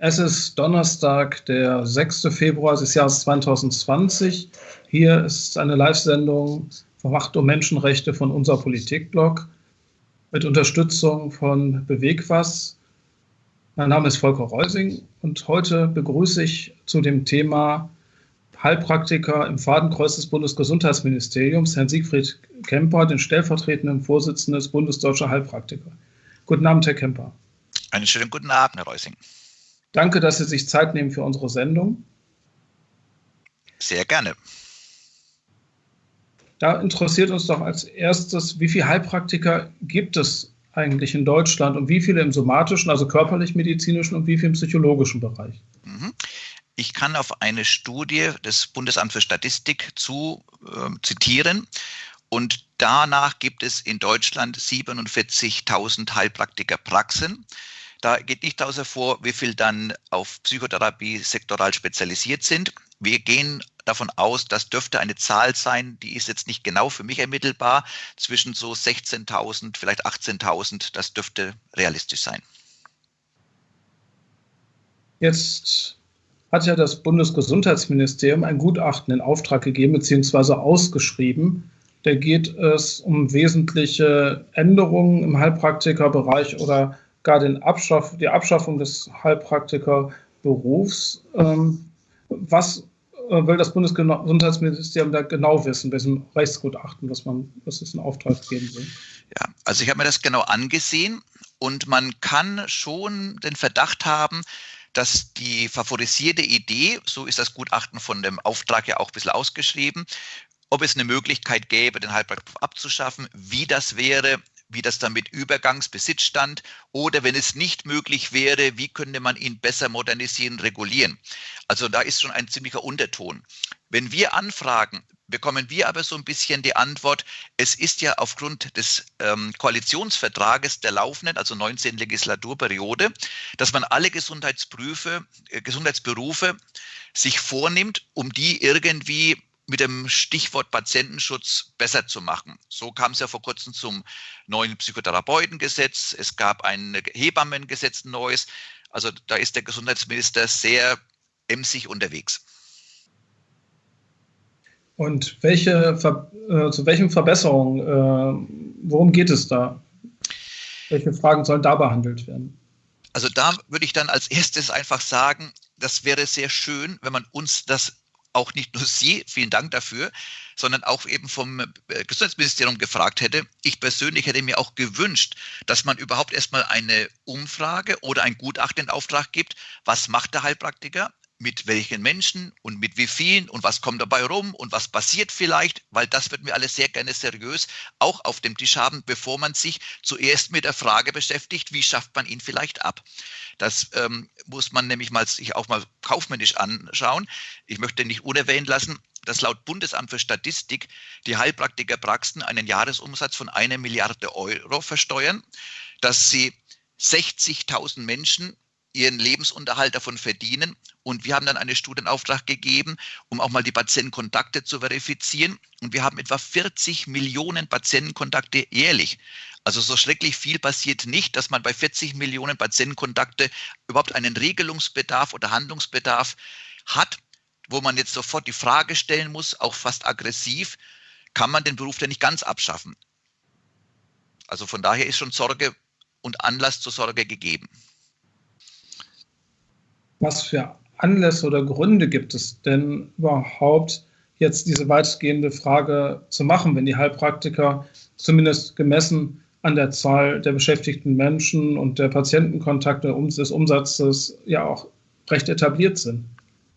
Es ist Donnerstag, der 6. Februar des Jahres 2020. Hier ist eine Live-Sendung vom Macht um Menschenrechte von unser Politikblog mit Unterstützung von Bewegwas. Mein Name ist Volker Reusing und heute begrüße ich zu dem Thema Heilpraktiker im Fadenkreuz des Bundesgesundheitsministeriums, Herrn Siegfried Kemper, den stellvertretenden Vorsitzenden des Bundesdeutscher Heilpraktiker. Guten Abend, Herr Kemper. Einen schönen guten Abend, Herr Reusing. Danke, dass Sie sich Zeit nehmen für unsere Sendung. Sehr gerne. Da interessiert uns doch als erstes, wie viele Heilpraktiker gibt es eigentlich in Deutschland und wie viele im somatischen, also körperlich-medizinischen und wie viele im psychologischen Bereich? Mhm. Ich kann auf eine Studie des Bundesamts für Statistik zu äh, zitieren. Und danach gibt es in Deutschland 47.000 Heilpraktikerpraxen. Da geht nicht daraus hervor, wie viel dann auf Psychotherapie sektoral spezialisiert sind. Wir gehen davon aus, das dürfte eine Zahl sein, die ist jetzt nicht genau für mich ermittelbar, zwischen so 16.000, vielleicht 18.000, das dürfte realistisch sein. Jetzt hat ja das Bundesgesundheitsministerium ein Gutachten in Auftrag gegeben bzw. ausgeschrieben. Da geht es um wesentliche Änderungen im Heilpraktikerbereich oder gar den Abschaff, die Abschaffung des Heilpraktikerberufs. Ähm, was äh, will das Bundesgesundheitsministerium da genau wissen, welchem Rechtsgutachten, was man, was es in Auftrag geben will? Ja, also ich habe mir das genau angesehen und man kann schon den Verdacht haben, dass die favorisierte Idee, so ist das Gutachten von dem Auftrag ja auch ein bisschen ausgeschrieben, ob es eine Möglichkeit gäbe, den Heilpraktiker abzuschaffen, wie das wäre, wie das dann mit Übergangsbesitz stand oder wenn es nicht möglich wäre, wie könnte man ihn besser modernisieren, regulieren. Also da ist schon ein ziemlicher Unterton. Wenn wir anfragen, bekommen wir aber so ein bisschen die Antwort, es ist ja aufgrund des ähm, Koalitionsvertrages der laufenden, also 19. Legislaturperiode, dass man alle Gesundheitsberufe, äh, Gesundheitsberufe sich vornimmt, um die irgendwie mit dem Stichwort Patientenschutz besser zu machen. So kam es ja vor kurzem zum neuen Psychotherapeutengesetz. Es gab ein Hebammengesetz neues. Also da ist der Gesundheitsminister sehr emsig unterwegs. Und welche, äh, zu welchen Verbesserungen, äh, worum geht es da? Welche Fragen sollen da behandelt werden? Also da würde ich dann als erstes einfach sagen, das wäre sehr schön, wenn man uns das auch nicht nur Sie, vielen Dank dafür, sondern auch eben vom äh, Gesundheitsministerium gefragt hätte. Ich persönlich hätte mir auch gewünscht, dass man überhaupt erstmal eine Umfrage oder ein Gutachten in Auftrag gibt. Was macht der Heilpraktiker? Mit welchen Menschen und mit wie vielen und was kommt dabei rum und was passiert vielleicht, weil das würden wir alle sehr gerne seriös auch auf dem Tisch haben, bevor man sich zuerst mit der Frage beschäftigt, wie schafft man ihn vielleicht ab. Das ähm, muss man nämlich mal sich auch mal kaufmännisch anschauen. Ich möchte nicht unerwähnt lassen, dass laut Bundesamt für Statistik die Heilpraktikerpraxen einen Jahresumsatz von einer Milliarde Euro versteuern, dass sie 60.000 Menschen ihren Lebensunterhalt davon verdienen. Und wir haben dann eine Studienauftrag gegeben, um auch mal die Patientenkontakte zu verifizieren. Und wir haben etwa 40 Millionen Patientenkontakte jährlich. Also so schrecklich viel passiert nicht, dass man bei 40 Millionen Patientenkontakte überhaupt einen Regelungsbedarf oder Handlungsbedarf hat, wo man jetzt sofort die Frage stellen muss, auch fast aggressiv, kann man den Beruf denn nicht ganz abschaffen? Also von daher ist schon Sorge und Anlass zur Sorge gegeben. Was für Anlässe oder Gründe gibt es denn überhaupt, jetzt diese weitgehende Frage zu machen, wenn die Heilpraktiker zumindest gemessen an der Zahl der beschäftigten Menschen und der Patientenkontakte des Umsatzes ja auch recht etabliert sind.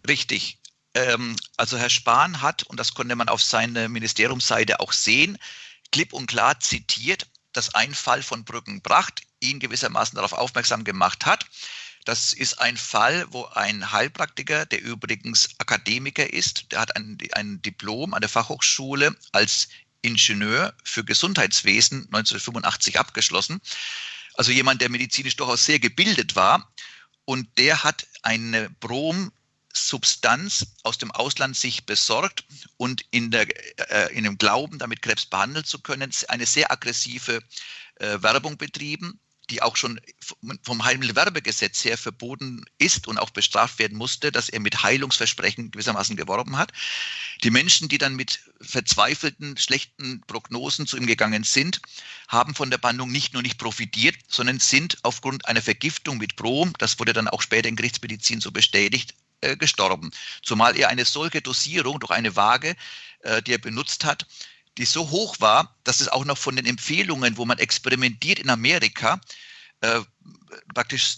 Richtig. Ähm, also Herr Spahn hat, und das konnte man auf seiner Ministeriumsseite auch sehen, klipp und klar zitiert, dass ein Fall von Brückenbracht ihn gewissermaßen darauf aufmerksam gemacht hat. Das ist ein Fall, wo ein Heilpraktiker, der übrigens Akademiker ist, der hat ein, ein Diplom an der Fachhochschule als Ingenieur für Gesundheitswesen 1985 abgeschlossen. Also jemand, der medizinisch durchaus sehr gebildet war. Und der hat eine Bromsubstanz aus dem Ausland sich besorgt und in, der, äh, in dem Glauben, damit Krebs behandeln zu können, eine sehr aggressive äh, Werbung betrieben die auch schon vom Heilmittelwerbegesetz her verboten ist und auch bestraft werden musste, dass er mit Heilungsversprechen gewissermaßen geworben hat. Die Menschen, die dann mit verzweifelten, schlechten Prognosen zu ihm gegangen sind, haben von der Behandlung nicht nur nicht profitiert, sondern sind aufgrund einer Vergiftung mit Brom, das wurde dann auch später in Gerichtsmedizin so bestätigt, äh, gestorben. Zumal er eine solche Dosierung durch eine Waage, äh, die er benutzt hat, die so hoch war, dass es auch noch von den Empfehlungen, wo man experimentiert in Amerika, äh, praktisch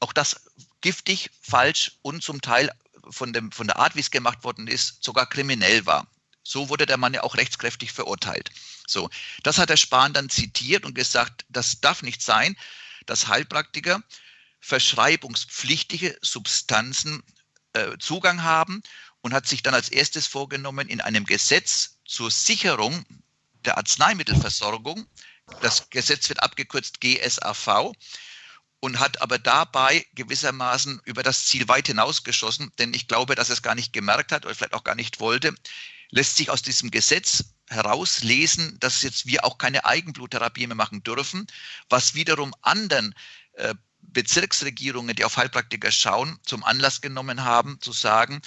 auch das giftig, falsch und zum Teil von, dem, von der Art, wie es gemacht worden ist, sogar kriminell war. So wurde der Mann ja auch rechtskräftig verurteilt. So, das hat der Spahn dann zitiert und gesagt, das darf nicht sein, dass Heilpraktiker verschreibungspflichtige Substanzen äh, Zugang haben und hat sich dann als erstes vorgenommen, in einem Gesetz zur Sicherung der Arzneimittelversorgung, das Gesetz wird abgekürzt GSAV, und hat aber dabei gewissermaßen über das Ziel weit hinausgeschossen, denn ich glaube, dass er es gar nicht gemerkt hat oder vielleicht auch gar nicht wollte, lässt sich aus diesem Gesetz herauslesen, dass jetzt wir auch keine Eigenbluttherapie mehr machen dürfen, was wiederum anderen äh, Bezirksregierungen, die auf Heilpraktiker schauen, zum Anlass genommen haben, zu sagen,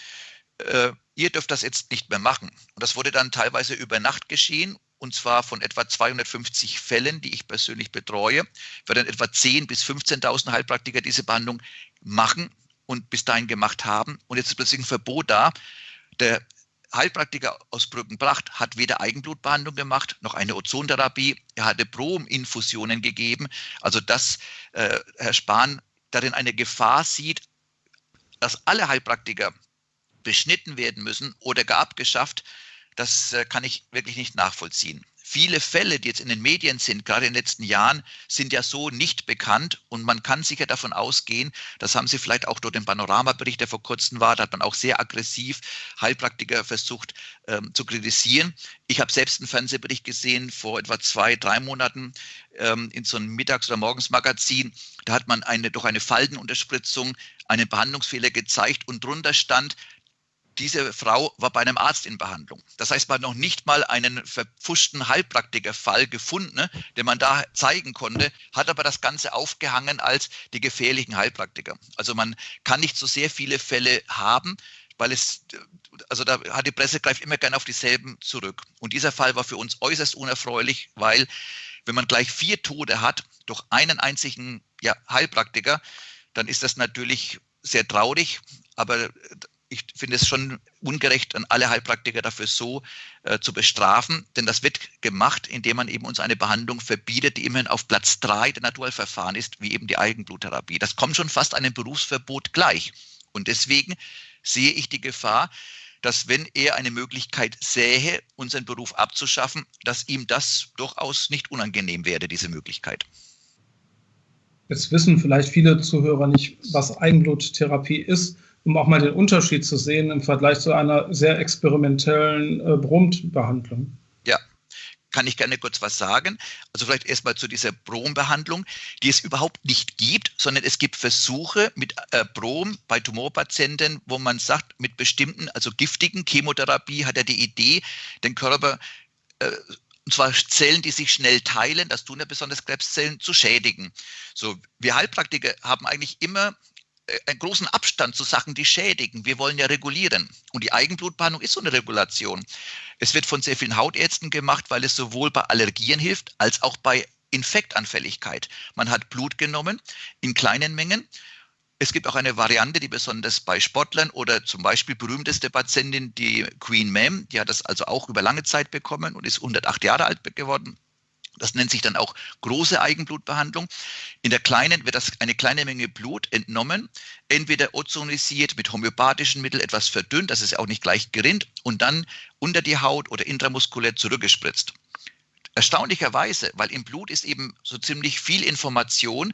äh, ihr dürft das jetzt nicht mehr machen. Und das wurde dann teilweise über Nacht geschehen, und zwar von etwa 250 Fällen, die ich persönlich betreue, werden etwa 10.000 bis 15.000 Heilpraktiker diese Behandlung machen und bis dahin gemacht haben. Und jetzt ist plötzlich ein Verbot da. Der Heilpraktiker aus Brückenbracht hat weder Eigenblutbehandlung gemacht noch eine Ozontherapie. Er hatte Brominfusionen gegeben. Also dass äh, Herr Spahn darin eine Gefahr sieht, dass alle Heilpraktiker beschnitten werden müssen oder gar abgeschafft, das äh, kann ich wirklich nicht nachvollziehen. Viele Fälle, die jetzt in den Medien sind, gerade in den letzten Jahren, sind ja so nicht bekannt und man kann sicher davon ausgehen, das haben Sie vielleicht auch durch den Panoramabericht, der vor kurzem war, da hat man auch sehr aggressiv Heilpraktiker versucht ähm, zu kritisieren. Ich habe selbst einen Fernsehbericht gesehen vor etwa zwei, drei Monaten ähm, in so einem Mittags- oder Morgensmagazin. Da hat man eine, durch eine Faltenunterspritzung einen Behandlungsfehler gezeigt und drunter stand, diese Frau war bei einem Arzt in Behandlung. Das heißt, man hat noch nicht mal einen verpfuschten Heilpraktikerfall gefunden, ne, den man da zeigen konnte, hat aber das Ganze aufgehangen als die gefährlichen Heilpraktiker. Also man kann nicht so sehr viele Fälle haben, weil es, also da hat die Presse greift immer gerne auf dieselben zurück. Und dieser Fall war für uns äußerst unerfreulich, weil wenn man gleich vier Tode hat durch einen einzigen ja, Heilpraktiker, dann ist das natürlich sehr traurig, aber ich finde es schon ungerecht, an alle Heilpraktiker dafür so äh, zu bestrafen, denn das wird gemacht, indem man eben uns eine Behandlung verbietet, die immerhin auf Platz drei der Naturheilverfahren ist, wie eben die Eigenbluttherapie. Das kommt schon fast einem Berufsverbot gleich. Und deswegen sehe ich die Gefahr, dass wenn er eine Möglichkeit sähe, unseren Beruf abzuschaffen, dass ihm das durchaus nicht unangenehm wäre, diese Möglichkeit. Jetzt wissen vielleicht viele Zuhörer nicht, was Eigenbluttherapie ist um auch mal den Unterschied zu sehen im Vergleich zu einer sehr experimentellen äh, Brombehandlung. Ja, kann ich gerne kurz was sagen. Also vielleicht erstmal zu dieser Brombehandlung, die es überhaupt nicht gibt, sondern es gibt Versuche mit äh, Brom bei Tumorpatienten, wo man sagt, mit bestimmten, also giftigen Chemotherapie hat er die Idee, den Körper äh, und zwar Zellen, die sich schnell teilen, das tun ja besonders Krebszellen, zu schädigen. So, wir Heilpraktiker haben eigentlich immer einen großen Abstand zu Sachen, die schädigen. Wir wollen ja regulieren. Und die Eigenblutbehandlung ist so eine Regulation. Es wird von sehr vielen Hautärzten gemacht, weil es sowohl bei Allergien hilft, als auch bei Infektanfälligkeit. Man hat Blut genommen in kleinen Mengen. Es gibt auch eine Variante, die besonders bei Sportlern oder zum Beispiel berühmteste Patientin, die Queen Ma'am, die hat das also auch über lange Zeit bekommen und ist 108 Jahre alt geworden. Das nennt sich dann auch große Eigenblutbehandlung. In der kleinen wird das eine kleine Menge Blut entnommen, entweder ozonisiert mit homöopathischen Mitteln etwas verdünnt, dass es auch nicht gleich gerinnt und dann unter die Haut oder intramuskulär zurückgespritzt. Erstaunlicherweise, weil im Blut ist eben so ziemlich viel Information,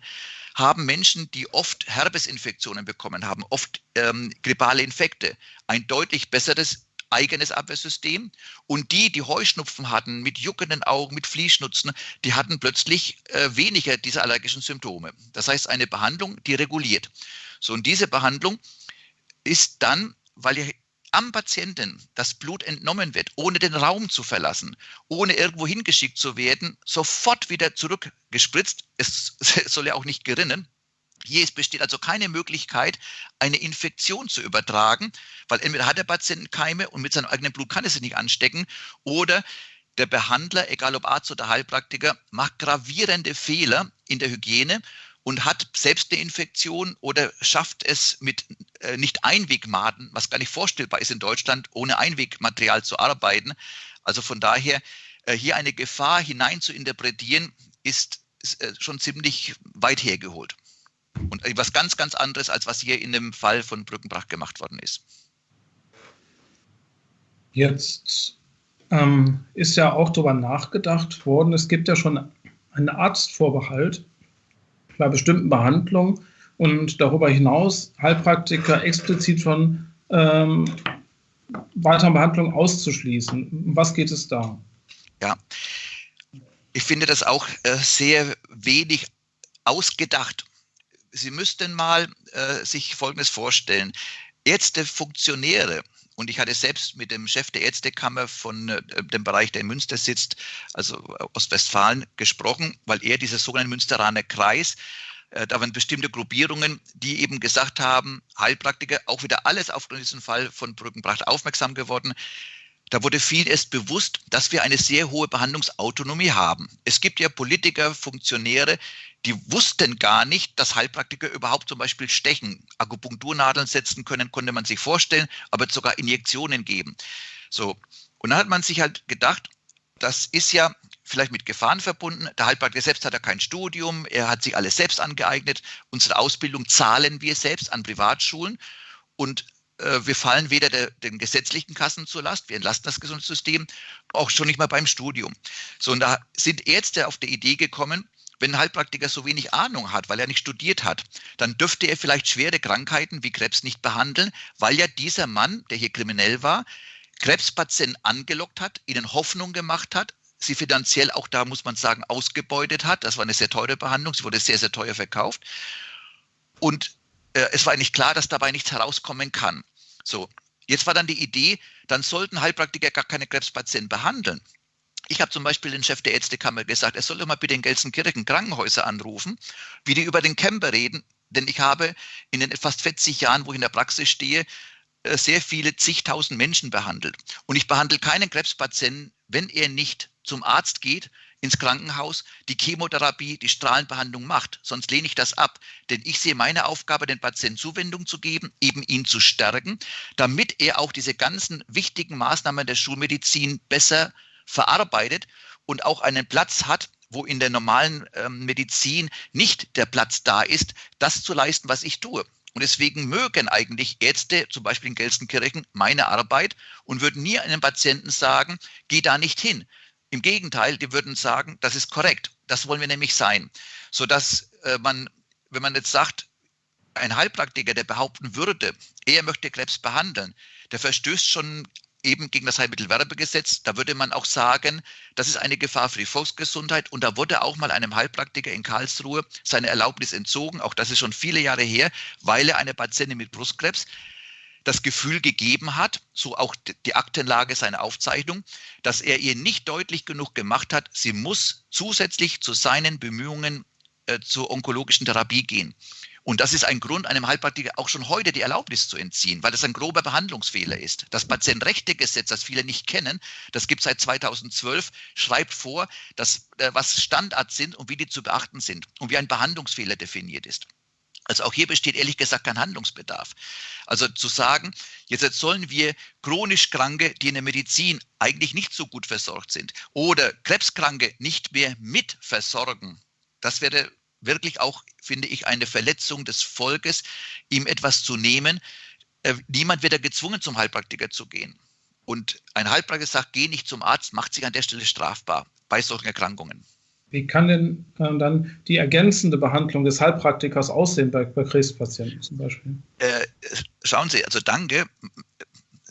haben Menschen, die oft Herpesinfektionen bekommen haben, oft ähm, grippale Infekte, ein deutlich besseres eigenes Abwehrsystem. Und die, die Heuschnupfen hatten, mit juckenden Augen, mit Fließschnutzen, die hatten plötzlich äh, weniger dieser allergischen Symptome. Das heißt, eine Behandlung, die reguliert. So, und diese Behandlung ist dann, weil ja am Patienten das Blut entnommen wird, ohne den Raum zu verlassen, ohne irgendwo hingeschickt zu werden, sofort wieder zurückgespritzt. Es soll ja auch nicht gerinnen. Hier besteht also keine Möglichkeit, eine Infektion zu übertragen, weil entweder hat der Patient Keime und mit seinem eigenen Blut kann er sich nicht anstecken oder der Behandler, egal ob Arzt oder Heilpraktiker, macht gravierende Fehler in der Hygiene und hat selbst eine Infektion oder schafft es mit äh, nicht Einwegmaden, was gar nicht vorstellbar ist in Deutschland, ohne Einwegmaterial zu arbeiten. Also von daher äh, hier eine Gefahr hinein zu interpretieren, ist, ist äh, schon ziemlich weit hergeholt. Und etwas ganz, ganz anderes, als was hier in dem Fall von Brückenbrach gemacht worden ist. Jetzt ähm, ist ja auch darüber nachgedacht worden, es gibt ja schon einen Arztvorbehalt bei bestimmten Behandlungen und darüber hinaus Heilpraktiker explizit von ähm, weiteren Behandlungen auszuschließen. Was geht es da? Ja, ich finde das auch äh, sehr wenig ausgedacht. Sie müssten mal äh, sich Folgendes vorstellen. Ärzte, Funktionäre, und ich hatte selbst mit dem Chef der Ärztekammer von äh, dem Bereich, der in Münster sitzt, also Ostwestfalen, gesprochen, weil er dieser sogenannte Münsteraner Kreis, äh, da waren bestimmte Gruppierungen, die eben gesagt haben, Heilpraktiker, auch wieder alles auf diesen Fall von Brückenbracht aufmerksam geworden. Da wurde vielen erst bewusst, dass wir eine sehr hohe Behandlungsautonomie haben. Es gibt ja Politiker, Funktionäre, die wussten gar nicht, dass Heilpraktiker überhaupt zum Beispiel stechen, Akupunkturnadeln setzen können, konnte man sich vorstellen, aber sogar Injektionen geben. So. Und dann hat man sich halt gedacht, das ist ja vielleicht mit Gefahren verbunden. Der Heilpraktiker selbst hat ja kein Studium, er hat sich alles selbst angeeignet. Unsere Ausbildung zahlen wir selbst an Privatschulen und wir fallen weder der, den gesetzlichen Kassen zur Last, wir entlasten das Gesundheitssystem, auch schon nicht mal beim Studium. So, und da sind Ärzte auf der Idee gekommen, wenn ein Heilpraktiker so wenig Ahnung hat, weil er nicht studiert hat, dann dürfte er vielleicht schwere Krankheiten wie Krebs nicht behandeln, weil ja dieser Mann, der hier kriminell war, Krebspatienten angelockt hat, ihnen Hoffnung gemacht hat, sie finanziell auch da, muss man sagen, ausgebeutet hat. Das war eine sehr teure Behandlung, sie wurde sehr, sehr teuer verkauft. Und äh, es war eigentlich klar, dass dabei nichts herauskommen kann. So, jetzt war dann die Idee, dann sollten Heilpraktiker gar keine Krebspatienten behandeln. Ich habe zum Beispiel den Chef der Ärztekammer gesagt, er soll doch mal bitte in Gelsenkirchen Krankenhäuser anrufen, wie die über den Camper reden. Denn ich habe in den fast 40 Jahren, wo ich in der Praxis stehe, äh, sehr viele zigtausend Menschen behandelt. Und ich behandle keinen Krebspatienten, wenn er nicht zum Arzt geht, ins Krankenhaus, die Chemotherapie, die Strahlenbehandlung macht. Sonst lehne ich das ab. Denn ich sehe meine Aufgabe, den Patienten Zuwendung zu geben, eben ihn zu stärken, damit er auch diese ganzen wichtigen Maßnahmen der Schulmedizin besser verarbeitet und auch einen Platz hat, wo in der normalen ähm, Medizin nicht der Platz da ist, das zu leisten, was ich tue. Und deswegen mögen eigentlich Ärzte, zum Beispiel in Gelsenkirchen, meine Arbeit und würden nie einem Patienten sagen, geh da nicht hin. Im Gegenteil, die würden sagen, das ist korrekt. Das wollen wir nämlich sein. Sodass äh, man, wenn man jetzt sagt, ein Heilpraktiker, der behaupten würde, er möchte Krebs behandeln, der verstößt schon eben gegen das Heilmittelwerbegesetz. Da würde man auch sagen, das ist eine Gefahr für die Volksgesundheit. Und da wurde auch mal einem Heilpraktiker in Karlsruhe seine Erlaubnis entzogen. Auch das ist schon viele Jahre her, weil er eine Patientin mit Brustkrebs das Gefühl gegeben hat, so auch die Aktenlage seiner Aufzeichnung, dass er ihr nicht deutlich genug gemacht hat, sie muss zusätzlich zu seinen Bemühungen äh, zur onkologischen Therapie gehen. Und das ist ein Grund, einem Heilpraktiker auch schon heute die Erlaubnis zu entziehen, weil das ein grober Behandlungsfehler ist. Das Patientenrechtegesetz, das viele nicht kennen, das gibt es seit 2012, schreibt vor, dass, äh, was Standards sind und wie die zu beachten sind und wie ein Behandlungsfehler definiert ist. Also auch hier besteht ehrlich gesagt kein Handlungsbedarf. Also zu sagen, jetzt sollen wir chronisch Kranke, die in der Medizin eigentlich nicht so gut versorgt sind, oder Krebskranke nicht mehr mit versorgen, das wäre wirklich auch, finde ich, eine Verletzung des Volkes, ihm etwas zu nehmen. Äh, niemand wird da gezwungen, zum Heilpraktiker zu gehen. Und ein Heilpraktiker sagt, geh nicht zum Arzt, macht sich an der Stelle strafbar bei solchen Erkrankungen. Wie kann denn äh, dann die ergänzende Behandlung des Heilpraktikers aussehen bei, bei Krebspatienten zum Beispiel? Äh, schauen Sie, also danke.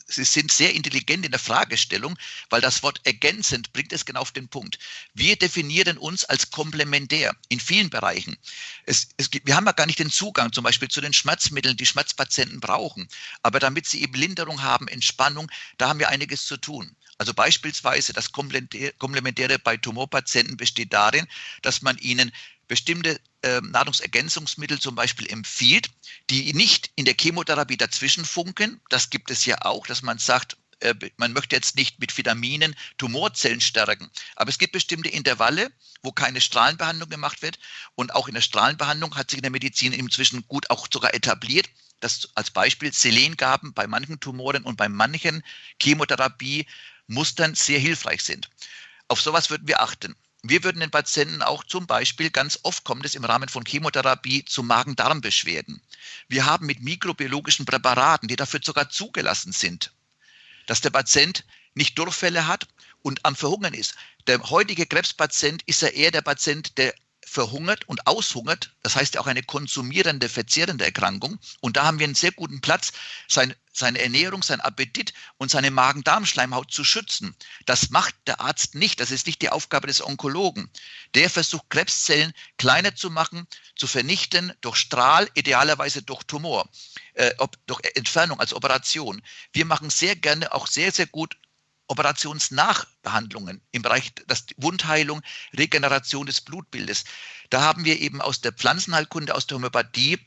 Sie sind sehr intelligent in der Fragestellung, weil das Wort ergänzend bringt es genau auf den Punkt. Wir definieren uns als komplementär in vielen Bereichen. Es, es gibt, wir haben ja gar nicht den Zugang zum Beispiel zu den Schmerzmitteln, die Schmerzpatienten brauchen. Aber damit sie eben Linderung haben, Entspannung, da haben wir einiges zu tun. Also beispielsweise das Komplementäre bei Tumorpatienten besteht darin, dass man ihnen bestimmte äh, Nahrungsergänzungsmittel zum Beispiel empfiehlt, die nicht in der Chemotherapie dazwischen funken. Das gibt es ja auch, dass man sagt, äh, man möchte jetzt nicht mit Vitaminen Tumorzellen stärken. Aber es gibt bestimmte Intervalle, wo keine Strahlenbehandlung gemacht wird. Und auch in der Strahlenbehandlung hat sich in der Medizin inzwischen gut auch sogar etabliert, dass als Beispiel Selengaben bei manchen Tumoren und bei manchen Chemotherapie Mustern sehr hilfreich sind. Auf sowas würden wir achten. Wir würden den Patienten auch zum Beispiel, ganz oft kommt es im Rahmen von Chemotherapie zu Magen-Darm-Beschwerden. Wir haben mit mikrobiologischen Präparaten, die dafür sogar zugelassen sind, dass der Patient nicht Durchfälle hat und am Verhungern ist. Der heutige Krebspatient ist ja eher der Patient, der verhungert und aushungert. Das heißt auch eine konsumierende, verzehrende Erkrankung. Und da haben wir einen sehr guten Platz, sein, seine Ernährung, sein Appetit und seine Magen-Darm-Schleimhaut zu schützen. Das macht der Arzt nicht. Das ist nicht die Aufgabe des Onkologen. Der versucht, Krebszellen kleiner zu machen, zu vernichten durch Strahl, idealerweise durch Tumor, äh, ob, durch Entfernung als Operation. Wir machen sehr gerne auch sehr, sehr gut Operationsnachbehandlungen im Bereich der Wundheilung, Regeneration des Blutbildes. Da haben wir eben aus der Pflanzenheilkunde, aus der Homöopathie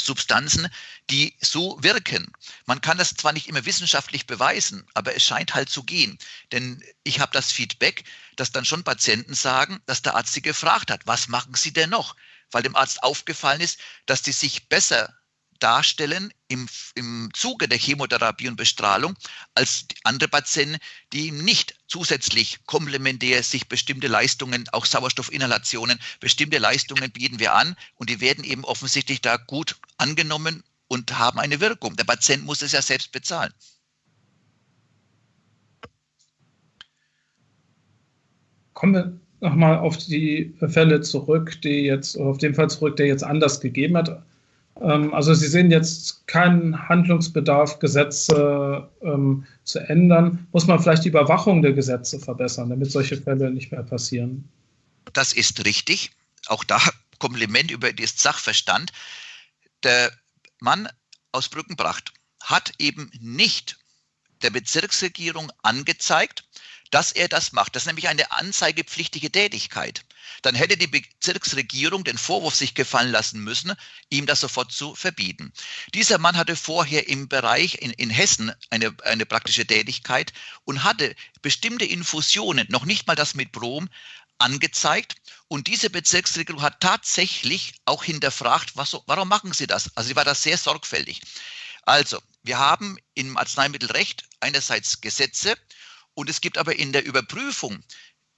Substanzen, die so wirken. Man kann das zwar nicht immer wissenschaftlich beweisen, aber es scheint halt zu gehen. Denn ich habe das Feedback, dass dann schon Patienten sagen, dass der Arzt sie gefragt hat, was machen Sie denn noch? Weil dem Arzt aufgefallen ist, dass die sich besser darstellen im, im Zuge der Chemotherapie und Bestrahlung als andere Patienten, die nicht zusätzlich komplementär sich bestimmte Leistungen, auch Sauerstoffinhalationen, bestimmte Leistungen bieten wir an und die werden eben offensichtlich da gut angenommen und haben eine Wirkung. Der Patient muss es ja selbst bezahlen. Kommen wir nochmal auf die Fälle zurück, die jetzt, auf den Fall zurück, der jetzt anders gegeben hat. Ähm, also Sie sehen jetzt keinen Handlungsbedarf, Gesetze ähm, zu ändern. Muss man vielleicht die Überwachung der Gesetze verbessern, damit solche Fälle nicht mehr passieren? Das ist richtig. Auch da Kompliment über das Sachverstand. Der Mann aus Brückenbracht hat eben nicht der Bezirksregierung angezeigt, dass er das macht. Das ist nämlich eine anzeigepflichtige Tätigkeit dann hätte die Bezirksregierung den Vorwurf sich gefallen lassen müssen, ihm das sofort zu verbieten. Dieser Mann hatte vorher im Bereich in, in Hessen eine, eine praktische Tätigkeit und hatte bestimmte Infusionen, noch nicht mal das mit Brom, angezeigt. Und diese Bezirksregierung hat tatsächlich auch hinterfragt, was, warum machen sie das? Also sie war da sehr sorgfältig. Also, wir haben im Arzneimittelrecht einerseits Gesetze und es gibt aber in der Überprüfung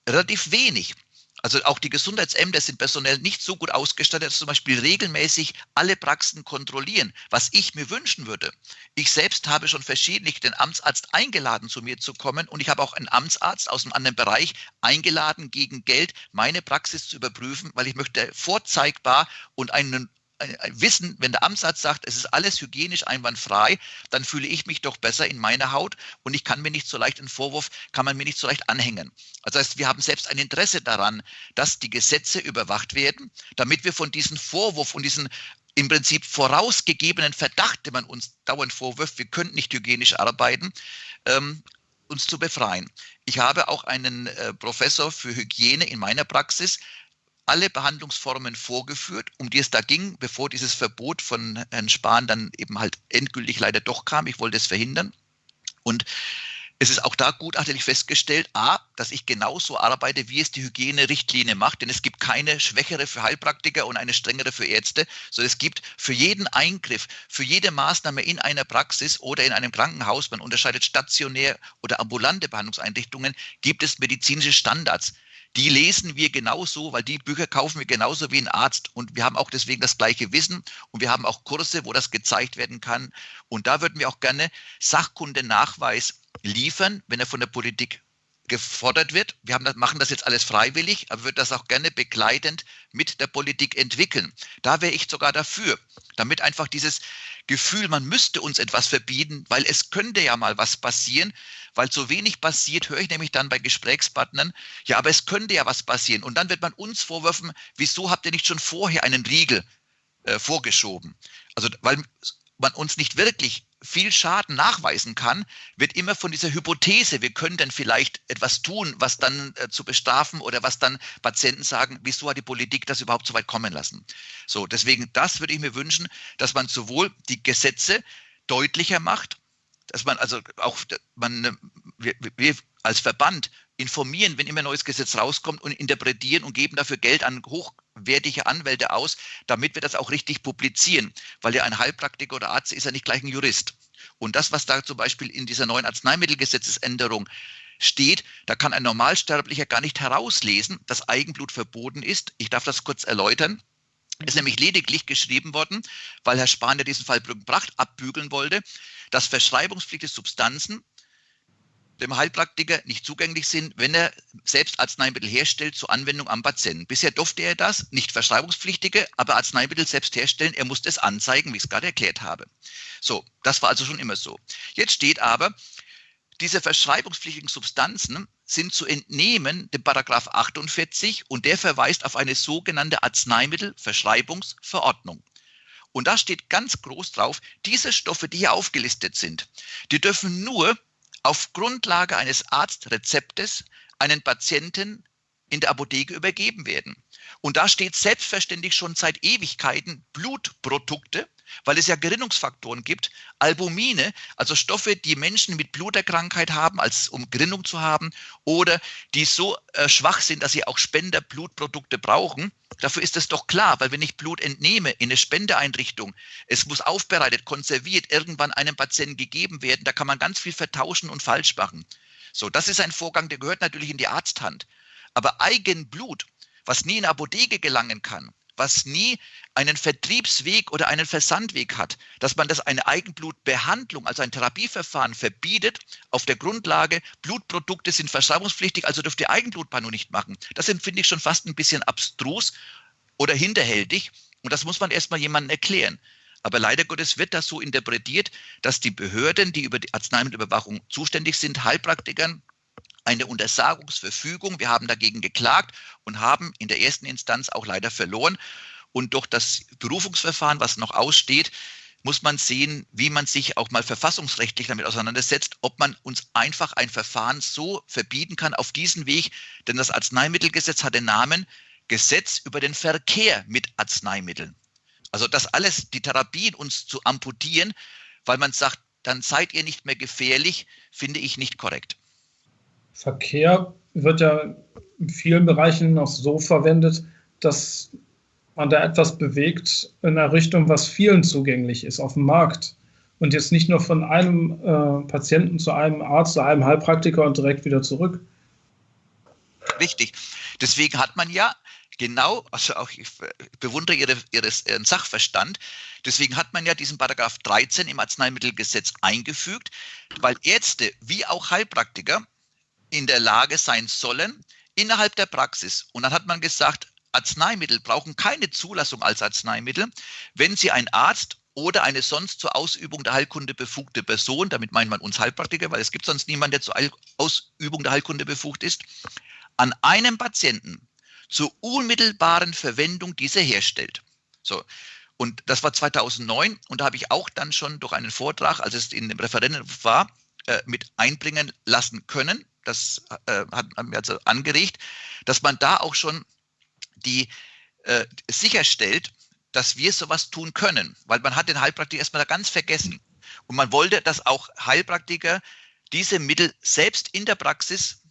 relativ wenig. Also auch die Gesundheitsämter sind personell nicht so gut ausgestattet, dass zum Beispiel regelmäßig alle Praxen kontrollieren, was ich mir wünschen würde. Ich selbst habe schon verschiedentlich den Amtsarzt eingeladen, zu mir zu kommen und ich habe auch einen Amtsarzt aus einem anderen Bereich eingeladen, gegen Geld meine Praxis zu überprüfen, weil ich möchte vorzeigbar und einen wissen, wenn der Amtsarzt sagt, es ist alles hygienisch einwandfrei, dann fühle ich mich doch besser in meiner Haut und ich kann mir nicht so leicht einen Vorwurf, kann man mir nicht so leicht anhängen. Also das heißt, wir haben selbst ein Interesse daran, dass die Gesetze überwacht werden, damit wir von diesem Vorwurf und diesen im Prinzip vorausgegebenen Verdacht, den man uns dauernd vorwirft, wir könnten nicht hygienisch arbeiten, ähm, uns zu befreien. Ich habe auch einen äh, Professor für Hygiene in meiner Praxis, alle Behandlungsformen vorgeführt, um die es da ging, bevor dieses Verbot von Herrn Spahn dann eben halt endgültig leider doch kam. Ich wollte es verhindern. Und es ist auch da gutachtlich festgestellt, a, dass ich genauso arbeite, wie es die Hygienerichtlinie macht, denn es gibt keine schwächere für Heilpraktiker und eine strengere für Ärzte, sondern es gibt für jeden Eingriff, für jede Maßnahme in einer Praxis oder in einem Krankenhaus, man unterscheidet stationär oder ambulante Behandlungseinrichtungen, gibt es medizinische Standards die lesen wir genauso, weil die Bücher kaufen wir genauso wie ein Arzt. Und wir haben auch deswegen das gleiche Wissen und wir haben auch Kurse, wo das gezeigt werden kann. Und da würden wir auch gerne Sachkundenachweis liefern, wenn er von der Politik gefordert wird. Wir das, machen das jetzt alles freiwillig, aber würde das auch gerne begleitend mit der Politik entwickeln. Da wäre ich sogar dafür, damit einfach dieses Gefühl, man müsste uns etwas verbieten, weil es könnte ja mal was passieren, weil so wenig passiert, höre ich nämlich dann bei Gesprächspartnern, ja, aber es könnte ja was passieren. Und dann wird man uns vorwerfen, wieso habt ihr nicht schon vorher einen Riegel äh, vorgeschoben? Also, weil man uns nicht wirklich viel Schaden nachweisen kann, wird immer von dieser Hypothese, wir können dann vielleicht etwas tun, was dann äh, zu bestrafen oder was dann Patienten sagen, wieso hat die Politik das überhaupt so weit kommen lassen? So, deswegen, das würde ich mir wünschen, dass man sowohl die Gesetze deutlicher macht, dass man also auch, man, wir, wir als Verband informieren, wenn immer ein neues Gesetz rauskommt und interpretieren und geben dafür Geld an hochwertige Anwälte aus, damit wir das auch richtig publizieren. Weil ja ein Heilpraktiker oder Arzt ist ja nicht gleich ein Jurist. Und das, was da zum Beispiel in dieser neuen Arzneimittelgesetzesänderung steht, da kann ein Normalsterblicher gar nicht herauslesen, dass Eigenblut verboten ist. Ich darf das kurz erläutern. Es ist nämlich lediglich geschrieben worden, weil Herr Spahn ja diesen Fall Brückenbracht abbügeln wollte, dass verschreibungspflichtige Substanzen dem Heilpraktiker nicht zugänglich sind, wenn er selbst Arzneimittel herstellt zur Anwendung am Patienten. Bisher durfte er das, nicht verschreibungspflichtige, aber Arzneimittel selbst herstellen. Er musste es anzeigen, wie ich es gerade erklärt habe. So, das war also schon immer so. Jetzt steht aber, diese verschreibungspflichtigen Substanzen sind zu entnehmen dem Paragraph 48 und der verweist auf eine sogenannte Arzneimittelverschreibungsverordnung. Und da steht ganz groß drauf, diese Stoffe, die hier aufgelistet sind, die dürfen nur auf Grundlage eines Arztrezeptes einen Patienten in der Apotheke übergeben werden. Und da steht selbstverständlich schon seit Ewigkeiten Blutprodukte, weil es ja Gerinnungsfaktoren gibt, Albumine, also Stoffe, die Menschen mit Bluterkrankheit haben, als um Gerinnung zu haben, oder die so äh, schwach sind, dass sie auch Spenderblutprodukte brauchen. Dafür ist es doch klar, weil wenn ich Blut entnehme in eine Spendeeinrichtung, es muss aufbereitet, konserviert, irgendwann einem Patienten gegeben werden, da kann man ganz viel vertauschen und falsch machen. So, das ist ein Vorgang, der gehört natürlich in die Arzthand. Aber Eigenblut, was nie in Apotheke gelangen kann, was nie einen Vertriebsweg oder einen Versandweg hat, dass man das eine Eigenblutbehandlung, also ein Therapieverfahren verbietet auf der Grundlage, Blutprodukte sind verschreibungspflichtig, also dürft ihr Eigenblutbehandlung nicht machen. Das empfinde ich schon fast ein bisschen abstrus oder hinterhältig und das muss man erstmal jemandem erklären. Aber leider Gottes wird das so interpretiert, dass die Behörden, die über die Arzneimittelüberwachung zuständig sind, Heilpraktikern, eine Untersagungsverfügung. Wir haben dagegen geklagt und haben in der ersten Instanz auch leider verloren. Und durch das Berufungsverfahren, was noch aussteht, muss man sehen, wie man sich auch mal verfassungsrechtlich damit auseinandersetzt, ob man uns einfach ein Verfahren so verbieten kann auf diesen Weg. Denn das Arzneimittelgesetz hat den Namen Gesetz über den Verkehr mit Arzneimitteln. Also das alles, die Therapien uns zu amputieren, weil man sagt, dann seid ihr nicht mehr gefährlich, finde ich nicht korrekt. Verkehr wird ja in vielen Bereichen noch so verwendet, dass man da etwas bewegt in einer Richtung, was vielen zugänglich ist auf dem Markt. Und jetzt nicht nur von einem äh, Patienten zu einem Arzt, zu einem Heilpraktiker und direkt wieder zurück. Richtig. Deswegen hat man ja genau, also auch ich bewundere ihre, ihres, Ihren Sachverstand, deswegen hat man ja diesen Paragraph 13 im Arzneimittelgesetz eingefügt, weil Ärzte wie auch Heilpraktiker in der Lage sein sollen innerhalb der Praxis. Und dann hat man gesagt, Arzneimittel brauchen keine Zulassung als Arzneimittel, wenn sie ein Arzt oder eine sonst zur Ausübung der Heilkunde befugte Person, damit meint man uns Heilpraktiker, weil es gibt sonst niemanden, der zur Ausübung der Heilkunde befugt ist, an einem Patienten zur unmittelbaren Verwendung dieser herstellt. So. Und das war 2009 und da habe ich auch dann schon durch einen Vortrag, als es in dem Referendum war, äh, mit einbringen lassen können das äh, hat mir also angeregt, dass man da auch schon die äh, sicherstellt, dass wir sowas tun können, weil man hat den Heilpraktiker erstmal ganz vergessen. Und man wollte, dass auch Heilpraktiker diese Mittel selbst in der Praxis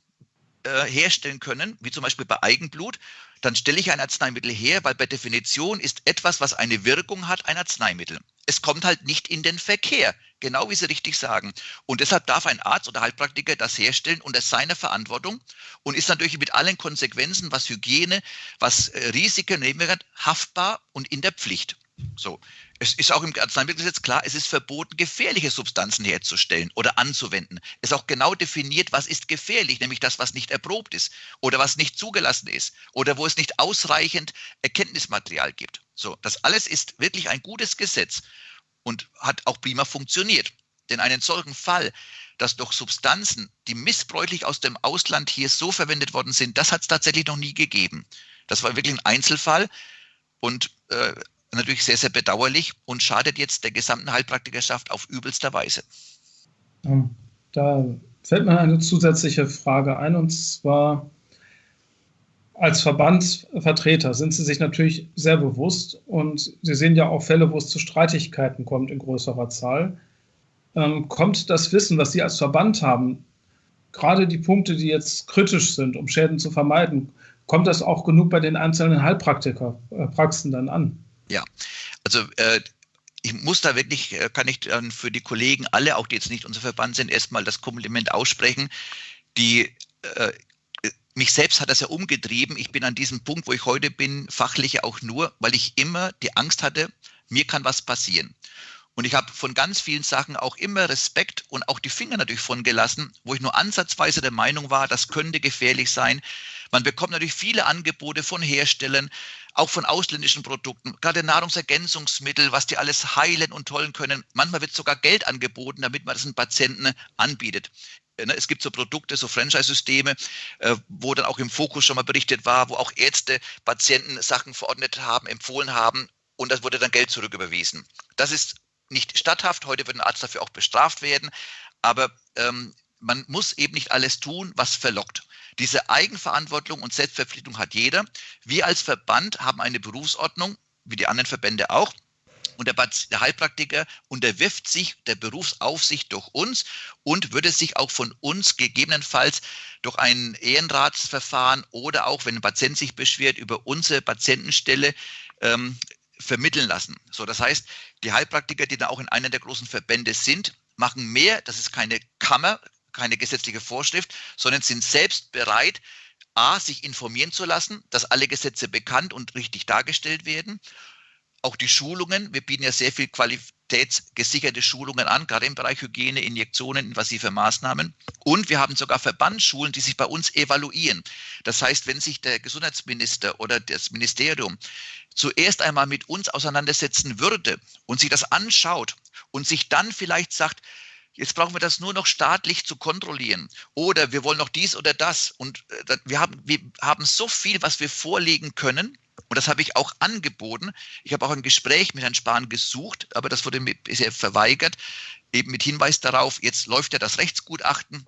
äh, herstellen können, wie zum Beispiel bei Eigenblut. Dann stelle ich ein Arzneimittel her, weil bei Definition ist etwas, was eine Wirkung hat, ein Arzneimittel es kommt halt nicht in den Verkehr, genau wie Sie richtig sagen. Und deshalb darf ein Arzt oder Heilpraktiker das herstellen unter seiner Verantwortung und ist natürlich mit allen Konsequenzen, was Hygiene, was äh, Risiken nehmen haftbar und in der Pflicht. So. Es ist auch im Arzneimittelgesetz klar, es ist verboten, gefährliche Substanzen herzustellen oder anzuwenden. Es ist auch genau definiert, was ist gefährlich, nämlich das, was nicht erprobt ist oder was nicht zugelassen ist oder wo es nicht ausreichend Erkenntnismaterial gibt. So, das alles ist wirklich ein gutes Gesetz. Und hat auch prima funktioniert. Denn einen solchen Fall, dass doch Substanzen, die missbräuchlich aus dem Ausland hier so verwendet worden sind, das hat es tatsächlich noch nie gegeben. Das war wirklich ein Einzelfall und äh, natürlich sehr, sehr bedauerlich und schadet jetzt der gesamten Heilpraktikerschaft auf übelster Weise. Da fällt mir eine zusätzliche Frage ein und zwar als Verbandsvertreter sind Sie sich natürlich sehr bewusst und Sie sehen ja auch Fälle, wo es zu Streitigkeiten kommt in größerer Zahl. Ähm, kommt das Wissen, was Sie als Verband haben, gerade die Punkte, die jetzt kritisch sind, um Schäden zu vermeiden, kommt das auch genug bei den einzelnen Heilpraktikerpraxen dann an? Ja, also äh, ich muss da wirklich, äh, kann ich dann für die Kollegen, alle, auch die jetzt nicht unser Verband sind, erstmal das Kompliment aussprechen. Die, äh, mich selbst hat das ja umgetrieben. Ich bin an diesem Punkt, wo ich heute bin, fachlich auch nur, weil ich immer die Angst hatte, mir kann was passieren. Und ich habe von ganz vielen Sachen auch immer Respekt und auch die Finger natürlich von gelassen, wo ich nur ansatzweise der Meinung war, das könnte gefährlich sein. Man bekommt natürlich viele Angebote von Herstellern, auch von ausländischen Produkten, gerade Nahrungsergänzungsmittel, was die alles heilen und tollen können. Manchmal wird sogar Geld angeboten, damit man das den Patienten anbietet. Ne, es gibt so Produkte, so Franchise-Systeme, äh, wo dann auch im Fokus schon mal berichtet war, wo auch Ärzte Patienten Sachen verordnet haben, empfohlen haben und das wurde dann Geld zurücküberwiesen. Das ist nicht statthaft. Heute wird ein Arzt dafür auch bestraft werden. Aber ähm, man muss eben nicht alles tun, was verlockt. Diese Eigenverantwortung und Selbstverpflichtung hat jeder. Wir als Verband haben eine Berufsordnung, wie die anderen Verbände auch. Und der, der Heilpraktiker unterwirft sich der Berufsaufsicht durch uns und würde sich auch von uns gegebenenfalls durch ein Ehrenratsverfahren oder auch, wenn ein Patient sich beschwert, über unsere Patientenstelle ähm, vermitteln lassen. So, das heißt, die Heilpraktiker, die da auch in einer der großen Verbände sind, machen mehr. Das ist keine Kammer, keine gesetzliche Vorschrift, sondern sind selbst bereit, A, sich informieren zu lassen, dass alle Gesetze bekannt und richtig dargestellt werden. Auch die Schulungen, wir bieten ja sehr viel qualitätsgesicherte Schulungen an, gerade im Bereich Hygiene, Injektionen, invasive Maßnahmen. Und wir haben sogar Verbandsschulen, die sich bei uns evaluieren. Das heißt, wenn sich der Gesundheitsminister oder das Ministerium zuerst einmal mit uns auseinandersetzen würde und sich das anschaut und sich dann vielleicht sagt, Jetzt brauchen wir das nur noch staatlich zu kontrollieren. Oder wir wollen noch dies oder das. Und äh, wir haben, wir haben so viel, was wir vorlegen können. Und das habe ich auch angeboten. Ich habe auch ein Gespräch mit Herrn Spahn gesucht, aber das wurde mir bisher verweigert, eben mit Hinweis darauf, jetzt läuft ja das Rechtsgutachten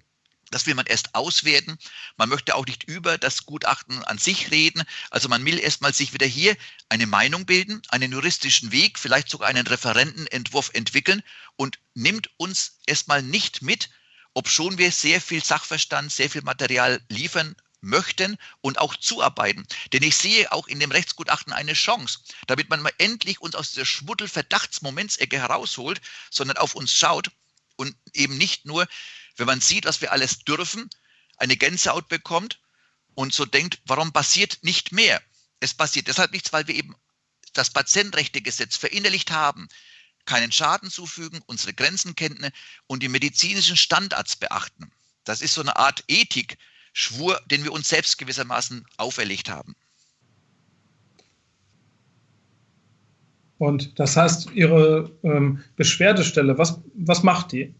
das will man erst auswerten. Man möchte auch nicht über das Gutachten an sich reden. Also man will erstmal sich wieder hier eine Meinung bilden, einen juristischen Weg, vielleicht sogar einen Referentenentwurf entwickeln und nimmt uns erstmal nicht mit, obschon wir sehr viel Sachverstand, sehr viel Material liefern möchten und auch zuarbeiten. Denn ich sehe auch in dem Rechtsgutachten eine Chance, damit man mal endlich uns aus dieser Schmuddel-Verdachtsmomentsecke herausholt, sondern auf uns schaut und eben nicht nur wenn man sieht, was wir alles dürfen, eine Gänsehaut bekommt und so denkt, warum passiert nicht mehr? Es passiert deshalb nichts, weil wir eben das Patientenrechtegesetz verinnerlicht haben, keinen Schaden zufügen, unsere Grenzen kennen und die medizinischen Standards beachten. Das ist so eine Art Ethik-Schwur, den wir uns selbst gewissermaßen auferlegt haben. Und das heißt, Ihre ähm, Beschwerdestelle, was, was macht die?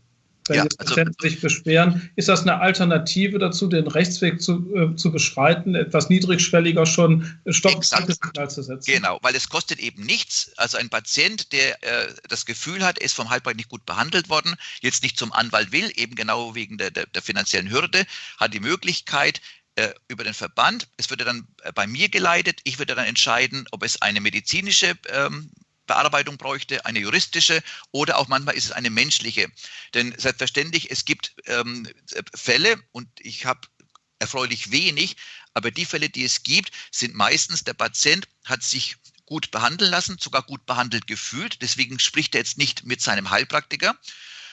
Wenn ja, die also Patienten also, sich beschweren. Ist das eine Alternative dazu, den Rechtsweg zu, äh, zu beschreiten, etwas niedrigschwelliger schon Stopp-Signal zu setzen? Genau, weil es kostet eben nichts. Also ein Patient, der äh, das Gefühl hat, er ist vom Heilpraktiker nicht gut behandelt worden, jetzt nicht zum Anwalt will, eben genau wegen der, der, der finanziellen Hürde, hat die Möglichkeit, äh, über den Verband. Es würde dann äh, bei mir geleitet. Ich würde dann entscheiden, ob es eine medizinische ähm, Bearbeitung bräuchte, eine juristische oder auch manchmal ist es eine menschliche. Denn selbstverständlich, es gibt ähm, Fälle und ich habe erfreulich wenig, aber die Fälle, die es gibt, sind meistens, der Patient hat sich gut behandeln lassen, sogar gut behandelt gefühlt. Deswegen spricht er jetzt nicht mit seinem Heilpraktiker,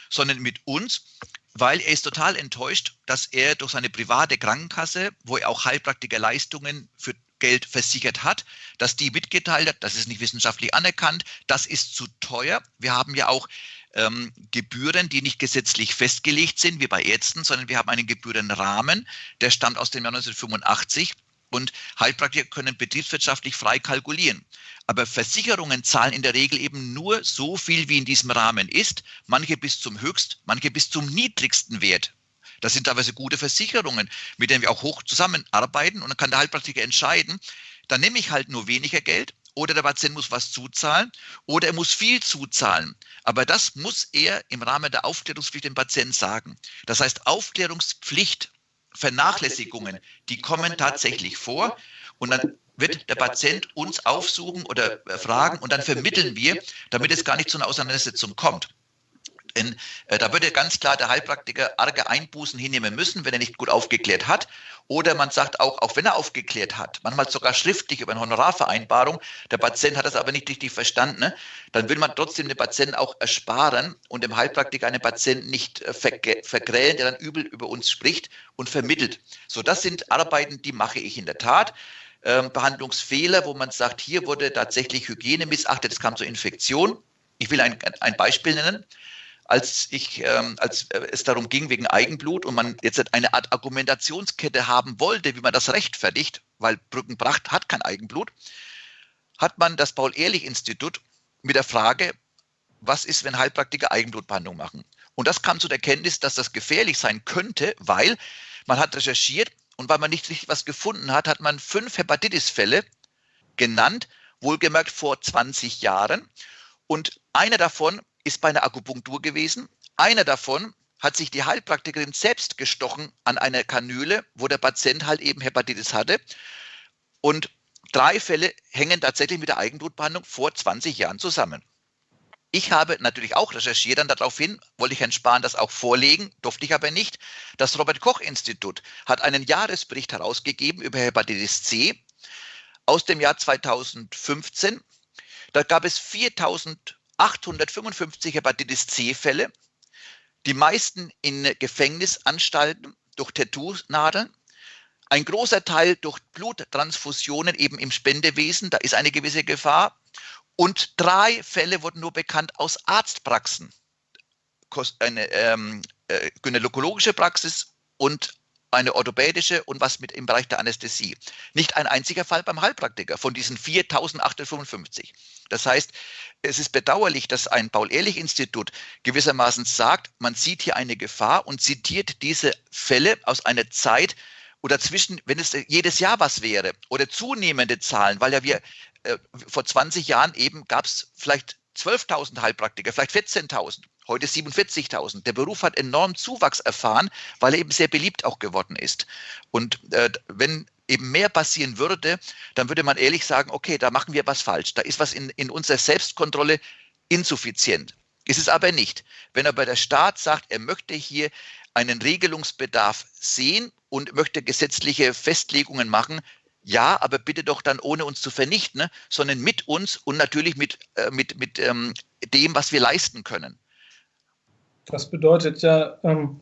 sondern mit uns, weil er ist total enttäuscht, dass er durch seine private Krankenkasse, wo er auch Heilpraktikerleistungen für Geld versichert hat, dass die mitgeteilt hat, das ist nicht wissenschaftlich anerkannt, das ist zu teuer. Wir haben ja auch ähm, Gebühren, die nicht gesetzlich festgelegt sind, wie bei Ärzten, sondern wir haben einen Gebührenrahmen, der stammt aus dem Jahr 1985. und Heilpraktiker können betriebswirtschaftlich frei kalkulieren. Aber Versicherungen zahlen in der Regel eben nur so viel, wie in diesem Rahmen ist, manche bis zum höchst, manche bis zum niedrigsten Wert. Das sind teilweise gute Versicherungen, mit denen wir auch hoch zusammenarbeiten und dann kann der Heilpraktiker entscheiden, dann nehme ich halt nur weniger Geld oder der Patient muss was zuzahlen oder er muss viel zuzahlen. Aber das muss er im Rahmen der Aufklärungspflicht dem Patienten sagen. Das heißt, Aufklärungspflicht, Vernachlässigungen, die kommen tatsächlich vor und dann wird der Patient uns aufsuchen oder fragen und dann vermitteln wir, damit es gar nicht zu einer Auseinandersetzung kommt. Denn äh, da würde ganz klar der Heilpraktiker arge Einbußen hinnehmen müssen, wenn er nicht gut aufgeklärt hat. Oder man sagt auch, auch wenn er aufgeklärt hat, manchmal sogar schriftlich über eine Honorarvereinbarung, der Patient hat das aber nicht richtig verstanden, ne? dann will man trotzdem den Patienten auch ersparen und dem Heilpraktiker einen Patienten nicht äh, vergrälen, der dann übel über uns spricht und vermittelt. So, das sind Arbeiten, die mache ich in der Tat. Ähm, Behandlungsfehler, wo man sagt, hier wurde tatsächlich Hygiene missachtet, es kam zur Infektion. Ich will ein, ein Beispiel nennen als ich, ähm, als äh, es darum ging wegen Eigenblut und man jetzt eine Art Argumentationskette haben wollte, wie man das rechtfertigt, weil Brückenbracht hat kein Eigenblut, hat man das Paul-Ehrlich-Institut mit der Frage, was ist, wenn Heilpraktiker Eigenblutbehandlung machen? Und das kam zu der Kenntnis, dass das gefährlich sein könnte, weil man hat recherchiert und weil man nicht richtig was gefunden hat, hat man fünf Hepatitis-Fälle genannt, wohlgemerkt vor 20 Jahren. Und einer davon ist bei einer Akupunktur gewesen. Einer davon hat sich die Heilpraktikerin selbst gestochen an einer Kanüle, wo der Patient halt eben Hepatitis hatte. Und drei Fälle hängen tatsächlich mit der Eigenblutbehandlung vor 20 Jahren zusammen. Ich habe natürlich auch recherchiert, dann daraufhin wollte ich Herrn Spahn das auch vorlegen, durfte ich aber nicht. Das Robert Koch Institut hat einen Jahresbericht herausgegeben über Hepatitis C aus dem Jahr 2015. Da gab es 4000 855 Hepatitis C-Fälle, die meisten in Gefängnisanstalten durch Tattoo-Nadeln, ein großer Teil durch Bluttransfusionen eben im Spendewesen, da ist eine gewisse Gefahr. Und drei Fälle wurden nur bekannt aus Arztpraxen. Eine ähm, äh, gynäkologische Praxis und eine orthopädische und was mit im Bereich der Anästhesie. Nicht ein einziger Fall beim Heilpraktiker von diesen 4855. Das heißt, es ist bedauerlich, dass ein Paul-Ehrlich-Institut gewissermaßen sagt, man sieht hier eine Gefahr und zitiert diese Fälle aus einer Zeit oder zwischen, wenn es jedes Jahr was wäre oder zunehmende Zahlen, weil ja wir äh, vor 20 Jahren eben gab es vielleicht 12.000 Heilpraktiker, vielleicht 14.000 heute 47.000. Der Beruf hat enorm Zuwachs erfahren, weil er eben sehr beliebt auch geworden ist. Und äh, wenn eben mehr passieren würde, dann würde man ehrlich sagen, okay, da machen wir was falsch. Da ist was in, in unserer Selbstkontrolle insuffizient. Ist es aber nicht. Wenn aber der Staat sagt, er möchte hier einen Regelungsbedarf sehen und möchte gesetzliche Festlegungen machen, ja, aber bitte doch dann ohne uns zu vernichten, ne, sondern mit uns und natürlich mit, äh, mit, mit ähm, dem, was wir leisten können. Das bedeutet ja, ähm,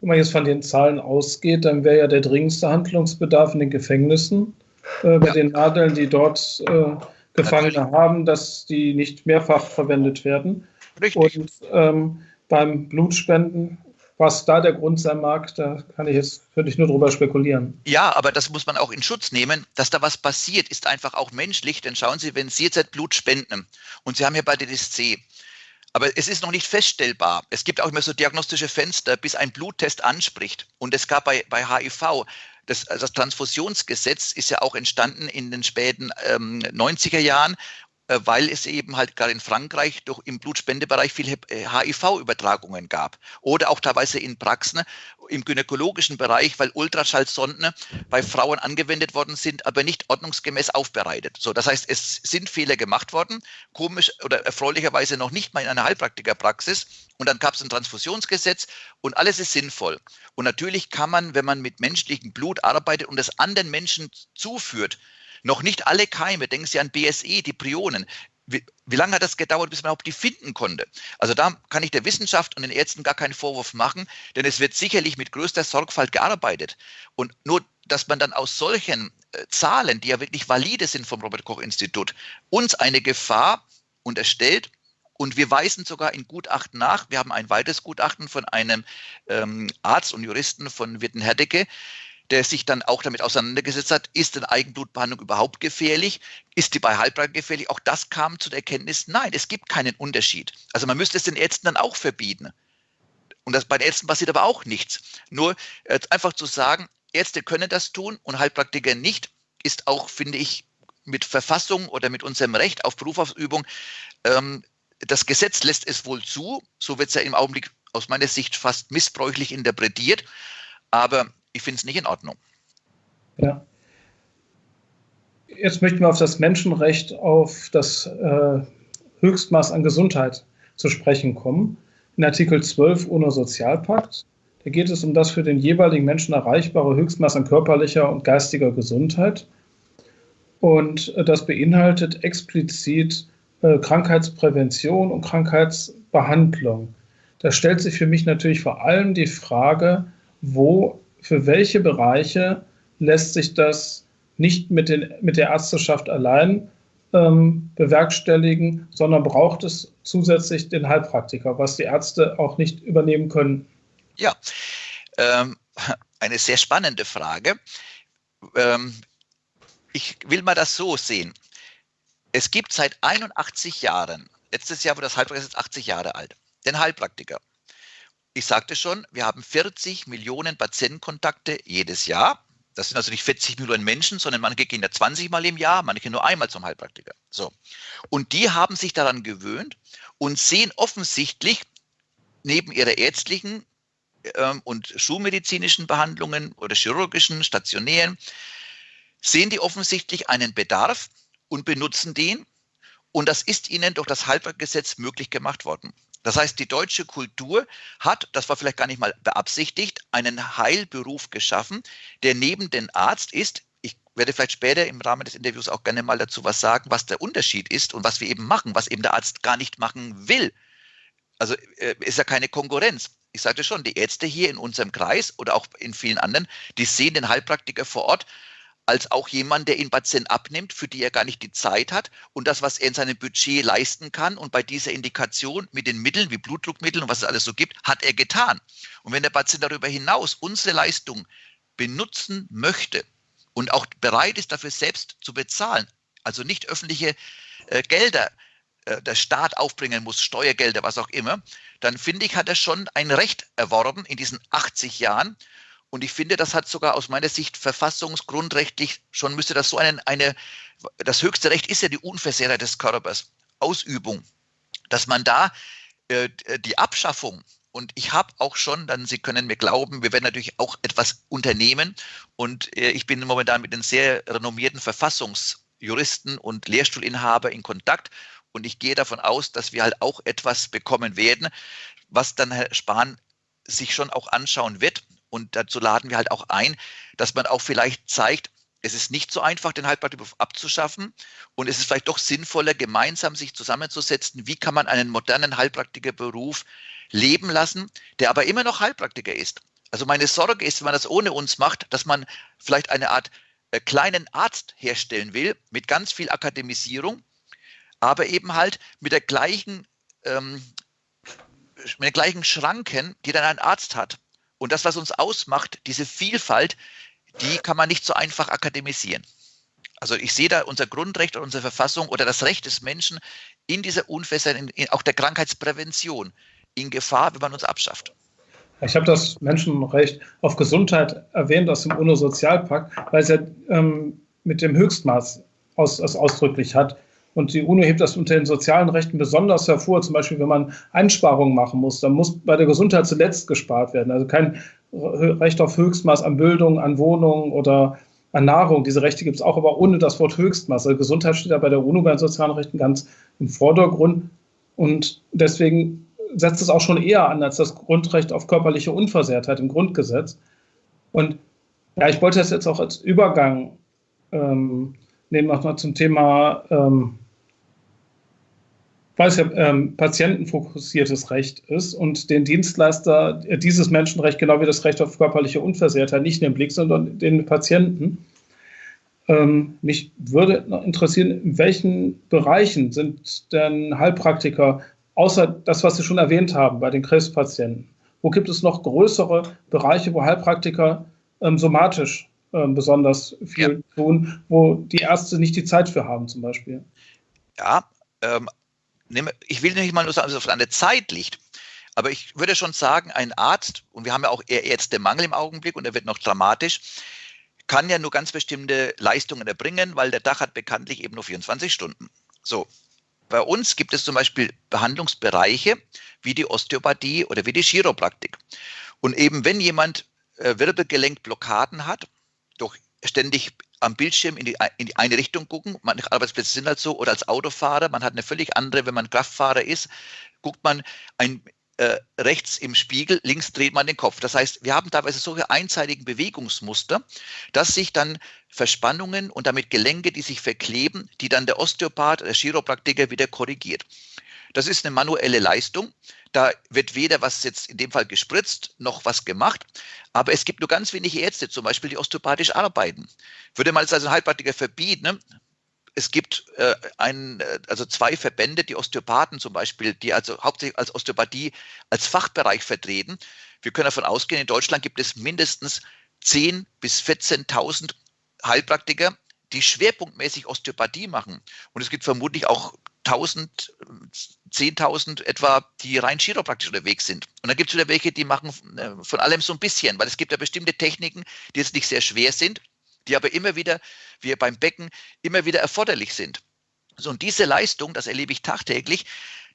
wenn man jetzt von den Zahlen ausgeht, dann wäre ja der dringendste Handlungsbedarf in den Gefängnissen äh, bei ja. den Nadeln, die dort äh, Gefangene Natürlich. haben, dass die nicht mehrfach verwendet werden. Richtig. Und ähm, beim Blutspenden, was da der Grund sein mag, da kann ich jetzt, könnte ich nur drüber spekulieren. Ja, aber das muss man auch in Schutz nehmen. Dass da was passiert, ist einfach auch menschlich. Denn schauen Sie, wenn Sie jetzt Blut spenden und Sie haben hier bei DSC aber es ist noch nicht feststellbar. Es gibt auch immer so diagnostische Fenster, bis ein Bluttest anspricht. Und es gab bei, bei HIV, das, das Transfusionsgesetz ist ja auch entstanden in den späten ähm, 90er Jahren weil es eben halt gerade in Frankreich durch im Blutspendebereich viel HIV-Übertragungen äh, gab. Oder auch teilweise in Praxen im gynäkologischen Bereich, weil Ultraschallsonden bei Frauen angewendet worden sind, aber nicht ordnungsgemäß aufbereitet. So, das heißt, es sind Fehler gemacht worden, komisch oder erfreulicherweise noch nicht mal in einer Heilpraktikerpraxis. Und dann gab es ein Transfusionsgesetz und alles ist sinnvoll. Und natürlich kann man, wenn man mit menschlichem Blut arbeitet und es anderen Menschen zuführt, noch nicht alle Keime, denken Sie an BSE, die Prionen. Wie, wie, lange hat das gedauert, bis man überhaupt die finden konnte? Also da kann ich der Wissenschaft und den Ärzten gar keinen Vorwurf machen, denn es wird sicherlich mit größter Sorgfalt gearbeitet. Und nur, dass man dann aus solchen äh, Zahlen, die ja wirklich valide sind vom Robert Koch Institut, uns eine Gefahr unterstellt, und wir weisen sogar in Gutachten nach. Wir haben ein weiteres Gutachten von einem ähm, Arzt und Juristen von Witten-Herdecke, der sich dann auch damit auseinandergesetzt hat, ist eine Eigenblutbehandlung überhaupt gefährlich? Ist die bei Heilpraktikern gefährlich? Auch das kam zu der Erkenntnis, nein, es gibt keinen Unterschied. Also man müsste es den Ärzten dann auch verbieten. Und das, bei den Ärzten passiert aber auch nichts. Nur äh, einfach zu sagen, Ärzte können das tun und Heilpraktiker nicht, ist auch, finde ich, mit Verfassung oder mit unserem Recht auf Berufsausübung, ähm, das Gesetz lässt es wohl zu, so wird es ja im Augenblick aus meiner Sicht fast missbräuchlich interpretiert, aber ich finde es nicht in Ordnung. Ja. Jetzt möchten wir auf das Menschenrecht, auf das äh, Höchstmaß an Gesundheit zu sprechen kommen. In Artikel 12 UNO-Sozialpakt, da geht es um das für den jeweiligen Menschen erreichbare Höchstmaß an körperlicher und geistiger Gesundheit. Und äh, das beinhaltet explizit äh, Krankheitsprävention und Krankheitsbehandlung. Da stellt sich für mich natürlich vor allem die Frage, wo, für welche Bereiche lässt sich das nicht mit, den, mit der Ärzteschaft allein ähm, bewerkstelligen, sondern braucht es zusätzlich den Heilpraktiker, was die Ärzte auch nicht übernehmen können. Ja, ähm, eine sehr spannende Frage. Ähm, ich will mal das so sehen. Es gibt seit 81 Jahren, letztes Jahr wurde das Heilpraktiker ist 80 Jahre alt, den Heilpraktiker. Ich sagte schon, wir haben 40 Millionen Patientenkontakte jedes Jahr. Das sind also nicht 40 Millionen Menschen, sondern manche gehen ja 20 Mal im Jahr, manche nur einmal zum Heilpraktiker. So. Und die haben sich daran gewöhnt und sehen offensichtlich neben ihrer ärztlichen ähm, und schulmedizinischen Behandlungen oder chirurgischen, stationären, sehen die offensichtlich einen Bedarf und benutzen den. Und das ist ihnen durch das Halbwertgesetz möglich gemacht worden. Das heißt, die deutsche Kultur hat, das war vielleicht gar nicht mal beabsichtigt, einen Heilberuf geschaffen, der neben dem Arzt ist. Ich werde vielleicht später im Rahmen des Interviews auch gerne mal dazu was sagen, was der Unterschied ist und was wir eben machen, was eben der Arzt gar nicht machen will. Also äh, ist ja keine Konkurrenz. Ich sagte schon, die Ärzte hier in unserem Kreis oder auch in vielen anderen, die sehen den Heilpraktiker vor Ort als auch jemand, der ihn Patient abnimmt, für die er gar nicht die Zeit hat und das, was er in seinem Budget leisten kann und bei dieser Indikation mit den Mitteln wie Blutdruckmitteln und was es alles so gibt, hat er getan. Und wenn der Patient darüber hinaus unsere Leistung benutzen möchte und auch bereit ist, dafür selbst zu bezahlen, also nicht öffentliche äh, Gelder äh, der Staat aufbringen muss, Steuergelder, was auch immer, dann finde ich, hat er schon ein Recht erworben in diesen 80 Jahren und ich finde, das hat sogar aus meiner Sicht verfassungsgrundrechtlich schon müsste das so einen, eine, das höchste Recht ist ja die Unversehrtheit des Körpers, Ausübung, dass man da äh, die Abschaffung und ich habe auch schon, dann Sie können mir glauben, wir werden natürlich auch etwas unternehmen. Und äh, ich bin momentan mit den sehr renommierten Verfassungsjuristen und Lehrstuhlinhaber in Kontakt. Und ich gehe davon aus, dass wir halt auch etwas bekommen werden, was dann Herr Spahn sich schon auch anschauen wird. Und dazu laden wir halt auch ein, dass man auch vielleicht zeigt, es ist nicht so einfach, den Heilpraktikerberuf abzuschaffen. Und es ist vielleicht doch sinnvoller, gemeinsam sich zusammenzusetzen, wie kann man einen modernen Heilpraktikerberuf leben lassen, der aber immer noch Heilpraktiker ist. Also meine Sorge ist, wenn man das ohne uns macht, dass man vielleicht eine Art äh, kleinen Arzt herstellen will mit ganz viel Akademisierung, aber eben halt mit der gleichen, ähm, mit den gleichen Schranken, die dann ein Arzt hat. Und das, was uns ausmacht, diese Vielfalt, die kann man nicht so einfach akademisieren. Also ich sehe da unser Grundrecht und unsere Verfassung oder das Recht des Menschen in dieser Unfässer, in, in, auch der Krankheitsprävention in Gefahr, wenn man uns abschafft. Ich habe das Menschenrecht auf Gesundheit erwähnt aus dem UNO-Sozialpakt, weil es ja ähm, mit dem Höchstmaß aus, aus ausdrücklich hat. Und die UNO hebt das unter den sozialen Rechten besonders hervor. Zum Beispiel, wenn man Einsparungen machen muss, dann muss bei der Gesundheit zuletzt gespart werden. Also kein Recht auf Höchstmaß an Bildung, an Wohnungen oder an Nahrung. Diese Rechte gibt es auch, aber ohne das Wort Höchstmaß. Also Gesundheit steht ja bei der UNO bei den sozialen Rechten ganz im Vordergrund. Und deswegen setzt es auch schon eher an als das Grundrecht auf körperliche Unversehrtheit im Grundgesetz. Und ja, ich wollte das jetzt auch als Übergang ähm, nehmen, noch zum Thema ähm, weil es ja ähm, patientenfokussiertes Recht ist und den Dienstleister äh, dieses Menschenrecht genau wie das Recht auf körperliche Unversehrtheit nicht in den Blick, sondern den Patienten. Ähm, mich würde noch interessieren, in welchen Bereichen sind denn Heilpraktiker, außer das, was Sie schon erwähnt haben bei den Krebspatienten, wo gibt es noch größere Bereiche, wo Heilpraktiker ähm, somatisch ähm, besonders viel ja. tun, wo die Ärzte nicht die Zeit für haben, zum Beispiel. Ja, ähm, ich will nicht mal nur sagen, dass es auf eine Zeit liegt. Aber ich würde schon sagen, ein Arzt, und wir haben ja auch Ärztemangel im Augenblick und er wird noch dramatisch, kann ja nur ganz bestimmte Leistungen erbringen, weil der Dach hat bekanntlich eben nur 24 Stunden. So. Bei uns gibt es zum Beispiel Behandlungsbereiche wie die Osteopathie oder wie die Chiropraktik. Und eben wenn jemand äh, Wirbelgelenkblockaden hat, ständig am Bildschirm in die, in die eine Richtung gucken. Manche Arbeitsplätze sind halt so. Oder als Autofahrer, man hat eine völlig andere, wenn man Kraftfahrer ist, guckt man ein, äh, rechts im Spiegel, links dreht man den Kopf. Das heißt, wir haben teilweise solche einseitigen Bewegungsmuster, dass sich dann Verspannungen und damit Gelenke, die sich verkleben, die dann der Osteopath, der Chiropraktiker wieder korrigiert. Das ist eine manuelle Leistung. Da wird weder was jetzt in dem Fall gespritzt, noch was gemacht. Aber es gibt nur ganz wenige Ärzte, zum Beispiel, die osteopathisch arbeiten. Würde man es als ein Heilpraktiker verbieten, ne? es gibt äh, ein, äh, also zwei Verbände, die Osteopathen zum Beispiel, die also hauptsächlich als Osteopathie als Fachbereich vertreten. Wir können davon ausgehen, in Deutschland gibt es mindestens 10.000 bis 14.000 Heilpraktiker, die schwerpunktmäßig Osteopathie machen. Und es gibt vermutlich auch 1000, 10.000 etwa, die rein chiropraktisch unterwegs sind. Und dann gibt es wieder welche, die machen äh, von allem so ein bisschen, weil es gibt ja bestimmte Techniken, die jetzt nicht sehr schwer sind, die aber immer wieder, wie beim Becken, immer wieder erforderlich sind. So, und diese Leistung, das erlebe ich tagtäglich,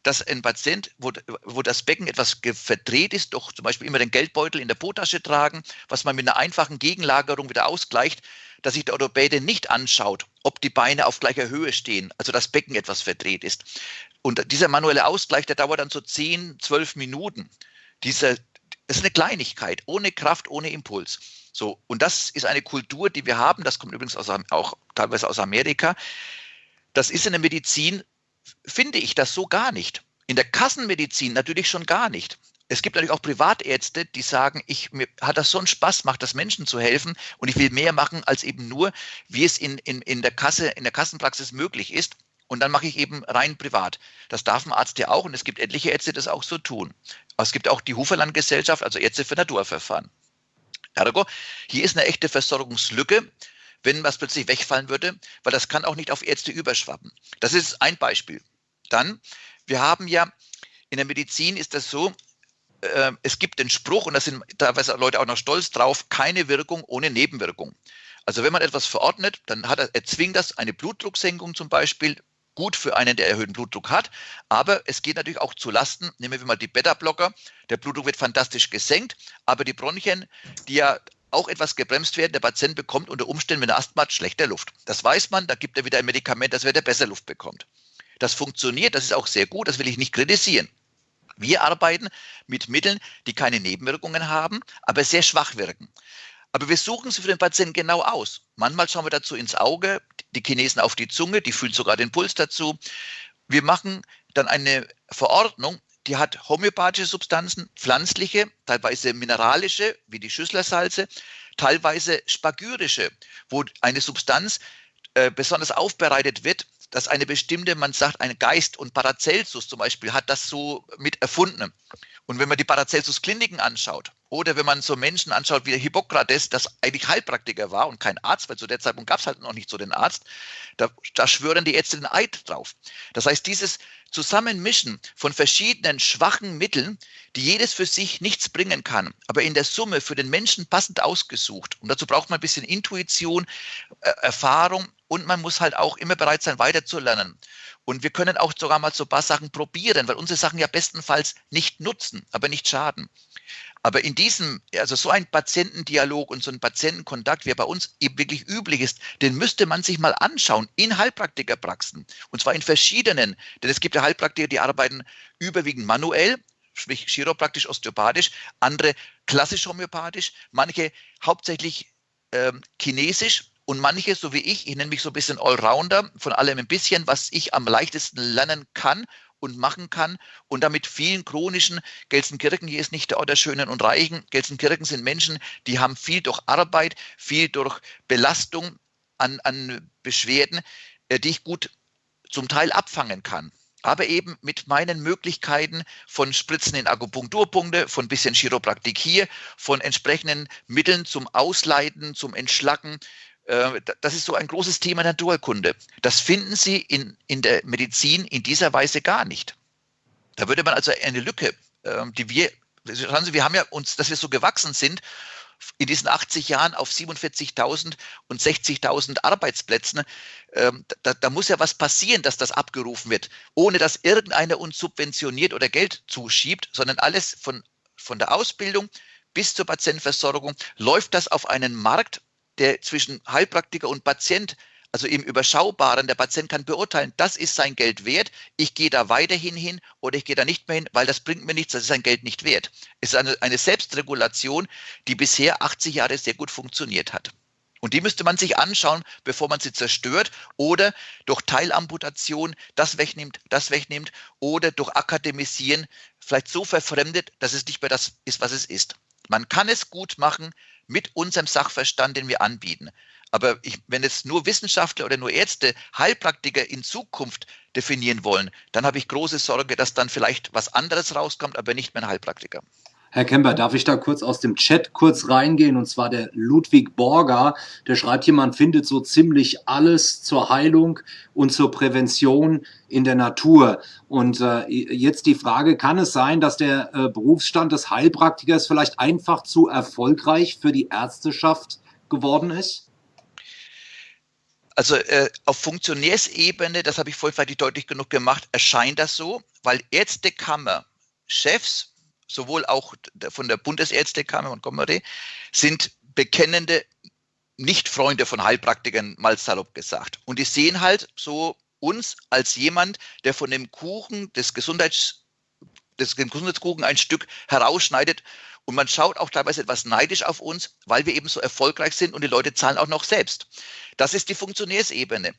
dass ein Patient, wo, wo das Becken etwas verdreht ist, doch zum Beispiel immer den Geldbeutel in der Potasche tragen, was man mit einer einfachen Gegenlagerung wieder ausgleicht, dass sich der Orthopäde nicht anschaut, ob die Beine auf gleicher Höhe stehen, also das Becken etwas verdreht ist. Und dieser manuelle Ausgleich, der dauert dann so 10, 12 Minuten. Diese, das ist eine Kleinigkeit, ohne Kraft, ohne Impuls. So, und das ist eine Kultur, die wir haben, das kommt übrigens aus, auch teilweise aus Amerika. Das ist in der Medizin, finde ich das so gar nicht. In der Kassenmedizin natürlich schon gar nicht es gibt natürlich auch Privatärzte, die sagen, ich, mir hat das so einen Spaß, macht das Menschen zu helfen und ich will mehr machen als eben nur, wie es in, in, in der Kasse, in der Kassenpraxis möglich ist. Und dann mache ich eben rein privat. Das darf ein Arzt ja auch und es gibt etliche Ärzte, die das auch so tun. Aber es gibt auch die Huferland-Gesellschaft, also Ärzte für Naturverfahren. Ergo, hier ist eine echte Versorgungslücke, wenn was plötzlich wegfallen würde, weil das kann auch nicht auf Ärzte überschwappen. Das ist ein Beispiel. Dann, wir haben ja in der Medizin ist das so, äh, es gibt den Spruch, und da sind teilweise Leute auch noch stolz drauf, keine Wirkung ohne Nebenwirkung. Also wenn man etwas verordnet, dann hat er, erzwingt das eine Blutdrucksenkung zum Beispiel, gut für einen, der erhöhten Blutdruck hat, aber es geht natürlich auch zu Lasten, nehmen wir mal die Beta-Blocker, der Blutdruck wird fantastisch gesenkt, aber die Bronchien, die ja auch etwas gebremst werden, der Patient bekommt unter Umständen, wenn er Asthma hat, schlechter Luft. Das weiß man, da gibt er wieder ein Medikament, dass er besser Luft bekommt. Das funktioniert, das ist auch sehr gut, das will ich nicht kritisieren. Wir arbeiten mit Mitteln, die keine Nebenwirkungen haben, aber sehr schwach wirken. Aber wir suchen sie für den Patienten genau aus. Manchmal schauen wir dazu ins Auge, die Chinesen auf die Zunge, die fühlen sogar den Puls dazu. Wir machen dann eine Verordnung, die hat homöopathische Substanzen, pflanzliche, teilweise mineralische, wie die Schüsslersalze, teilweise spagyrische, wo eine Substanz äh, besonders aufbereitet wird, dass eine bestimmte, man sagt, ein Geist und Paracelsus zum Beispiel hat das so mit erfunden. Und wenn man die Paracelsus-Kliniken anschaut oder wenn man so Menschen anschaut wie Hippokrates, das eigentlich Heilpraktiker war und kein Arzt, weil zu der Zeitpunkt gab es halt noch nicht so den Arzt, da, da schwören die Ärzte den Eid drauf. Das heißt, dieses Zusammenmischen von verschiedenen schwachen Mitteln, die jedes für sich nichts bringen kann, aber in der Summe für den Menschen passend ausgesucht. Und dazu braucht man ein bisschen Intuition, äh, Erfahrung und man muss halt auch immer bereit sein, weiterzulernen. Und wir können auch sogar mal so ein paar Sachen probieren, weil unsere Sachen ja bestenfalls nicht nutzen, aber nicht schaden. Aber in diesem, also so ein Patientendialog und so ein Patientenkontakt, wie er bei uns eben wirklich üblich ist, den müsste man sich mal anschauen in Heilpraktikerpraxen. Und zwar in verschiedenen. Denn es gibt ja Heilpraktiker, die arbeiten überwiegend manuell, sprich chiropraktisch, osteopathisch, andere klassisch homöopathisch, manche hauptsächlich ähm, chinesisch und manche, so wie ich, ich nenne mich so ein bisschen Allrounder, von allem ein bisschen, was ich am leichtesten lernen kann und machen kann und damit vielen chronischen, Gelsenkirchen hier ist nicht der Ort der Schönen und Reichen, Gelsenkirchen sind Menschen, die haben viel durch Arbeit, viel durch Belastung an, an Beschwerden, äh, die ich gut zum Teil abfangen kann. aber eben mit meinen Möglichkeiten von Spritzen in Akupunkturpunkte, von bisschen Chiropraktik hier, von entsprechenden Mitteln zum Ausleiten, zum Entschlacken. Äh, das ist so ein großes Thema Naturkunde. Das finden Sie in, in der Medizin in dieser Weise gar nicht. Da würde man also eine Lücke, ähm, die wir, schauen Sie, wir haben ja uns, dass wir so gewachsen sind in diesen 80 Jahren auf 47.000 und 60.000 Arbeitsplätzen. Ähm, da, da, muss ja was passieren, dass das abgerufen wird, ohne dass irgendeiner uns subventioniert oder Geld zuschiebt, sondern alles von, von der Ausbildung bis zur Patientenversorgung läuft das auf einen Markt, der zwischen Heilpraktiker und Patient also im Überschaubaren, der Patient kann beurteilen, das ist sein Geld wert, ich gehe da weiterhin hin oder ich gehe da nicht mehr hin, weil das bringt mir nichts, das ist sein Geld nicht wert. Es ist eine, eine Selbstregulation, die bisher 80 Jahre sehr gut funktioniert hat. Und die müsste man sich anschauen, bevor man sie zerstört oder durch Teilamputation das wegnimmt, das wegnimmt oder durch Akademisieren vielleicht so verfremdet, dass es nicht mehr das ist, was es ist. Man kann es gut machen mit unserem Sachverstand, den wir anbieten. Aber ich, wenn jetzt nur Wissenschaftler oder nur Ärzte Heilpraktiker in Zukunft definieren wollen, dann habe ich große Sorge, dass dann vielleicht was anderes rauskommt, aber nicht mehr ein Heilpraktiker. Herr Kemper, darf ich da kurz aus dem Chat kurz reingehen? Und zwar der Ludwig Borger, der schreibt hier, man findet so ziemlich alles zur Heilung und zur Prävention in der Natur. Und äh, jetzt die Frage, kann es sein, dass der äh, Berufsstand des Heilpraktikers vielleicht einfach zu erfolgreich für die Ärzteschaft geworden ist? Also äh, auf Funktionärsebene, das habe ich vorhin vielleicht deutlich genug gemacht, erscheint das so, weil Ärztekammer, Chefs, sowohl auch von der Bundesärztekammer und Montgomery, sind bekennende Nicht-Freunde von Heilpraktikern, mal salopp gesagt. Und die sehen halt so uns als jemand, der von dem Kuchen des Gesundheits des Gesundheitskuchen ein Stück herausschneidet und man schaut auch teilweise etwas neidisch auf uns, weil wir eben so erfolgreich sind und die Leute zahlen auch noch selbst. Das ist die Funktionärsebene.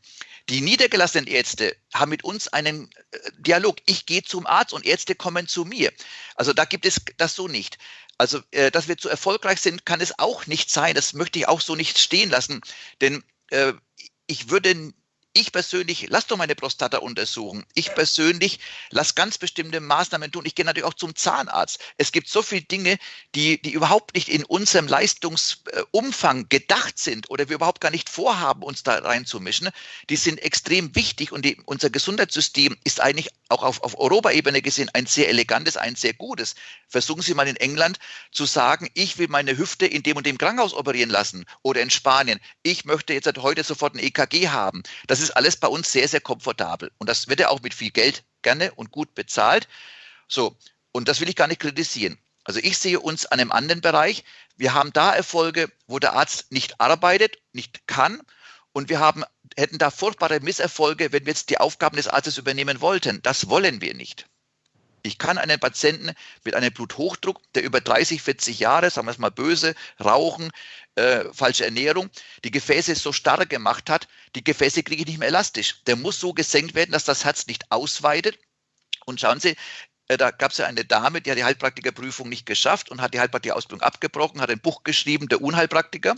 Die niedergelassenen Ärzte haben mit uns einen äh, Dialog. Ich gehe zum Arzt und Ärzte kommen zu mir. Also da gibt es das so nicht. Also, äh, dass wir zu erfolgreich sind, kann es auch nicht sein. Das möchte ich auch so nicht stehen lassen. Denn äh, ich würde ich persönlich lass doch meine Prostata untersuchen. Ich persönlich lass ganz bestimmte Maßnahmen tun. Ich gehe natürlich auch zum Zahnarzt. Es gibt so viele Dinge, die, die überhaupt nicht in unserem Leistungsumfang gedacht sind oder wir überhaupt gar nicht vorhaben, uns da reinzumischen. Die sind extrem wichtig und die, unser Gesundheitssystem ist eigentlich auch auf, auf Europaebene gesehen ein sehr elegantes, ein sehr gutes. Versuchen Sie mal in England zu sagen, ich will meine Hüfte in dem und dem Krankenhaus operieren lassen oder in Spanien. Ich möchte jetzt heute sofort ein EKG haben. Das ist ist alles bei uns sehr, sehr komfortabel. Und das wird ja auch mit viel Geld gerne und gut bezahlt. So, und das will ich gar nicht kritisieren. Also ich sehe uns an einem anderen Bereich. Wir haben da Erfolge, wo der Arzt nicht arbeitet, nicht kann. Und wir haben, hätten da furchtbare Misserfolge, wenn wir jetzt die Aufgaben des Arztes übernehmen wollten. Das wollen wir nicht. Ich kann einen Patienten mit einem Bluthochdruck, der über 30, 40 Jahre, sagen wir es mal böse, Rauchen, äh, falsche Ernährung, die Gefäße so starr gemacht hat, die Gefäße kriege ich nicht mehr elastisch. Der muss so gesenkt werden, dass das Herz nicht ausweitet. Und schauen Sie, äh, da gab es ja eine Dame, die hat die Heilpraktikerprüfung nicht geschafft und hat die Heilpraktikerausbildung abgebrochen, hat ein Buch geschrieben, der Unheilpraktiker.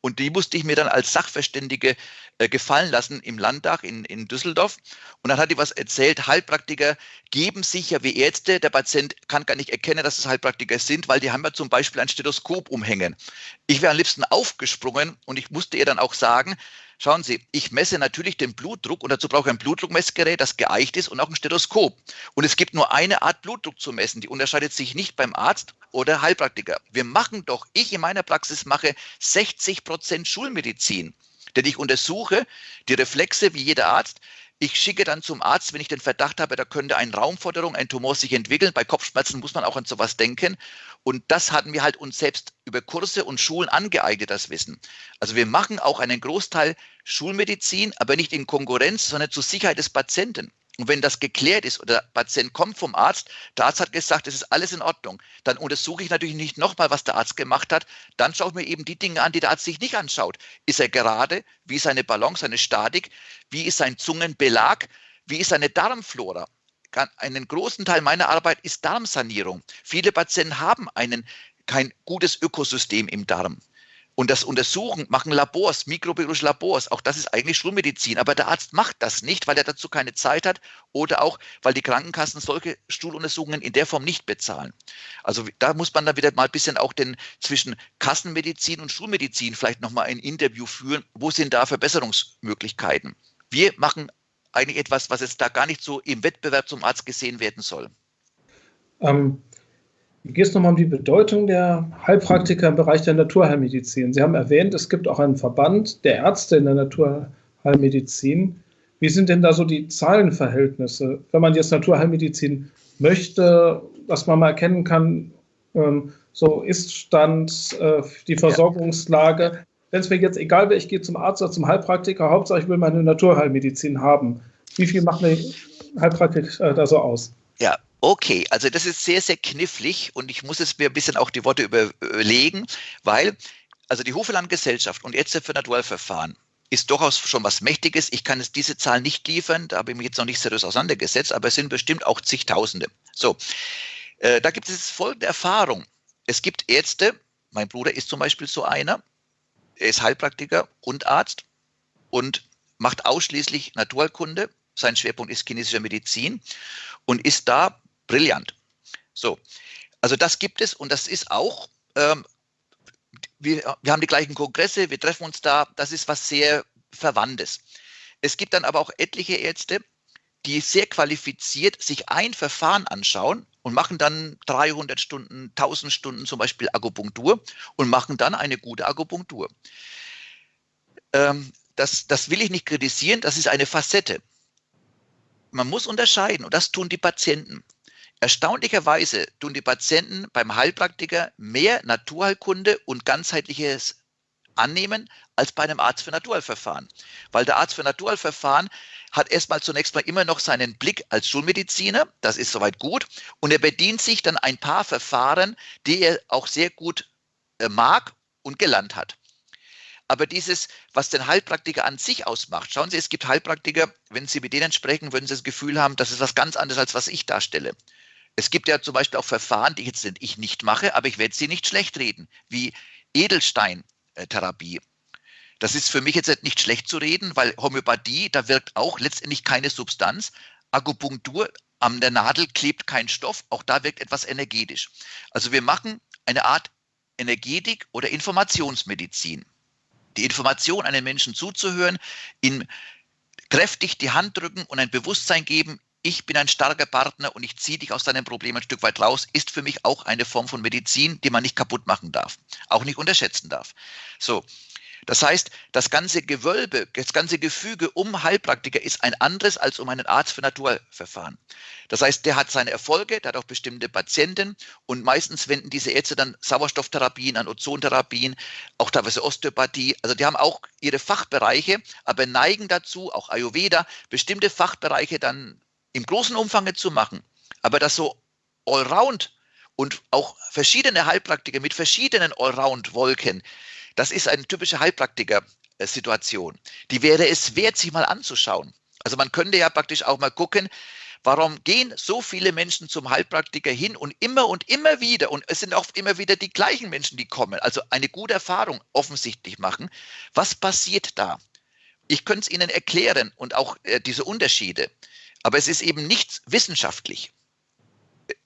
Und die musste ich mir dann als Sachverständige äh, gefallen lassen im Landtag in, in Düsseldorf. Und dann hat die was erzählt, Heilpraktiker geben sich ja wie Ärzte, der Patient kann gar nicht erkennen, dass es Heilpraktiker sind, weil die haben ja zum Beispiel ein Stethoskop umhängen. Ich wäre am liebsten aufgesprungen und ich musste ihr dann auch sagen, Schauen Sie, ich messe natürlich den Blutdruck und dazu brauche ich ein Blutdruckmessgerät, das geeicht ist und auch ein Stethoskop. Und es gibt nur eine Art Blutdruck zu messen, die unterscheidet sich nicht beim Arzt oder Heilpraktiker. Wir machen doch, ich in meiner Praxis mache 60 Prozent Schulmedizin. Denn ich untersuche die Reflexe wie jeder Arzt, ich schicke dann zum Arzt, wenn ich den Verdacht habe, da könnte eine Raumforderung, ein Tumor sich entwickeln. Bei Kopfschmerzen muss man auch an sowas denken. Und das hatten wir halt uns selbst über Kurse und Schulen angeeignet, das Wissen. Also wir machen auch einen Großteil Schulmedizin, aber nicht in Konkurrenz, sondern zur Sicherheit des Patienten. Und wenn das geklärt ist oder der Patient kommt vom Arzt, der Arzt hat gesagt, es ist alles in Ordnung, dann untersuche ich natürlich nicht nochmal, was der Arzt gemacht hat. Dann schaue ich mir eben die Dinge an, die der Arzt sich nicht anschaut. Ist er gerade? Wie ist seine Balance, seine Statik? Wie ist sein Zungenbelag? Wie ist seine Darmflora? Einen großen Teil meiner Arbeit ist Darmsanierung. Viele Patienten haben einen, kein gutes Ökosystem im Darm. Und das Untersuchen machen Labors, mikrobiologische Labors. Auch das ist eigentlich Schulmedizin. Aber der Arzt macht das nicht, weil er dazu keine Zeit hat oder auch, weil die Krankenkassen solche Stuhluntersuchungen in der Form nicht bezahlen. Also da muss man dann wieder mal ein bisschen auch den zwischen Kassenmedizin und Schulmedizin vielleicht nochmal ein Interview führen. Wo sind da Verbesserungsmöglichkeiten? Wir machen eigentlich etwas, was jetzt da gar nicht so im Wettbewerb zum Arzt gesehen werden soll. Ähm, Geht es nochmal um die Bedeutung der Heilpraktiker im Bereich der Naturheilmedizin? Sie haben erwähnt, es gibt auch einen Verband der Ärzte in der Naturheilmedizin. Wie sind denn da so die Zahlenverhältnisse? Wenn man jetzt Naturheilmedizin möchte, was man mal erkennen kann, ähm, so Ist-Stand, äh, die Versorgungslage. Wenn es mir jetzt egal wäre, ich gehe zum Arzt oder zum Heilpraktiker, Hauptsache ich will meine Naturheilmedizin haben. Wie viel macht eine Heilpraktik äh, da so aus? Ja, Okay, also das ist sehr, sehr knifflig und ich muss jetzt mir ein bisschen auch die Worte überlegen, weil also die Hofeland-Gesellschaft und Ärzte für Naturverfahren ist durchaus schon was Mächtiges. Ich kann jetzt diese Zahl nicht liefern, da habe ich mich jetzt noch nicht seriös auseinandergesetzt, aber es sind bestimmt auch zigtausende. So, äh, da gibt es jetzt folgende Erfahrung. Es gibt Ärzte, mein Bruder ist zum Beispiel so einer, er ist Heilpraktiker und Arzt und macht ausschließlich Naturkunde. Sein Schwerpunkt ist chinesische Medizin und ist da brillant. So, also das gibt es und das ist auch, ähm, wir, wir haben die gleichen Kongresse, wir treffen uns da, das ist was sehr Verwandtes. Es gibt dann aber auch etliche Ärzte, die sehr qualifiziert sich ein Verfahren anschauen und machen dann 300 Stunden, 1000 Stunden zum Beispiel Akupunktur und machen dann eine gute Akupunktur. Ähm, das, das will ich nicht kritisieren, das ist eine Facette. Man muss unterscheiden und das tun die Patienten. Erstaunlicherweise tun die Patienten beim Heilpraktiker mehr Naturheilkunde und ganzheitliches annehmen als bei einem Arzt für Naturheilverfahren. Weil der Arzt für Naturheilverfahren hat erstmal zunächst mal immer noch seinen Blick als Schulmediziner, das ist soweit gut, und er bedient sich dann ein paar Verfahren, die er auch sehr gut äh, mag und gelernt hat. Aber dieses, was den Heilpraktiker an sich ausmacht, schauen Sie, es gibt Heilpraktiker, wenn Sie mit denen sprechen, würden Sie das Gefühl haben, das ist was ganz anderes, als was ich darstelle. Es gibt ja zum Beispiel auch Verfahren, die jetzt ich nicht mache, aber ich werde sie nicht schlecht reden, wie Edelsteintherapie. Das ist für mich jetzt nicht schlecht zu reden, weil Homöopathie, da wirkt auch letztendlich keine Substanz. Akupunktur, an der Nadel klebt kein Stoff, auch da wirkt etwas energetisch. Also wir machen eine Art Energetik oder Informationsmedizin. Die Information einem Menschen zuzuhören, ihm kräftig die Hand drücken und ein Bewusstsein geben, ich bin ein starker Partner und ich ziehe dich aus deinem Problem ein Stück weit raus, ist für mich auch eine Form von Medizin, die man nicht kaputt machen darf, auch nicht unterschätzen darf. So. Das heißt, das ganze Gewölbe, das ganze Gefüge um Heilpraktiker ist ein anderes als um einen Arzt für Naturverfahren. Das heißt, der hat seine Erfolge, der hat auch bestimmte Patienten und meistens wenden diese Ärzte dann Sauerstofftherapien an, Ozontherapien, auch teilweise Osteopathie. Also die haben auch ihre Fachbereiche, aber neigen dazu, auch Ayurveda, bestimmte Fachbereiche dann im großen Umfang zu machen, aber das so allround und auch verschiedene Heilpraktiker mit verschiedenen Allround-Wolken, das ist eine typische Heilpraktiker-Situation. Die wäre es wert, sich mal anzuschauen. Also man könnte ja praktisch auch mal gucken, warum gehen so viele Menschen zum Heilpraktiker hin und immer und immer wieder, und es sind auch immer wieder die gleichen Menschen, die kommen, also eine gute Erfahrung offensichtlich machen. Was passiert da? Ich könnte es Ihnen erklären und auch äh, diese Unterschiede. Aber es ist eben nicht wissenschaftlich.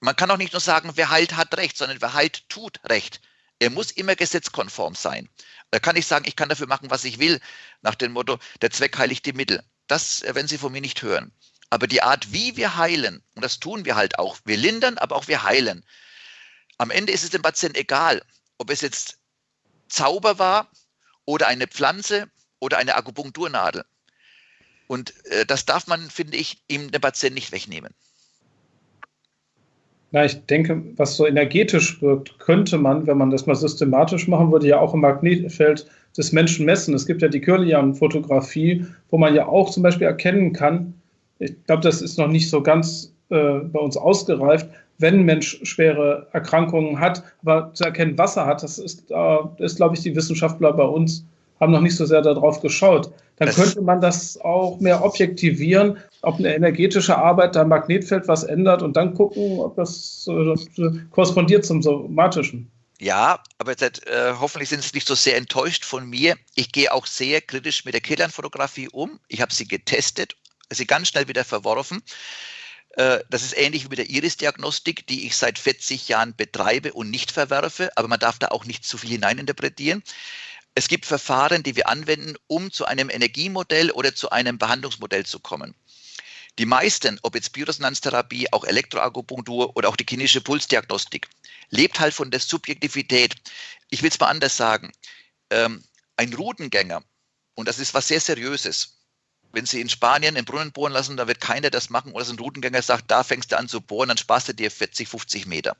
Man kann auch nicht nur sagen, wer heilt, hat Recht, sondern wer heilt, tut Recht. Er muss immer gesetzkonform sein. Da kann ich sagen, ich kann dafür machen, was ich will, nach dem Motto, der Zweck heiligt die Mittel. Das werden Sie von mir nicht hören. Aber die Art, wie wir heilen, und das tun wir halt auch, wir lindern, aber auch wir heilen. Am Ende ist es dem Patienten egal, ob es jetzt Zauber war oder eine Pflanze oder eine Akupunkturnadel. Und äh, das darf man, finde ich, ihm dem Patienten nicht wegnehmen. Na, ich denke, was so energetisch wirkt, könnte man, wenn man das mal systematisch machen würde, ja auch im Magnetfeld des Menschen messen. Es gibt ja die Kirlian-Fotografie, wo man ja auch zum Beispiel erkennen kann, ich glaube, das ist noch nicht so ganz äh, bei uns ausgereift, wenn ein Mensch schwere Erkrankungen hat, aber zu erkennen, was er hat, das ist, äh, ist glaube ich, die Wissenschaftler bei uns haben noch nicht so sehr darauf geschaut. Dann das könnte man das auch mehr objektivieren, ob eine energetische Arbeit da Magnetfeld was ändert und dann gucken, ob das äh, korrespondiert zum somatischen. Ja, aber jetzt, äh, hoffentlich sind Sie nicht so sehr enttäuscht von mir. Ich gehe auch sehr kritisch mit der Killernfotografie um. Ich habe sie getestet, sie ganz schnell wieder verworfen. Äh, das ist ähnlich wie mit der Iris-Diagnostik, die ich seit 40 Jahren betreibe und nicht verwerfe, aber man darf da auch nicht zu viel hineininterpretieren. Es gibt Verfahren, die wir anwenden, um zu einem Energiemodell oder zu einem Behandlungsmodell zu kommen. Die meisten, ob jetzt Bioresonanztherapie, auch Elektroakupunktur oder auch die klinische Pulsdiagnostik, lebt halt von der Subjektivität. Ich will es mal anders sagen. Ähm, ein Routengänger, und das ist was sehr Seriöses, wenn Sie in Spanien einen Brunnen bohren lassen, da wird keiner das machen, oder ein Routengänger sagt, da fängst du an zu bohren, dann sparst du dir 40, 50 Meter.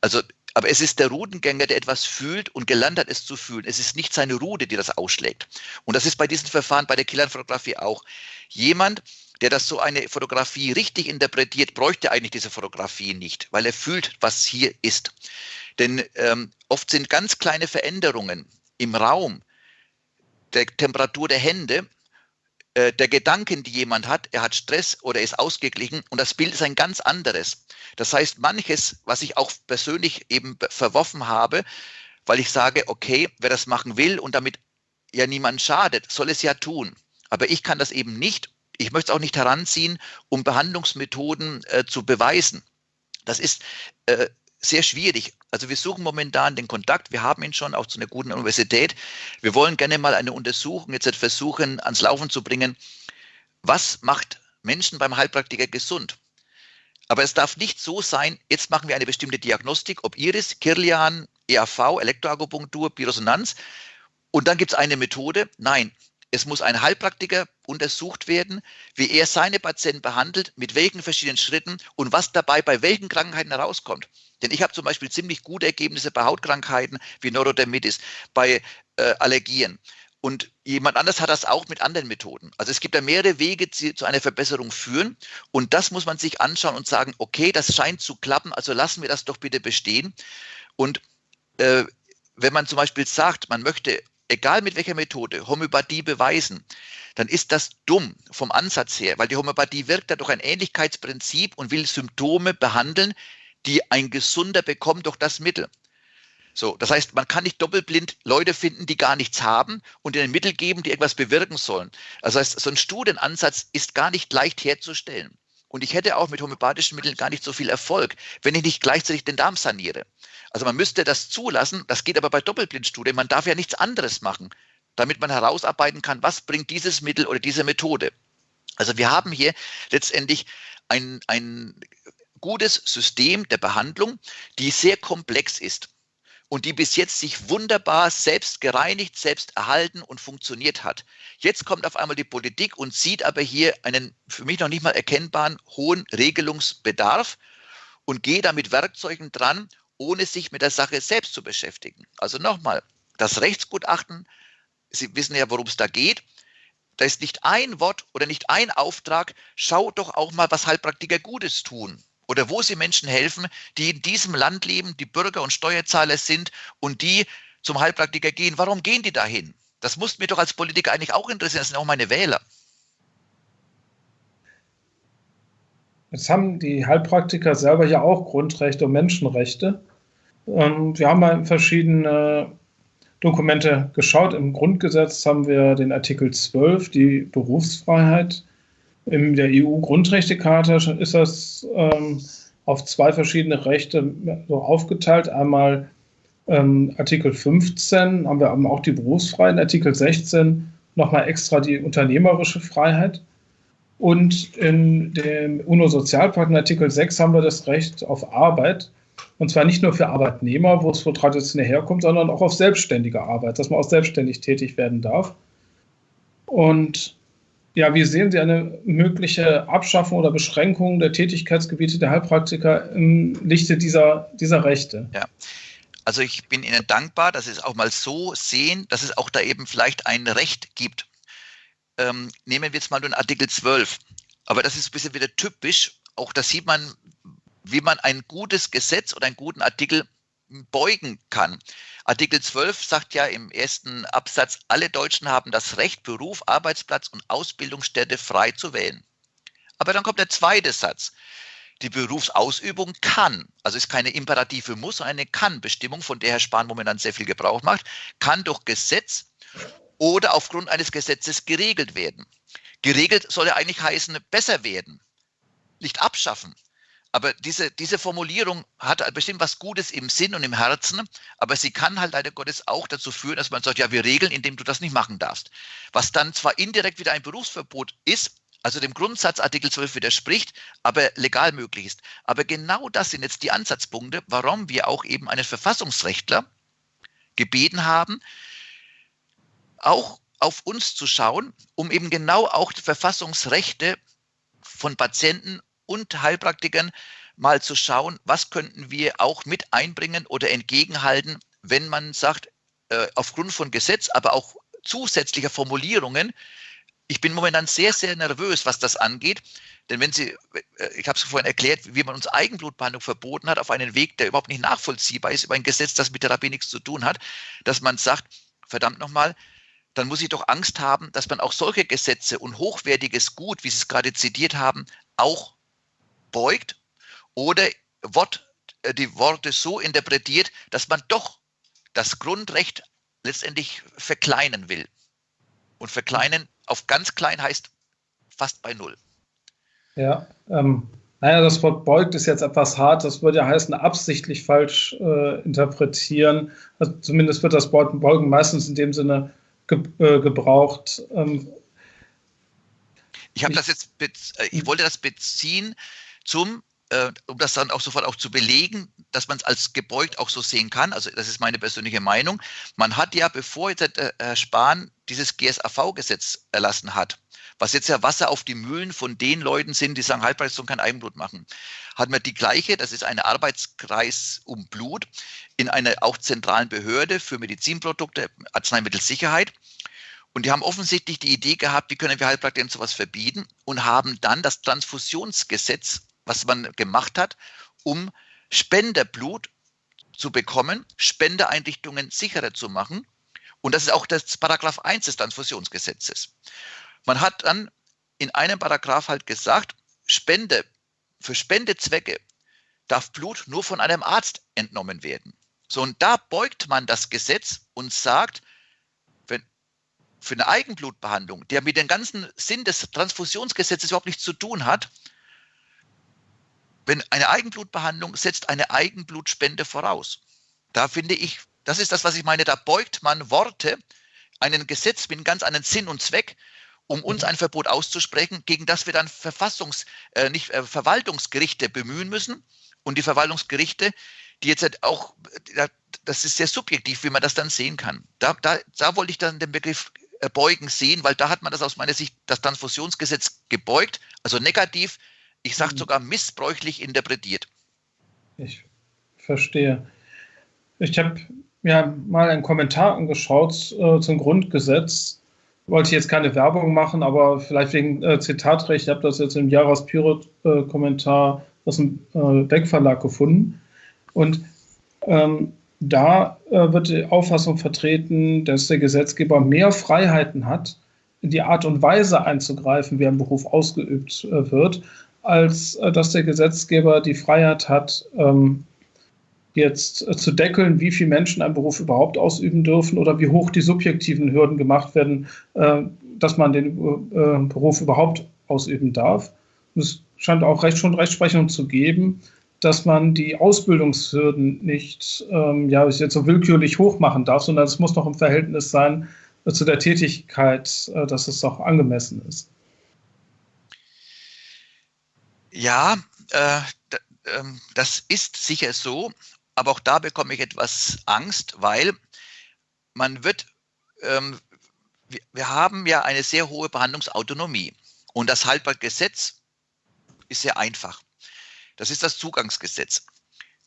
Also, aber es ist der Routengänger, der etwas fühlt und gelernt hat, es zu fühlen. Es ist nicht seine Rude, die das ausschlägt. Und das ist bei diesen Verfahren, bei der Killernfotografie auch. Jemand, der das so eine Fotografie richtig interpretiert, bräuchte eigentlich diese Fotografie nicht, weil er fühlt, was hier ist. Denn ähm, oft sind ganz kleine Veränderungen im Raum, der Temperatur der Hände, äh, der Gedanken, die jemand hat, er hat Stress oder ist ausgeglichen und das Bild ist ein ganz anderes. Das heißt, manches, was ich auch persönlich eben verworfen habe, weil ich sage, okay, wer das machen will und damit ja niemand schadet, soll es ja tun. Aber ich kann das eben nicht ich möchte es auch nicht heranziehen, um Behandlungsmethoden äh, zu beweisen. Das ist äh, sehr schwierig. Also wir suchen momentan den Kontakt. Wir haben ihn schon auch zu einer guten Universität. Wir wollen gerne mal eine Untersuchung jetzt versuchen ans Laufen zu bringen. Was macht Menschen beim Heilpraktiker gesund? Aber es darf nicht so sein, jetzt machen wir eine bestimmte Diagnostik, ob Iris, Kirlian, EAV, Elektroakupunktur, Biresonanz. Und dann gibt es eine Methode. Nein, es muss ein Heilpraktiker untersucht werden, wie er seine Patienten behandelt, mit welchen verschiedenen Schritten und was dabei bei welchen Krankheiten herauskommt. Denn ich habe zum Beispiel ziemlich gute Ergebnisse bei Hautkrankheiten wie Neurodermitis, bei äh, Allergien. Und jemand anders hat das auch mit anderen Methoden. Also es gibt da mehrere Wege, die zu einer Verbesserung führen. Und das muss man sich anschauen und sagen, okay, das scheint zu klappen, also lassen wir das doch bitte bestehen. Und äh, wenn man zum Beispiel sagt, man möchte egal mit welcher Methode, Homöopathie beweisen, dann ist das dumm vom Ansatz her, weil die Homöopathie wirkt ja durch ein Ähnlichkeitsprinzip und will Symptome behandeln, die ein Gesunder bekommt durch das Mittel. So, das heißt, man kann nicht doppelblind Leute finden, die gar nichts haben und ihnen Mittel geben, die etwas bewirken sollen. Das heißt, so ein Studienansatz ist gar nicht leicht herzustellen. Und ich hätte auch mit homöopathischen Mitteln gar nicht so viel Erfolg, wenn ich nicht gleichzeitig den Darm saniere. Also man müsste das zulassen, das geht aber bei Doppelblindstudien, man darf ja nichts anderes machen, damit man herausarbeiten kann, was bringt dieses Mittel oder diese Methode. Also wir haben hier letztendlich ein, ein gutes System der Behandlung, die sehr komplex ist und die bis jetzt sich wunderbar selbst gereinigt, selbst erhalten und funktioniert hat. Jetzt kommt auf einmal die Politik und sieht aber hier einen für mich noch nicht mal erkennbaren hohen Regelungsbedarf und geht da mit Werkzeugen dran, ohne sich mit der Sache selbst zu beschäftigen. Also nochmal, das Rechtsgutachten, Sie wissen ja, worum es da geht. Da ist nicht ein Wort oder nicht ein Auftrag, schau doch auch mal, was Heilpraktiker Gutes tun oder wo sie Menschen helfen, die in diesem Land leben, die Bürger und Steuerzahler sind und die zum Heilpraktiker gehen. Warum gehen die dahin? Das muss mir doch als Politiker eigentlich auch interessieren. Das sind auch meine Wähler. Jetzt haben die Heilpraktiker selber ja auch Grundrechte und Menschenrechte. Ähm, wir haben mal verschiedene Dokumente geschaut. Im Grundgesetz haben wir den Artikel 12, die Berufsfreiheit. In der EU-Grundrechtecharta ist das ähm, auf zwei verschiedene Rechte so aufgeteilt. Einmal ähm, Artikel 15 haben wir aber auch die Berufsfreiheit, Artikel 16 nochmal extra die unternehmerische Freiheit. Und in dem UNO-Sozialpakt, in Artikel 6, haben wir das Recht auf Arbeit. Und zwar nicht nur für Arbeitnehmer, wo es wohl traditionell herkommt, sondern auch auf selbstständige Arbeit, dass man auch selbstständig tätig werden darf. Und ja, wie sehen Sie eine mögliche Abschaffung oder Beschränkung der Tätigkeitsgebiete der Heilpraktiker im Lichte dieser, dieser Rechte? Ja. Also ich bin Ihnen dankbar, dass Sie es auch mal so sehen, dass es auch da eben vielleicht ein Recht gibt. Ähm, nehmen wir jetzt mal den Artikel 12. Aber das ist ein bisschen wieder typisch. Auch da sieht man, wie man ein gutes Gesetz oder einen guten Artikel beugen kann. Artikel 12 sagt ja im ersten Absatz, alle Deutschen haben das Recht, Beruf, Arbeitsplatz und Ausbildungsstätte frei zu wählen. Aber dann kommt der zweite Satz. die Berufsausübung kann, also ist keine imperative Muss, sondern eine Kann-Bestimmung, von der Herr Spahn momentan sehr viel Gebrauch macht, kann durch Gesetz oder aufgrund eines Gesetzes geregelt werden. Geregelt soll ja eigentlich heißen, besser werden, nicht abschaffen. Aber diese, diese Formulierung hat bestimmt was Gutes im Sinn und im Herzen, aber sie kann halt leider Gottes auch dazu führen, dass man sagt, ja, wir regeln, indem du das nicht machen darfst. Was dann zwar indirekt wieder ein Berufsverbot ist, also dem Grundsatz Artikel 12 widerspricht, aber legal möglich ist. Aber genau das sind jetzt die Ansatzpunkte, warum wir auch eben einen Verfassungsrechtler gebeten haben, auch auf uns zu schauen, um eben genau auch die Verfassungsrechte von Patienten und Heilpraktikern mal zu schauen, was könnten wir auch mit einbringen oder entgegenhalten, wenn man sagt, äh, aufgrund von Gesetz, aber auch zusätzlicher Formulierungen, ich bin momentan sehr, sehr nervös, was das angeht. Denn wenn Sie, äh, ich habe es vorhin erklärt, wie man uns Eigenblutbehandlung verboten hat, auf einen Weg, der überhaupt nicht nachvollziehbar ist, über ein Gesetz, das mit Therapie nichts zu tun hat, dass man sagt, verdammt nochmal, dann muss ich doch Angst haben, dass man auch solche Gesetze und hochwertiges Gut, wie Sie es gerade zitiert haben, auch beugt oder Wort, äh, die Worte so interpretiert, dass man doch das Grundrecht letztendlich verkleinern will. Und verkleinern auf ganz klein heißt fast bei Null. Ja, ähm, naja, das Wort beugt ist jetzt etwas hart. Das würde ja heißen, absichtlich falsch äh, interpretieren. Also zumindest wird das Wort beugen meistens in dem Sinne ge äh, gebraucht. Ähm, ich habe das jetzt, äh, ich wollte das beziehen zum äh, um das dann auch sofort auch zu belegen, dass man es als gebeugt auch so sehen kann. Also das ist meine persönliche Meinung. Man hat ja, bevor jetzt Herr Spahn dieses GSAV-Gesetz erlassen hat, was jetzt ja Wasser auf die Mühlen von den Leuten sind, die sagen, Halbleistung kann Eigenblut machen, hat man die gleiche, das ist eine Arbeitskreis um Blut, in einer auch zentralen Behörde für Medizinprodukte, Arzneimittelsicherheit. Und die haben offensichtlich die Idee gehabt, wie können wir Heilpraktikern sowas verbieten und haben dann das Transfusionsgesetz was man gemacht hat, um Spenderblut zu bekommen, Spendeeinrichtungen sicherer zu machen. Und das ist auch das Paragraph 1 des Transfusionsgesetzes. Man hat dann in einem Paragraph halt gesagt, Spende, für Spendezwecke darf Blut nur von einem Arzt entnommen werden. So, und da beugt man das Gesetz und sagt, wenn für eine Eigenblutbehandlung, der mit dem ganzen Sinn des Transfusionsgesetzes überhaupt nichts zu tun hat, wenn eine Eigenblutbehandlung setzt eine Eigenblutspende voraus. Da finde ich, das ist das, was ich meine, da beugt man Worte, einen Gesetz mit ganz anderen Sinn und Zweck, um uns ein Verbot auszusprechen, gegen das wir dann Verfassungs-, äh, nicht äh, Verwaltungsgerichte bemühen müssen. Und die Verwaltungsgerichte, die jetzt halt auch, das ist sehr subjektiv, wie man das dann sehen kann. Da, da, da wollte ich dann den Begriff äh, beugen sehen, weil da hat man das aus meiner Sicht, das Transfusionsgesetz gebeugt, also negativ ich sage mhm. sogar missbräuchlich interpretiert. Ich verstehe. Ich habe mir mal einen Kommentar angeschaut äh, zum Grundgesetz. Wollte jetzt keine Werbung machen, aber vielleicht wegen äh, Zitatrecht. Ich habe das jetzt im Pirot-Kommentar äh, aus dem äh, Deckverlag gefunden. Und ähm, da äh, wird die Auffassung vertreten, dass der Gesetzgeber mehr Freiheiten hat, in die Art und Weise einzugreifen, wie ein Beruf ausgeübt äh, wird, als äh, dass der Gesetzgeber die Freiheit hat, ähm, jetzt äh, zu deckeln, wie viele Menschen einen Beruf überhaupt ausüben dürfen oder wie hoch die subjektiven Hürden gemacht werden, äh, dass man den Beruf überhaupt ausüben darf. es scheint auch recht, schon Rechtsprechung zu geben, dass man die Ausbildungshürden nicht ähm, ja, jetzt so willkürlich hoch machen darf, sondern es muss noch im Verhältnis sein zu der Tätigkeit, dass es auch angemessen ist. Ja, äh, ähm, das ist sicher so, aber auch da bekomme ich etwas Angst, weil man wird, ähm, wir, wir haben ja eine sehr hohe Behandlungsautonomie und das Haltbargesetz ist sehr einfach. Das ist das Zugangsgesetz.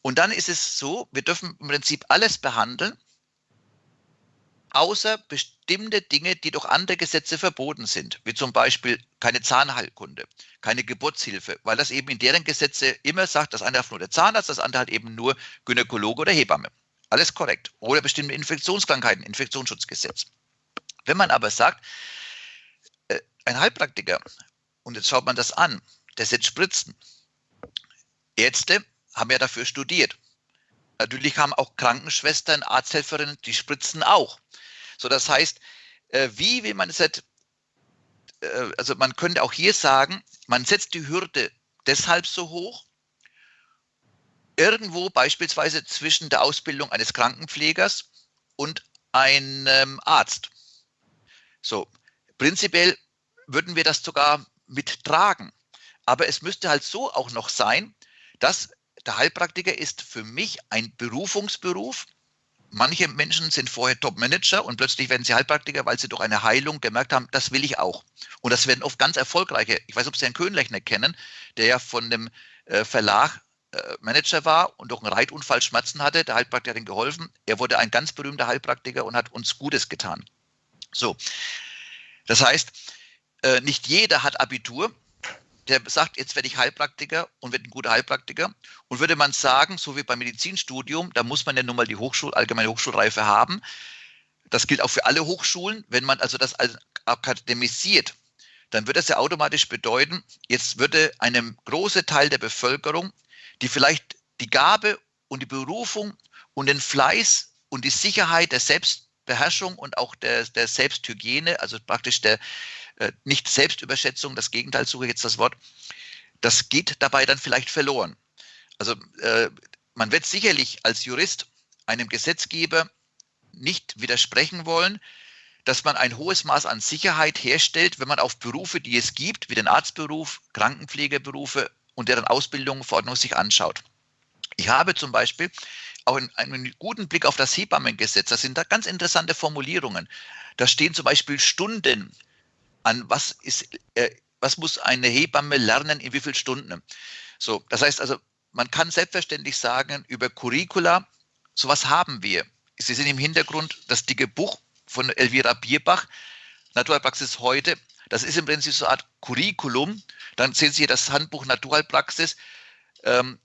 Und dann ist es so, wir dürfen im Prinzip alles behandeln, außer bestimmte Dinge, die durch andere Gesetze verboten sind, wie zum Beispiel keine Zahnheilkunde, keine Geburtshilfe, weil das eben in deren Gesetze immer sagt, das eine darf nur der Zahnarzt, das andere halt eben nur Gynäkologe oder Hebamme. Alles korrekt. Oder bestimmte Infektionskrankheiten, Infektionsschutzgesetz. Wenn man aber sagt, äh, ein Heilpraktiker, und jetzt schaut man das an, der setzt Spritzen, Ärzte haben ja dafür studiert. Natürlich haben auch Krankenschwestern, Arzthelferinnen, die spritzen auch. So, das heißt, äh, wie will man es halt, äh, also man könnte auch hier sagen, man setzt die Hürde deshalb so hoch, irgendwo beispielsweise zwischen der Ausbildung eines Krankenpflegers und einem Arzt. So, prinzipiell würden wir das sogar mittragen. Aber es müsste halt so auch noch sein, dass der Heilpraktiker ist für mich ein Berufungsberuf. Manche Menschen sind vorher Top-Manager und plötzlich werden sie Heilpraktiker, weil sie durch eine Heilung gemerkt haben, das will ich auch. Und das werden oft ganz erfolgreiche. Ich weiß, ob Sie Herrn Köhnlechner kennen, der ja von dem äh, Verlag äh, Manager war und durch einen Reitunfall Schmerzen hatte. Der Heilpraktiker hat ihm geholfen. Er wurde ein ganz berühmter Heilpraktiker und hat uns Gutes getan. So, das heißt, äh, nicht jeder hat Abitur, der sagt, jetzt werde ich Heilpraktiker und werde ein guter Heilpraktiker. Und würde man sagen, so wie beim Medizinstudium, da muss man ja nun mal die Hochschul allgemeine Hochschulreife haben. Das gilt auch für alle Hochschulen. Wenn man also das akademisiert, dann würde das ja automatisch bedeuten, jetzt würde einem große Teil der Bevölkerung, die vielleicht die Gabe und die Berufung und den Fleiß und die Sicherheit der Selbstbeherrschung und auch der, der Selbsthygiene, also praktisch der, äh, nicht Selbstüberschätzung, das Gegenteil suche jetzt das Wort, das geht dabei dann vielleicht verloren. Also äh, man wird sicherlich als Jurist einem Gesetzgeber nicht widersprechen wollen, dass man ein hohes Maß an Sicherheit herstellt, wenn man auf Berufe, die es gibt, wie den Arztberuf, Krankenpflegeberufe und deren Ausbildung Verordnung sich anschaut. Ich habe zum Beispiel auch einen guten Blick auf das Hebammengesetz. Da sind da ganz interessante Formulierungen. Da stehen zum Beispiel Stunden an was ist, äh, was muss eine Hebamme lernen, in wie vielen Stunden. So, das heißt also, man kann selbstverständlich sagen, über Curricula, sowas haben wir. Sie sehen im Hintergrund das dicke Buch von Elvira Bierbach, Naturalpraxis heute. Das ist im Prinzip so eine Art Curriculum. Dann sehen Sie hier das Handbuch Naturalpraxis. Ähm,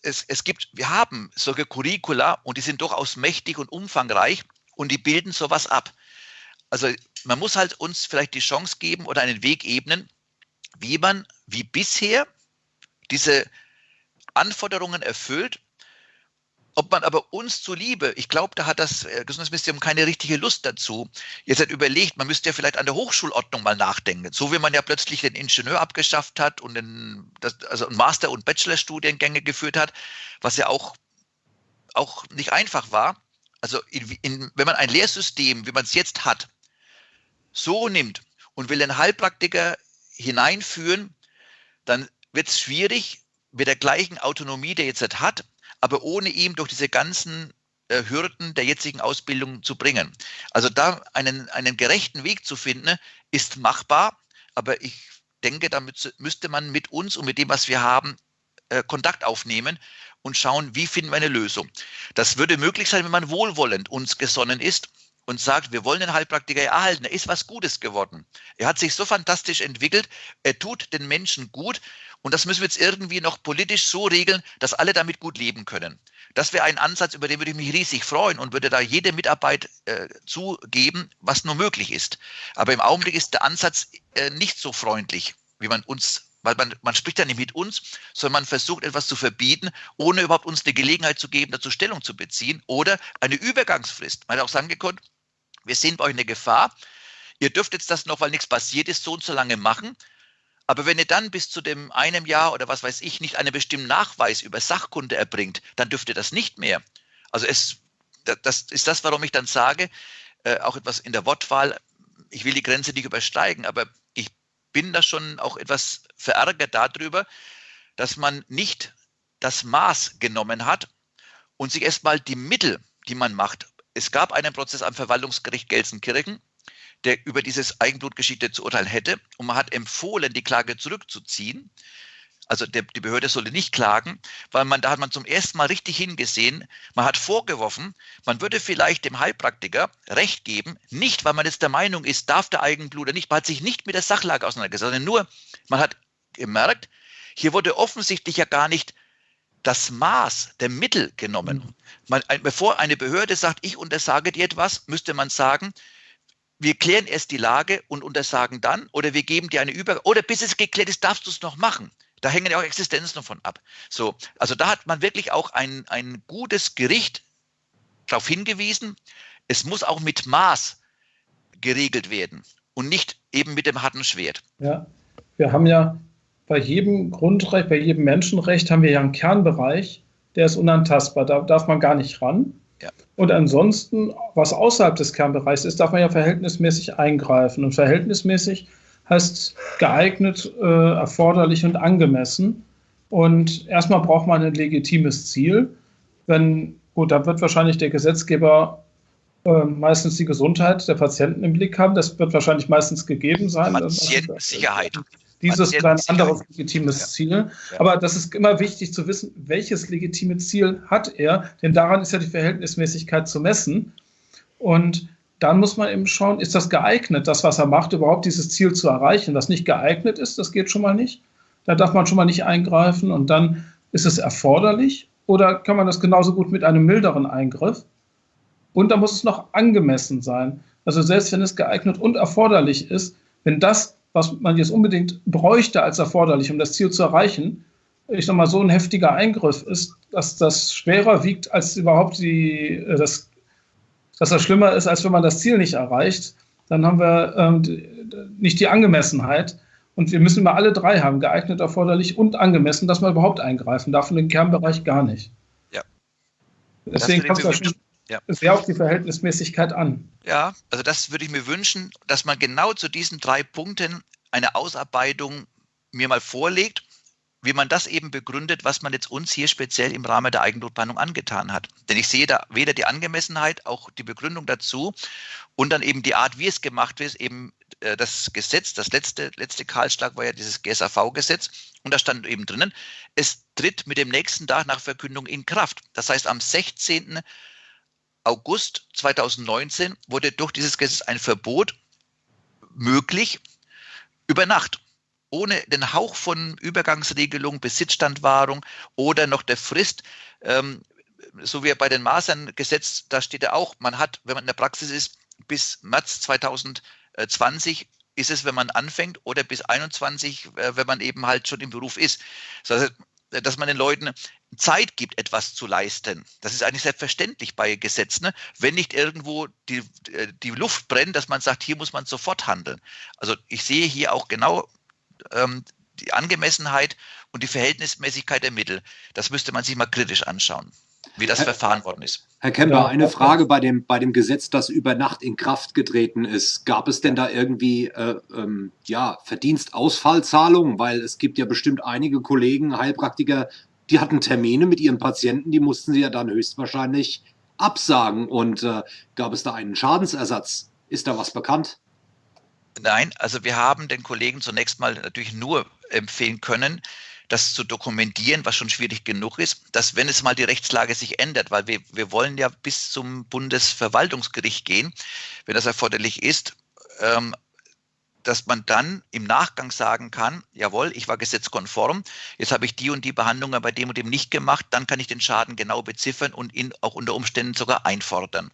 es, es gibt, wir haben solche Curricula und die sind durchaus mächtig und umfangreich und die bilden sowas ab. Also man muss halt uns vielleicht die Chance geben oder einen Weg ebnen, wie man wie bisher diese Anforderungen erfüllt. Ob man aber uns zuliebe, ich glaube, da hat das äh, Gesundheitsministerium keine richtige Lust dazu. Jetzt hat überlegt, man müsste ja vielleicht an der Hochschulordnung mal nachdenken. So wie man ja plötzlich den Ingenieur abgeschafft hat und den, das, also Master- und Bachelorstudiengänge geführt hat, was ja auch, auch nicht einfach war. Also in, in, wenn man ein Lehrsystem, wie man es jetzt hat, so nimmt und will den Heilpraktiker hineinführen, dann wird es schwierig mit der gleichen Autonomie, der jetzt hat, aber ohne ihm durch diese ganzen äh, Hürden der jetzigen Ausbildung zu bringen. Also da einen, einen gerechten Weg zu finden, ist machbar, aber ich denke, damit müsste man mit uns und mit dem, was wir haben, äh, Kontakt aufnehmen und schauen, wie finden wir eine Lösung. Das würde möglich sein, wenn man wohlwollend uns gesonnen ist und sagt, wir wollen den Heilpraktiker erhalten. Er ist was Gutes geworden. Er hat sich so fantastisch entwickelt. Er tut den Menschen gut. Und das müssen wir jetzt irgendwie noch politisch so regeln, dass alle damit gut leben können. Das wäre ein Ansatz, über den würde ich mich riesig freuen und würde da jede Mitarbeit äh, zugeben, was nur möglich ist. Aber im Augenblick ist der Ansatz äh, nicht so freundlich, wie man uns weil man, man spricht ja nicht mit uns, sondern man versucht etwas zu verbieten, ohne überhaupt uns eine Gelegenheit zu geben, dazu Stellung zu beziehen oder eine Übergangsfrist. Man hat auch sagen gekonnt, wir sehen bei euch eine Gefahr. Ihr dürft jetzt das noch, weil nichts passiert ist, so und so lange machen. Aber wenn ihr dann bis zu dem einem Jahr oder was weiß ich nicht einen bestimmten Nachweis über Sachkunde erbringt, dann dürft ihr das nicht mehr. Also es, das ist das, warum ich dann sage, äh, auch etwas in der Wortwahl, ich will die Grenze nicht übersteigen, aber ich bin da schon auch etwas verärgert darüber, dass man nicht das Maß genommen hat und sich erstmal die Mittel, die man macht, es gab einen Prozess am Verwaltungsgericht Gelsenkirchen, der über dieses Eigenblutgeschichte zu urteilen hätte. Und man hat empfohlen, die Klage zurückzuziehen. Also der, die Behörde sollte nicht klagen, weil man da hat man zum ersten Mal richtig hingesehen. Man hat vorgeworfen, man würde vielleicht dem Heilpraktiker Recht geben, nicht weil man jetzt der Meinung ist, darf der Eigenblut nicht. Man hat sich nicht mit der Sachlage auseinandergesetzt, sondern nur, man hat gemerkt, hier wurde offensichtlich ja gar nicht das Maß der Mittel genommen. Mhm. Man, bevor eine Behörde sagt, ich untersage dir etwas, müsste man sagen, wir klären erst die Lage und untersagen dann oder wir geben dir eine Über oder bis es geklärt ist, darfst du es noch machen. Da hängen ja auch Existenzen davon ab. So, also da hat man wirklich auch ein, ein gutes Gericht darauf hingewiesen, es muss auch mit Maß geregelt werden und nicht eben mit dem harten Schwert. Ja, wir haben ja bei jedem Grundrecht, bei jedem Menschenrecht haben wir ja einen Kernbereich, der ist unantastbar, da darf man gar nicht ran. Ja. Und ansonsten, was außerhalb des Kernbereichs ist, darf man ja verhältnismäßig eingreifen. Und verhältnismäßig heißt geeignet, äh, erforderlich und angemessen. Und erstmal braucht man ein legitimes Ziel. Wenn, gut, da wird wahrscheinlich der Gesetzgeber äh, meistens die Gesundheit der Patienten im Blick haben. Das wird wahrscheinlich meistens gegeben sein. Patientensicherheit. Dieses ist ein anderes legitimes Ziel. Aber das ist immer wichtig zu wissen, welches legitime Ziel hat er, denn daran ist ja die Verhältnismäßigkeit zu messen. Und dann muss man eben schauen, ist das geeignet, das, was er macht, überhaupt dieses Ziel zu erreichen. Was nicht geeignet ist, das geht schon mal nicht. Da darf man schon mal nicht eingreifen. Und dann ist es erforderlich oder kann man das genauso gut mit einem milderen Eingriff? Und da muss es noch angemessen sein. Also selbst wenn es geeignet und erforderlich ist, wenn das, was man jetzt unbedingt bräuchte als erforderlich, um das Ziel zu erreichen, ich sag mal, so ein heftiger Eingriff ist, dass das schwerer wiegt als überhaupt die, äh, das, dass das schlimmer ist, als wenn man das Ziel nicht erreicht, dann haben wir ähm, nicht die Angemessenheit. Und wir müssen immer alle drei haben, geeignet, erforderlich und angemessen, dass man überhaupt eingreifen darf, in den Kernbereich gar nicht. Ja. Deswegen kommt das schon ja. sehr auf die Verhältnismäßigkeit an. Ja, also das würde ich mir wünschen, dass man genau zu diesen drei Punkten eine Ausarbeitung mir mal vorlegt, wie man das eben begründet, was man jetzt uns hier speziell im Rahmen der Eigennotbehandlung angetan hat. Denn ich sehe da weder die Angemessenheit, auch die Begründung dazu und dann eben die Art, wie es gemacht wird, eben äh, das Gesetz, das letzte, letzte Kahlschlag war ja dieses GSAV-Gesetz und da stand eben drinnen, es tritt mit dem nächsten Tag nach Verkündung in Kraft. Das heißt, am 16. August 2019 wurde durch dieses Gesetz ein Verbot möglich über Nacht ohne den Hauch von Übergangsregelung, Besitzstandwahrung oder noch der Frist, ähm, so wie bei den Masern-Gesetz, da steht ja auch, man hat, wenn man in der Praxis ist, bis März 2020 ist es, wenn man anfängt, oder bis 21, äh, wenn man eben halt schon im Beruf ist. Das heißt, dass man den Leuten Zeit gibt, etwas zu leisten. Das ist eigentlich selbstverständlich bei Gesetzen, ne? wenn nicht irgendwo die, äh, die Luft brennt, dass man sagt, hier muss man sofort handeln. Also ich sehe hier auch genau ähm, die Angemessenheit und die Verhältnismäßigkeit der Mittel. Das müsste man sich mal kritisch anschauen, wie das Herr, verfahren worden ist. Herr Kemper, eine Frage bei dem, bei dem Gesetz, das über Nacht in Kraft getreten ist. Gab es denn da irgendwie äh, ähm, ja, Verdienstausfallzahlungen? Weil es gibt ja bestimmt einige Kollegen, Heilpraktiker, die hatten Termine mit ihren Patienten, die mussten sie ja dann höchstwahrscheinlich absagen. Und äh, gab es da einen Schadensersatz? Ist da was bekannt? Nein, also wir haben den Kollegen zunächst mal natürlich nur empfehlen können, das zu dokumentieren, was schon schwierig genug ist, dass wenn es mal die Rechtslage sich ändert, weil wir, wir wollen ja bis zum Bundesverwaltungsgericht gehen, wenn das erforderlich ist, ähm, dass man dann im Nachgang sagen kann, jawohl, ich war gesetzkonform, jetzt habe ich die und die Behandlungen bei dem und dem nicht gemacht, dann kann ich den Schaden genau beziffern und ihn auch unter Umständen sogar einfordern.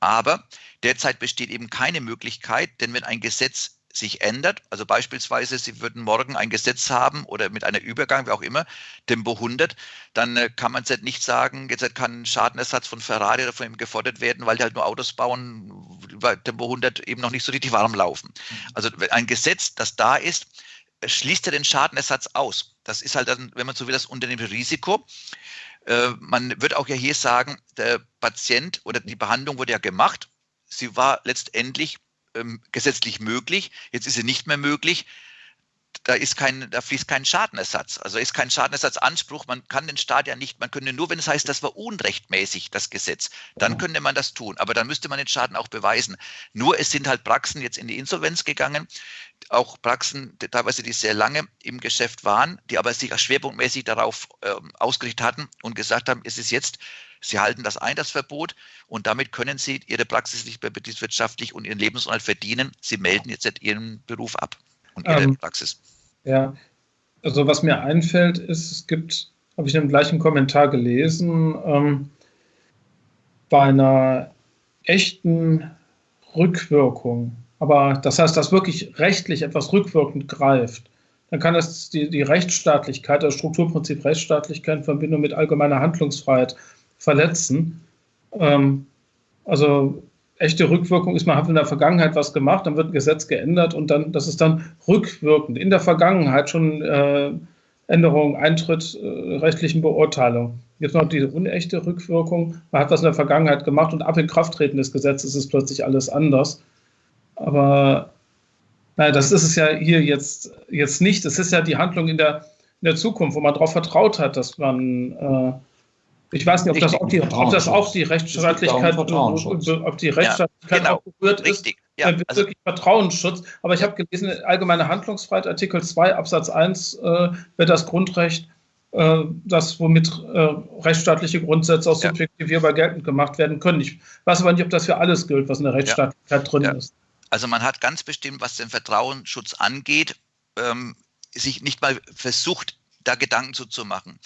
Aber derzeit besteht eben keine Möglichkeit, denn wenn ein Gesetz sich ändert, also beispielsweise Sie würden morgen ein Gesetz haben oder mit einer Übergang, wie auch immer, Tempo 100, dann äh, kann man jetzt nicht sagen, jetzt kann ein Schadenersatz von Ferrari oder von ihm gefordert werden, weil die halt nur Autos bauen, weil Tempo 100 eben noch nicht so richtig warm laufen. Mhm. Also ein Gesetz, das da ist, schließt ja den Schadenersatz aus. Das ist halt dann, wenn man so will, das Unternehmensrisiko. Äh, man wird auch ja hier sagen, der Patient oder die Behandlung wurde ja gemacht. Sie war letztendlich ähm, gesetzlich möglich, jetzt ist sie nicht mehr möglich. Da, ist kein, da fließt kein Schadenersatz. Also ist kein Schadenersatzanspruch. Man kann den Staat ja nicht, man könnte nur, wenn es heißt, das war unrechtmäßig, das Gesetz, dann könnte man das tun. Aber dann müsste man den Schaden auch beweisen. Nur es sind halt Praxen jetzt in die Insolvenz gegangen, auch Praxen, teilweise die sehr lange im Geschäft waren, die aber sich schwerpunktmäßig darauf äh, ausgerichtet hatten und gesagt haben, es ist jetzt Sie halten das ein, das Verbot, und damit können Sie Ihre Praxis nicht mehr betriebswirtschaftlich und Ihren Lebensunterhalt verdienen. Sie melden jetzt Ihren Beruf ab und Ihre ähm, Praxis. Ja, also was mir einfällt, ist, es gibt, habe ich in dem gleichen Kommentar gelesen, ähm, bei einer echten Rückwirkung, aber das heißt, dass wirklich rechtlich etwas rückwirkend greift, dann kann das die, die Rechtsstaatlichkeit, das Strukturprinzip Rechtsstaatlichkeit in Verbindung mit allgemeiner Handlungsfreiheit verletzen. Ähm, also echte Rückwirkung ist, man hat in der Vergangenheit was gemacht, dann wird ein Gesetz geändert und dann, das ist dann rückwirkend. In der Vergangenheit schon äh, Änderung, Eintritt äh, rechtlichen Beurteilung. Jetzt noch diese unechte Rückwirkung. Man hat was in der Vergangenheit gemacht und ab Inkrafttreten des Gesetzes ist plötzlich alles anders. Aber naja, das ist es ja hier jetzt, jetzt nicht. Es ist ja die Handlung in der, in der Zukunft, wo man darauf vertraut hat, dass man äh, ich weiß nicht, ob das auch die, ob das auch die Rechtsstaatlichkeit, ob die Rechtsstaatlichkeit ja, genau, auch berührt richtig. ist. Ja, also, wirklich Vertrauensschutz. Aber ich habe gelesen, allgemeine Handlungsfreiheit, Artikel 2 Absatz 1 äh, wird das Grundrecht, äh, das womit äh, rechtsstaatliche Grundsätze auch subjektivierbar ja. geltend gemacht werden können. Ich weiß aber nicht, ob das für alles gilt, was in der Rechtsstaatlichkeit ja. drin ist. Also man hat ganz bestimmt, was den Vertrauensschutz angeht, ähm, sich nicht mal versucht, da Gedanken zu, zu machen.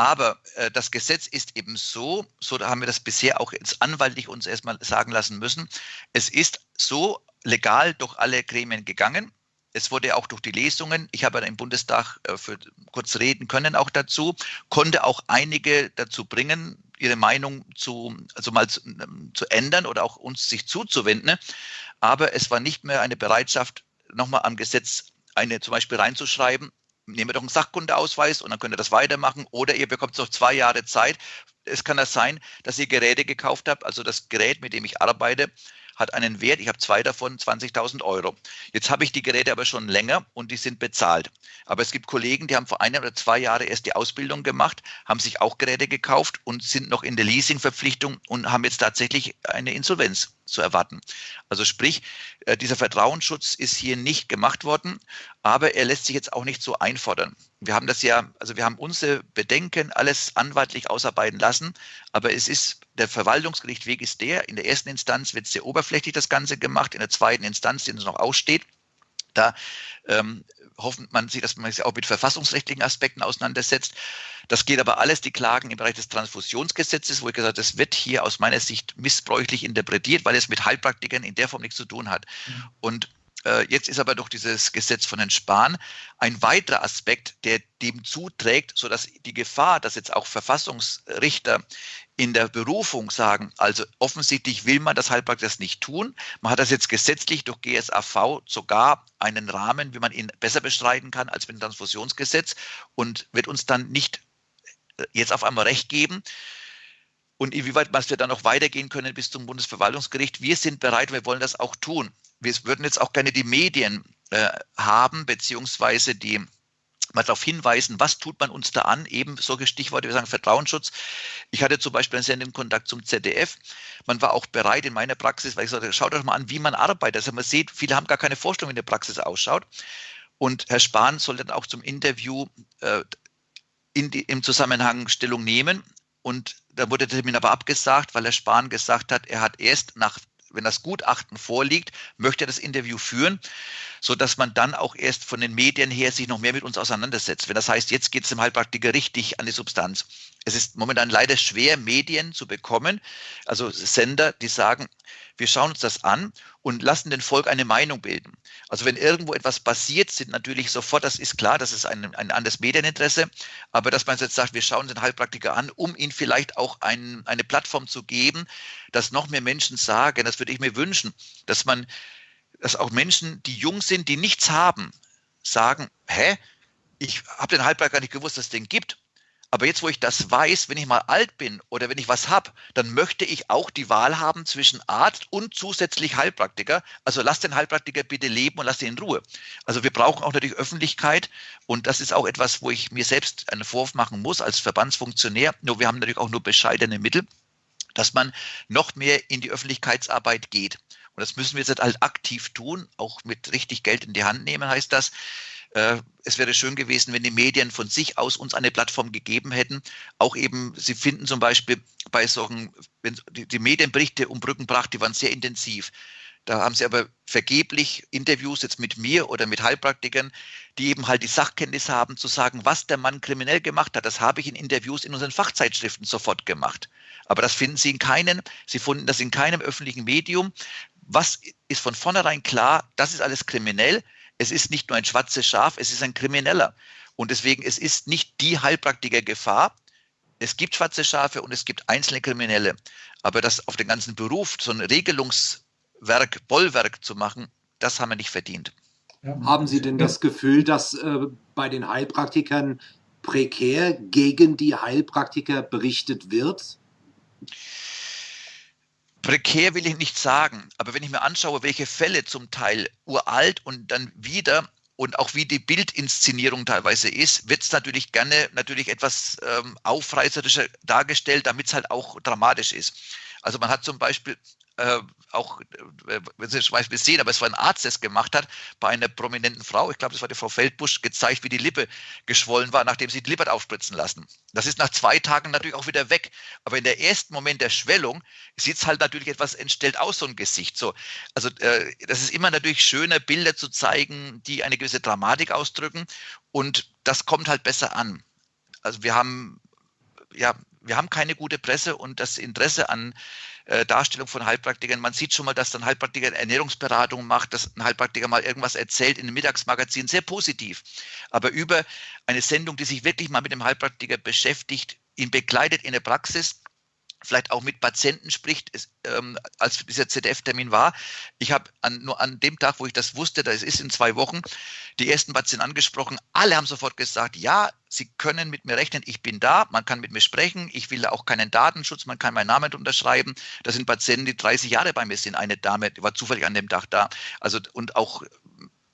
Aber äh, das Gesetz ist eben so, so haben wir das bisher auch jetzt anwaltlich uns erstmal sagen lassen müssen. Es ist so legal durch alle Gremien gegangen. Es wurde auch durch die Lesungen, ich habe im Bundestag äh, für kurz reden können auch dazu, konnte auch einige dazu bringen, ihre Meinung zu, also mal zu, ähm, zu ändern oder auch uns sich zuzuwenden. Aber es war nicht mehr eine Bereitschaft, nochmal am Gesetz eine zum Beispiel reinzuschreiben, wir doch einen Sachkundeausweis und dann könnt ihr das weitermachen. Oder ihr bekommt noch zwei Jahre Zeit. Es kann das sein, dass ihr Geräte gekauft habt. Also das Gerät, mit dem ich arbeite, hat einen Wert, ich habe zwei davon, 20.000 Euro. Jetzt habe ich die Geräte aber schon länger und die sind bezahlt. Aber es gibt Kollegen, die haben vor einem oder zwei Jahren erst die Ausbildung gemacht, haben sich auch Geräte gekauft und sind noch in der Leasingverpflichtung und haben jetzt tatsächlich eine Insolvenz zu erwarten. Also sprich, äh, dieser Vertrauensschutz ist hier nicht gemacht worden, aber er lässt sich jetzt auch nicht so einfordern. Wir haben das ja, also wir haben unsere Bedenken alles anwaltlich ausarbeiten lassen, aber es ist, der Verwaltungsgerichtweg ist der, in der ersten Instanz wird sehr oberflächlich das Ganze gemacht, in der zweiten Instanz, die uns noch aussteht, da ähm, hofft man sich, dass man sich auch mit verfassungsrechtlichen Aspekten auseinandersetzt. Das geht aber alles, die Klagen im Bereich des Transfusionsgesetzes, wo ich gesagt habe, das wird hier aus meiner Sicht missbräuchlich interpretiert, weil es mit Heilpraktikern in der Form nichts zu tun hat. Mhm. Und jetzt ist aber durch dieses Gesetz von Herrn Spahn ein weiterer Aspekt, der dem zuträgt, sodass die Gefahr, dass jetzt auch Verfassungsrichter in der Berufung sagen, also offensichtlich will man das Heilpraktiker das nicht tun. Man hat das jetzt gesetzlich durch GSAV sogar einen Rahmen, wie man ihn besser bestreiten kann als mit dem Transfusionsgesetz und wird uns dann nicht äh, jetzt auf einmal Recht geben. Und inwieweit was wir dann noch weitergehen können bis zum Bundesverwaltungsgericht. Wir sind bereit, wir wollen das auch tun. Wir würden jetzt auch gerne die Medien äh, haben, beziehungsweise die mal darauf hinweisen, was tut man uns da an, eben solche Stichworte, wir sagen Vertrauensschutz. Ich hatte zum Beispiel einen sendenden Kontakt zum ZDF. Man war auch bereit in meiner Praxis, weil ich sagte, schaut euch mal an, wie man arbeitet. Also man sieht, viele haben gar keine Vorstellung, wie eine Praxis ausschaut. Und Herr Spahn soll dann auch zum Interview äh, die, im Zusammenhang Stellung nehmen. Und da wurde der Termin aber abgesagt, weil Herr Spahn gesagt hat, er hat erst nach wenn das Gutachten vorliegt, möchte er das Interview führen, so dass man dann auch erst von den Medien her sich noch mehr mit uns auseinandersetzt. Wenn das heißt, jetzt geht es dem Heilpraktiker richtig an die Substanz. Es ist momentan leider schwer, Medien zu bekommen, also Sender, die sagen, wir schauen uns das an und lassen den Volk eine Meinung bilden. Also wenn irgendwo etwas passiert, sind natürlich sofort, das ist klar, das ist ein, ein anderes Medieninteresse, aber dass man jetzt sagt, wir schauen den Heilpraktiker an, um ihm vielleicht auch ein, eine Plattform zu geben, dass noch mehr Menschen sagen, das würde ich mir wünschen, dass man, dass auch Menschen, die jung sind, die nichts haben, sagen, hä, ich habe den Heilpraktiker nicht gewusst, dass es den gibt. Aber jetzt, wo ich das weiß, wenn ich mal alt bin oder wenn ich was habe, dann möchte ich auch die Wahl haben zwischen Arzt und zusätzlich Heilpraktiker. Also lass den Heilpraktiker bitte leben und lass ihn in Ruhe. Also wir brauchen auch natürlich Öffentlichkeit und das ist auch etwas, wo ich mir selbst einen Vorwurf machen muss als Verbandsfunktionär. Nur wir haben natürlich auch nur bescheidene Mittel, dass man noch mehr in die Öffentlichkeitsarbeit geht. Und das müssen wir jetzt halt aktiv tun, auch mit richtig Geld in die Hand nehmen, heißt das. Äh, es wäre schön gewesen, wenn die Medien von sich aus uns eine Plattform gegeben hätten. Auch eben, Sie finden zum Beispiel bei solchen, wenn die, die Medienberichte um Brückenbrach, die waren sehr intensiv. Da haben sie aber vergeblich Interviews jetzt mit mir oder mit Heilpraktikern, die eben halt die Sachkenntnis haben, zu sagen, was der Mann kriminell gemacht hat. Das habe ich in Interviews in unseren Fachzeitschriften sofort gemacht. Aber das finden Sie in keinem, Sie finden das in keinem öffentlichen Medium. Was ist von vornherein klar? Das ist alles kriminell es ist nicht nur ein schwarzes Schaf, es ist ein Krimineller. Und deswegen, es ist nicht die Heilpraktiker-Gefahr. Es gibt schwarze Schafe und es gibt einzelne Kriminelle. Aber das auf den ganzen Beruf, so ein Regelungswerk, Bollwerk zu machen, das haben wir nicht verdient. Haben Sie denn das Gefühl, dass äh, bei den Heilpraktikern prekär gegen die Heilpraktiker berichtet wird? Prekär will ich nicht sagen, aber wenn ich mir anschaue, welche Fälle zum Teil uralt und dann wieder und auch wie die Bildinszenierung teilweise ist, wird es natürlich gerne natürlich etwas ähm, aufreißerischer dargestellt, damit es halt auch dramatisch ist. Also man hat zum Beispiel äh, auch, äh, wenn Sie Beispiel sehen, aber es war ein Arzt, der es gemacht hat, bei einer prominenten Frau, ich glaube, das war die Frau Feldbusch, gezeigt, wie die Lippe geschwollen war, nachdem sie die Lippe aufspritzen lassen. Das ist nach zwei Tagen natürlich auch wieder weg. Aber in der ersten Moment der Schwellung sieht es halt natürlich etwas entstellt aus, so ein Gesicht. So, also äh, das ist immer natürlich schöner, Bilder zu zeigen, die eine gewisse Dramatik ausdrücken. Und das kommt halt besser an. Also wir haben ja, wir haben keine gute Presse und das Interesse an äh, Darstellung von Heilpraktikern. Man sieht schon mal, dass dann Heilpraktiker Ernährungsberatung macht, dass ein Heilpraktiker mal irgendwas erzählt in einem Mittagsmagazin, sehr positiv. Aber über eine Sendung, die sich wirklich mal mit dem Heilpraktiker beschäftigt, ihn begleitet in der Praxis, vielleicht auch mit Patienten spricht, ist, ähm, als dieser ZDF-Termin war. Ich habe nur an dem Tag, wo ich das wusste, das ist in zwei Wochen, die ersten Patienten angesprochen. Alle haben sofort gesagt, ja, sie können mit mir rechnen, ich bin da, man kann mit mir sprechen, ich will auch keinen Datenschutz, man kann meinen Namen unterschreiben. Das sind Patienten, die 30 Jahre bei mir sind. Eine Dame, die war zufällig an dem Tag da. Also und auch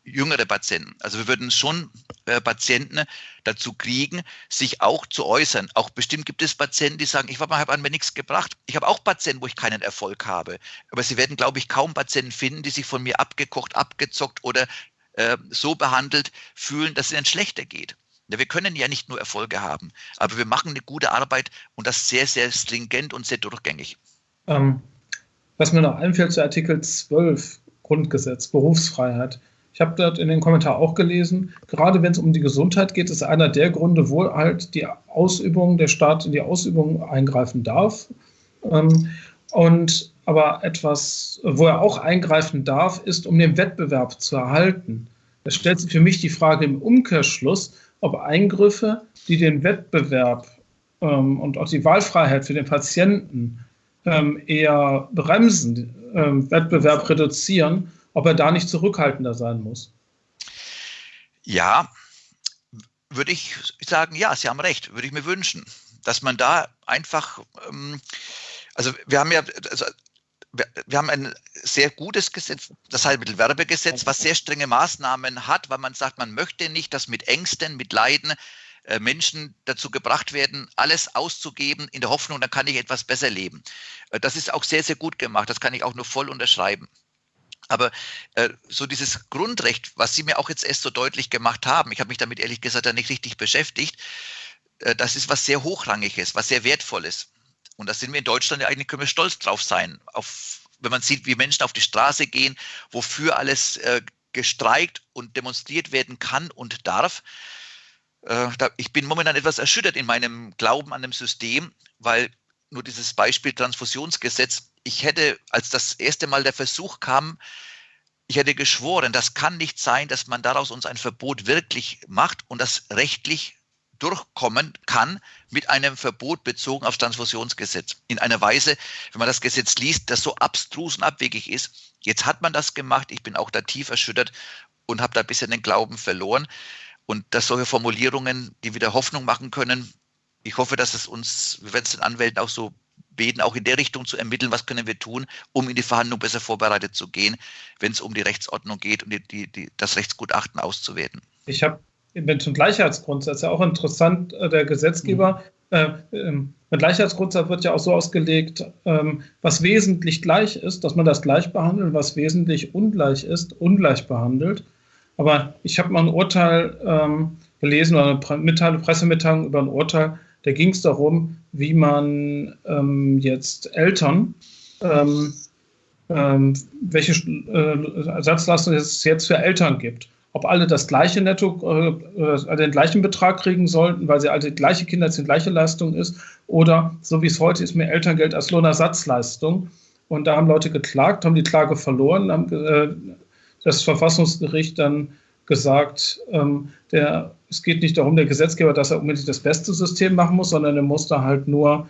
jüngere Patienten. Also wir würden schon äh, Patienten dazu kriegen, sich auch zu äußern. Auch bestimmt gibt es Patienten, die sagen, ich habe an mir nichts gebracht. Ich habe auch Patienten, wo ich keinen Erfolg habe. Aber Sie werden, glaube ich, kaum Patienten finden, die sich von mir abgekocht, abgezockt oder äh, so behandelt fühlen, dass es ihnen schlechter geht. Ja, wir können ja nicht nur Erfolge haben, aber wir machen eine gute Arbeit und das sehr, sehr stringent und sehr durchgängig. Ähm, was mir noch einfällt zu Artikel 12 Grundgesetz, Berufsfreiheit. Ich habe dort in den Kommentaren auch gelesen, gerade wenn es um die Gesundheit geht, ist einer der Gründe, wo halt die Ausübung, der Staat in die Ausübung eingreifen darf. Ähm, und aber etwas, wo er auch eingreifen darf, ist, um den Wettbewerb zu erhalten. Es stellt sich für mich die Frage im Umkehrschluss, ob Eingriffe, die den Wettbewerb ähm, und auch die Wahlfreiheit für den Patienten ähm, eher bremsen, ähm, Wettbewerb reduzieren, ob er da nicht zurückhaltender sein muss. Ja, würde ich sagen, ja, Sie haben recht, würde ich mir wünschen, dass man da einfach, ähm, also wir haben ja, also wir haben ein sehr gutes Gesetz, das Heilmittelwerbegesetz, was sehr strenge Maßnahmen hat, weil man sagt, man möchte nicht, dass mit Ängsten, mit Leiden äh, Menschen dazu gebracht werden, alles auszugeben in der Hoffnung, dann kann ich etwas besser leben. Äh, das ist auch sehr, sehr gut gemacht. Das kann ich auch nur voll unterschreiben. Aber äh, so dieses Grundrecht, was Sie mir auch jetzt erst so deutlich gemacht haben, ich habe mich damit ehrlich gesagt nicht richtig beschäftigt, äh, das ist was sehr Hochrangiges, was sehr Wertvolles. Und da sind wir in Deutschland ja eigentlich, können wir stolz drauf sein, auf, wenn man sieht, wie Menschen auf die Straße gehen, wofür alles äh, gestreikt und demonstriert werden kann und darf. Äh, da, ich bin momentan etwas erschüttert in meinem Glauben an dem System, weil nur dieses Beispiel Transfusionsgesetz ich hätte, als das erste Mal der Versuch kam, ich hätte geschworen, das kann nicht sein, dass man daraus uns ein Verbot wirklich macht und das rechtlich durchkommen kann mit einem Verbot bezogen auf Transfusionsgesetz. In einer Weise, wenn man das Gesetz liest, das so abstrus und abwegig ist. Jetzt hat man das gemacht. Ich bin auch da tief erschüttert und habe da ein bisschen den Glauben verloren. Und dass solche Formulierungen, die wieder Hoffnung machen können, ich hoffe, dass es uns, wir werden es den Anwälten auch so beten, auch in der Richtung zu ermitteln, was können wir tun, um in die Verhandlung besser vorbereitet zu gehen, wenn es um die Rechtsordnung geht und die, die, die, das Rechtsgutachten auszuwerten. Ich habe mit dem Gleichheitsgrundsatz ja auch interessant, äh, der Gesetzgeber, mhm. äh, ähm, mit Gleichheitsgrundsatz wird ja auch so ausgelegt, ähm, was wesentlich gleich ist, dass man das gleich behandelt, was wesentlich ungleich ist, ungleich behandelt. Aber ich habe mal ein Urteil ähm, gelesen oder eine Mitteilung, Pressemitteilung über ein Urteil, da ging es darum, wie man ähm, jetzt Eltern, ähm, ähm, welche äh, Ersatzleistung es jetzt für Eltern gibt. Ob alle das gleiche Netto, äh, äh, den gleichen Betrag kriegen sollten, weil sie alle gleiche Kinder die gleiche Leistung ist, oder so wie es heute ist, mehr Elterngeld als Lohnersatzleistung. Und da haben Leute geklagt, haben die Klage verloren, haben äh, das Verfassungsgericht dann gesagt, ähm, der, es geht nicht darum, der Gesetzgeber, dass er unbedingt das beste System machen muss, sondern er muss da halt nur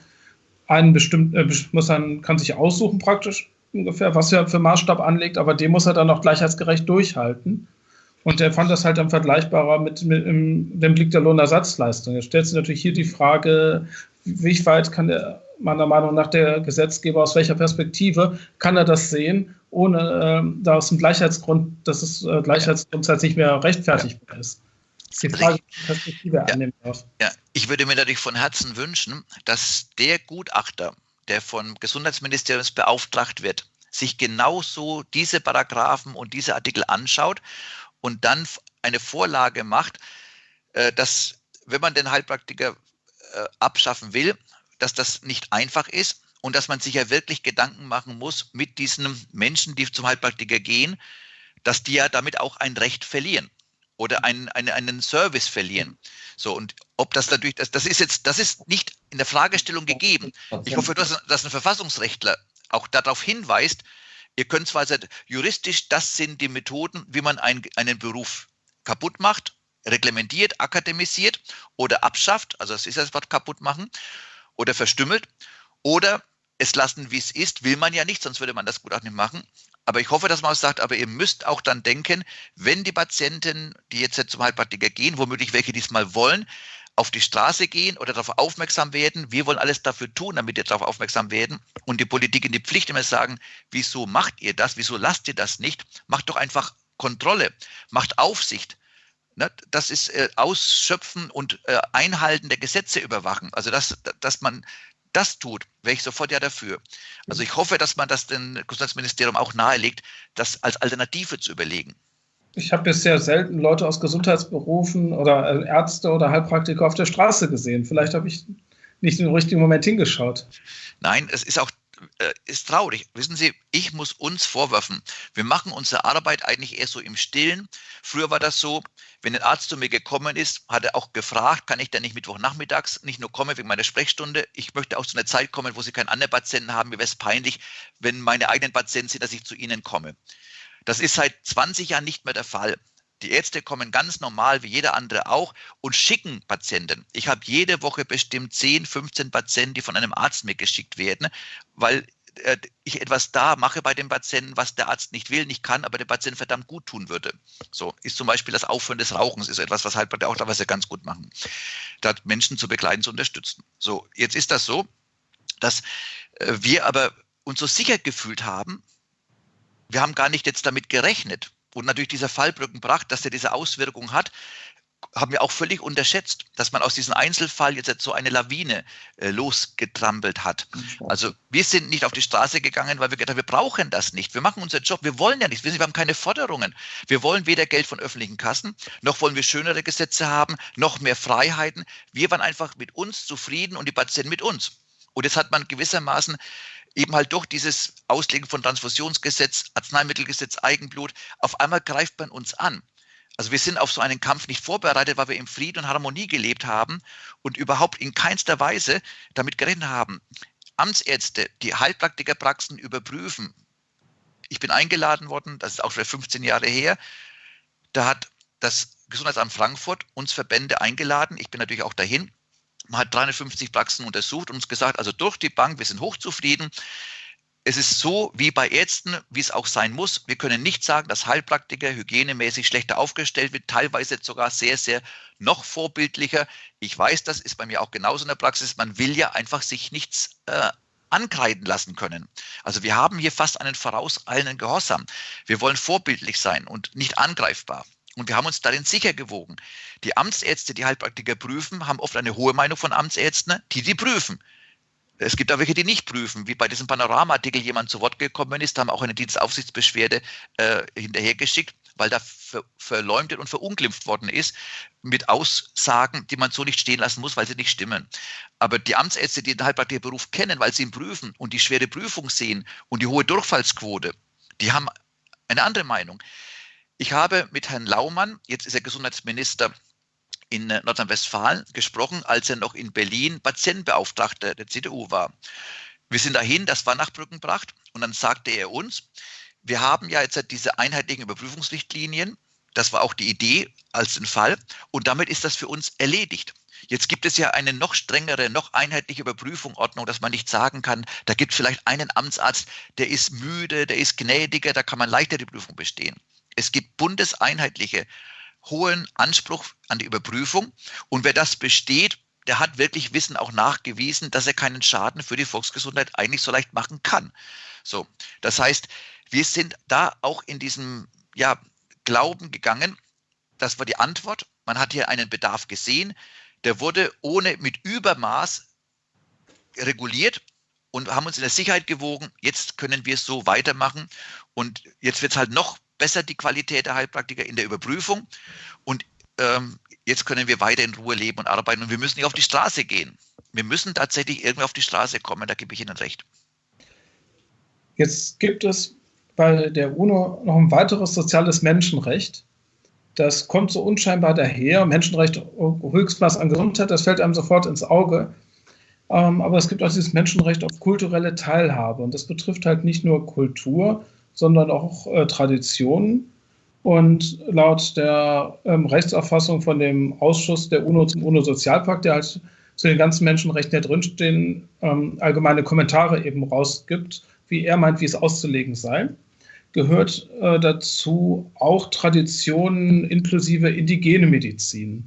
einen bestimmten, äh, muss dann, kann sich aussuchen praktisch ungefähr, was er für Maßstab anlegt, aber den muss er dann auch gleichheitsgerecht durchhalten. Und er fand das halt dann vergleichbarer mit, mit im, dem Blick der Lohnersatzleistung. Jetzt stellt sich natürlich hier die Frage, wie weit kann der, meiner Meinung nach der Gesetzgeber, aus welcher Perspektive kann er das sehen, ohne äh, da aus dem Gleichheitsgrund, dass es äh, Gleichheitsgrundsatz nicht mehr rechtfertigbar ist. Die Frage, welche Perspektive er ja, annehmen darf. Ja, ich würde mir natürlich von Herzen wünschen, dass der Gutachter, der vom Gesundheitsministerium beauftragt wird, sich genauso diese Paragraphen und diese Artikel anschaut und dann eine Vorlage macht, äh, dass, wenn man den Heilpraktiker äh, abschaffen will, dass das nicht einfach ist und dass man sich ja wirklich Gedanken machen muss mit diesen Menschen, die zum Heilpraktiker gehen, dass die ja damit auch ein Recht verlieren oder einen, einen, einen Service verlieren. So, und ob das natürlich, das, das ist jetzt, das ist nicht in der Fragestellung gegeben. Ich hoffe, dass, dass ein Verfassungsrechtler auch darauf hinweist, Ihr könnt zwar sagen, juristisch, das sind die Methoden, wie man ein, einen Beruf kaputt macht, reglementiert, akademisiert oder abschafft, also das ist das Wort kaputt machen, oder verstümmelt, oder es lassen, wie es ist, will man ja nicht, sonst würde man das gut auch nicht machen. Aber ich hoffe, dass man auch sagt, aber ihr müsst auch dann denken, wenn die Patienten, die jetzt zum Heilpraktiker gehen, womöglich welche diesmal wollen, auf die Straße gehen oder darauf aufmerksam werden. Wir wollen alles dafür tun, damit wir darauf aufmerksam werden und die Politik in die Pflicht immer sagen, wieso macht ihr das? Wieso lasst ihr das nicht? Macht doch einfach Kontrolle, macht Aufsicht. Ne? Das ist äh, Ausschöpfen und äh, Einhalten der Gesetze überwachen. Also dass, dass man das tut, wäre ich sofort ja dafür. Also ich hoffe, dass man das dem Gesundheitsministerium auch nahelegt, das als Alternative zu überlegen ich habe bisher selten Leute aus Gesundheitsberufen oder äh, Ärzte oder Heilpraktiker auf der Straße gesehen. Vielleicht habe ich nicht im richtigen Moment hingeschaut. Nein, es ist auch ist traurig. Wissen Sie, ich muss uns vorwerfen, wir machen unsere Arbeit eigentlich eher so im Stillen. Früher war das so, wenn ein Arzt zu mir gekommen ist, hat er auch gefragt, kann ich denn nicht Mittwochnachmittags nicht nur kommen wegen meiner Sprechstunde? Ich möchte auch zu einer Zeit kommen, wo Sie keinen anderen Patienten haben. Mir wäre es peinlich, wenn meine eigenen Patienten sind, dass ich zu Ihnen komme. Das ist seit 20 Jahren nicht mehr der Fall. Die Ärzte kommen ganz normal, wie jeder andere auch, und schicken Patienten. Ich habe jede Woche bestimmt 10, 15 Patienten, die von einem Arzt mitgeschickt werden, weil äh, ich etwas da mache bei dem Patienten, was der Arzt nicht will, nicht kann, aber der Patient verdammt gut tun würde. So ist zum Beispiel das Aufhören des Rauchens, ist etwas, was halt bei der auch teilweise ganz gut machen. Da Menschen zu begleiten, zu unterstützen. So, jetzt ist das so, dass äh, wir aber uns so sicher gefühlt haben, wir haben gar nicht jetzt damit gerechnet. Und natürlich dieser Fall Brückenbracht, dass er diese Auswirkung hat, haben wir auch völlig unterschätzt, dass man aus diesem Einzelfall jetzt so eine Lawine äh, losgetrampelt hat. Also wir sind nicht auf die Straße gegangen, weil wir gedacht haben, wir brauchen das nicht. Wir machen unseren Job. Wir wollen ja nichts. Wir haben keine Forderungen. Wir wollen weder Geld von öffentlichen Kassen, noch wollen wir schönere Gesetze haben, noch mehr Freiheiten. Wir waren einfach mit uns zufrieden und die Patienten mit uns. Und jetzt hat man gewissermaßen eben halt durch dieses Auslegen von Transfusionsgesetz, Arzneimittelgesetz, Eigenblut, auf einmal greift man uns an. Also wir sind auf so einen Kampf nicht vorbereitet, weil wir im Frieden und Harmonie gelebt haben und überhaupt in keinster Weise damit gerechnet haben. Amtsärzte, die Heilpraktikerpraxen überprüfen. Ich bin eingeladen worden, das ist auch schon 15 Jahre her. Da hat das Gesundheitsamt Frankfurt uns Verbände eingeladen. Ich bin natürlich auch dahin. Man hat 350 Praxen untersucht und uns gesagt, also durch die Bank, wir sind hochzufrieden. Es ist so wie bei Ärzten, wie es auch sein muss. Wir können nicht sagen, dass Heilpraktiker hygienemäßig schlechter aufgestellt wird, teilweise sogar sehr, sehr noch vorbildlicher. Ich weiß, das ist bei mir auch genauso in der Praxis. Man will ja einfach sich nichts äh, ankreiden lassen können. Also wir haben hier fast einen vorauseilenden Gehorsam. Wir wollen vorbildlich sein und nicht angreifbar. Und wir haben uns darin sicher gewogen. Die Amtsärzte, die Heilpraktiker prüfen, haben oft eine hohe Meinung von Amtsärzten, die die prüfen. Es gibt auch welche, die nicht prüfen. Wie bei diesem Panorama-Artikel jemand zu Wort gekommen ist, haben auch eine Dienstaufsichtsbeschwerde äh, hinterhergeschickt, weil da ver verleumdet und verunglimpft worden ist mit Aussagen, die man so nicht stehen lassen muss, weil sie nicht stimmen. Aber die Amtsärzte, die den Heilpraktikerberuf kennen, weil sie ihn prüfen und die schwere Prüfung sehen und die hohe Durchfallsquote, die haben eine andere Meinung. Ich habe mit Herrn Laumann, jetzt ist er Gesundheitsminister in Nordrhein-Westfalen, gesprochen, als er noch in Berlin Patientenbeauftragter der CDU war. Wir sind dahin, das war nach Brückenbracht, und dann sagte er uns, wir haben ja jetzt diese einheitlichen Überprüfungsrichtlinien, Das war auch die Idee als den Fall. Und damit ist das für uns erledigt. Jetzt gibt es ja eine noch strengere, noch einheitliche Überprüfungsordnung, dass man nicht sagen kann, da gibt es vielleicht einen Amtsarzt, der ist müde, der ist gnädiger, da kann man leichter die Prüfung bestehen. Es gibt bundeseinheitliche hohen Anspruch an die Überprüfung. Und wer das besteht, der hat wirklich Wissen auch nachgewiesen, dass er keinen Schaden für die Volksgesundheit eigentlich so leicht machen kann. So, das heißt, wir sind da auch in diesem ja, Glauben gegangen. Das war die Antwort. Man hat hier einen Bedarf gesehen der wurde ohne mit Übermaß reguliert und haben uns in der Sicherheit gewogen. Jetzt können wir es so weitermachen und jetzt wird es halt noch besser die Qualität der Heilpraktiker in der Überprüfung und ähm, jetzt können wir weiter in Ruhe leben und arbeiten und wir müssen nicht auf die Straße gehen. Wir müssen tatsächlich irgendwie auf die Straße kommen, da gebe ich Ihnen recht. Jetzt gibt es bei der UNO noch ein weiteres soziales Menschenrecht, das kommt so unscheinbar daher. Menschenrecht, Höchstmaß an Gesundheit, das fällt einem sofort ins Auge. Ähm, aber es gibt auch dieses Menschenrecht auf kulturelle Teilhabe. Und das betrifft halt nicht nur Kultur, sondern auch äh, Traditionen. Und laut der ähm, Rechtsauffassung von dem Ausschuss der UNO zum UNO-Sozialpakt, der halt zu den ganzen Menschenrechten, die drinstehen, ähm, allgemeine Kommentare eben rausgibt, wie er meint, wie es auszulegen sei gehört äh, dazu auch Traditionen inklusive indigene Medizin.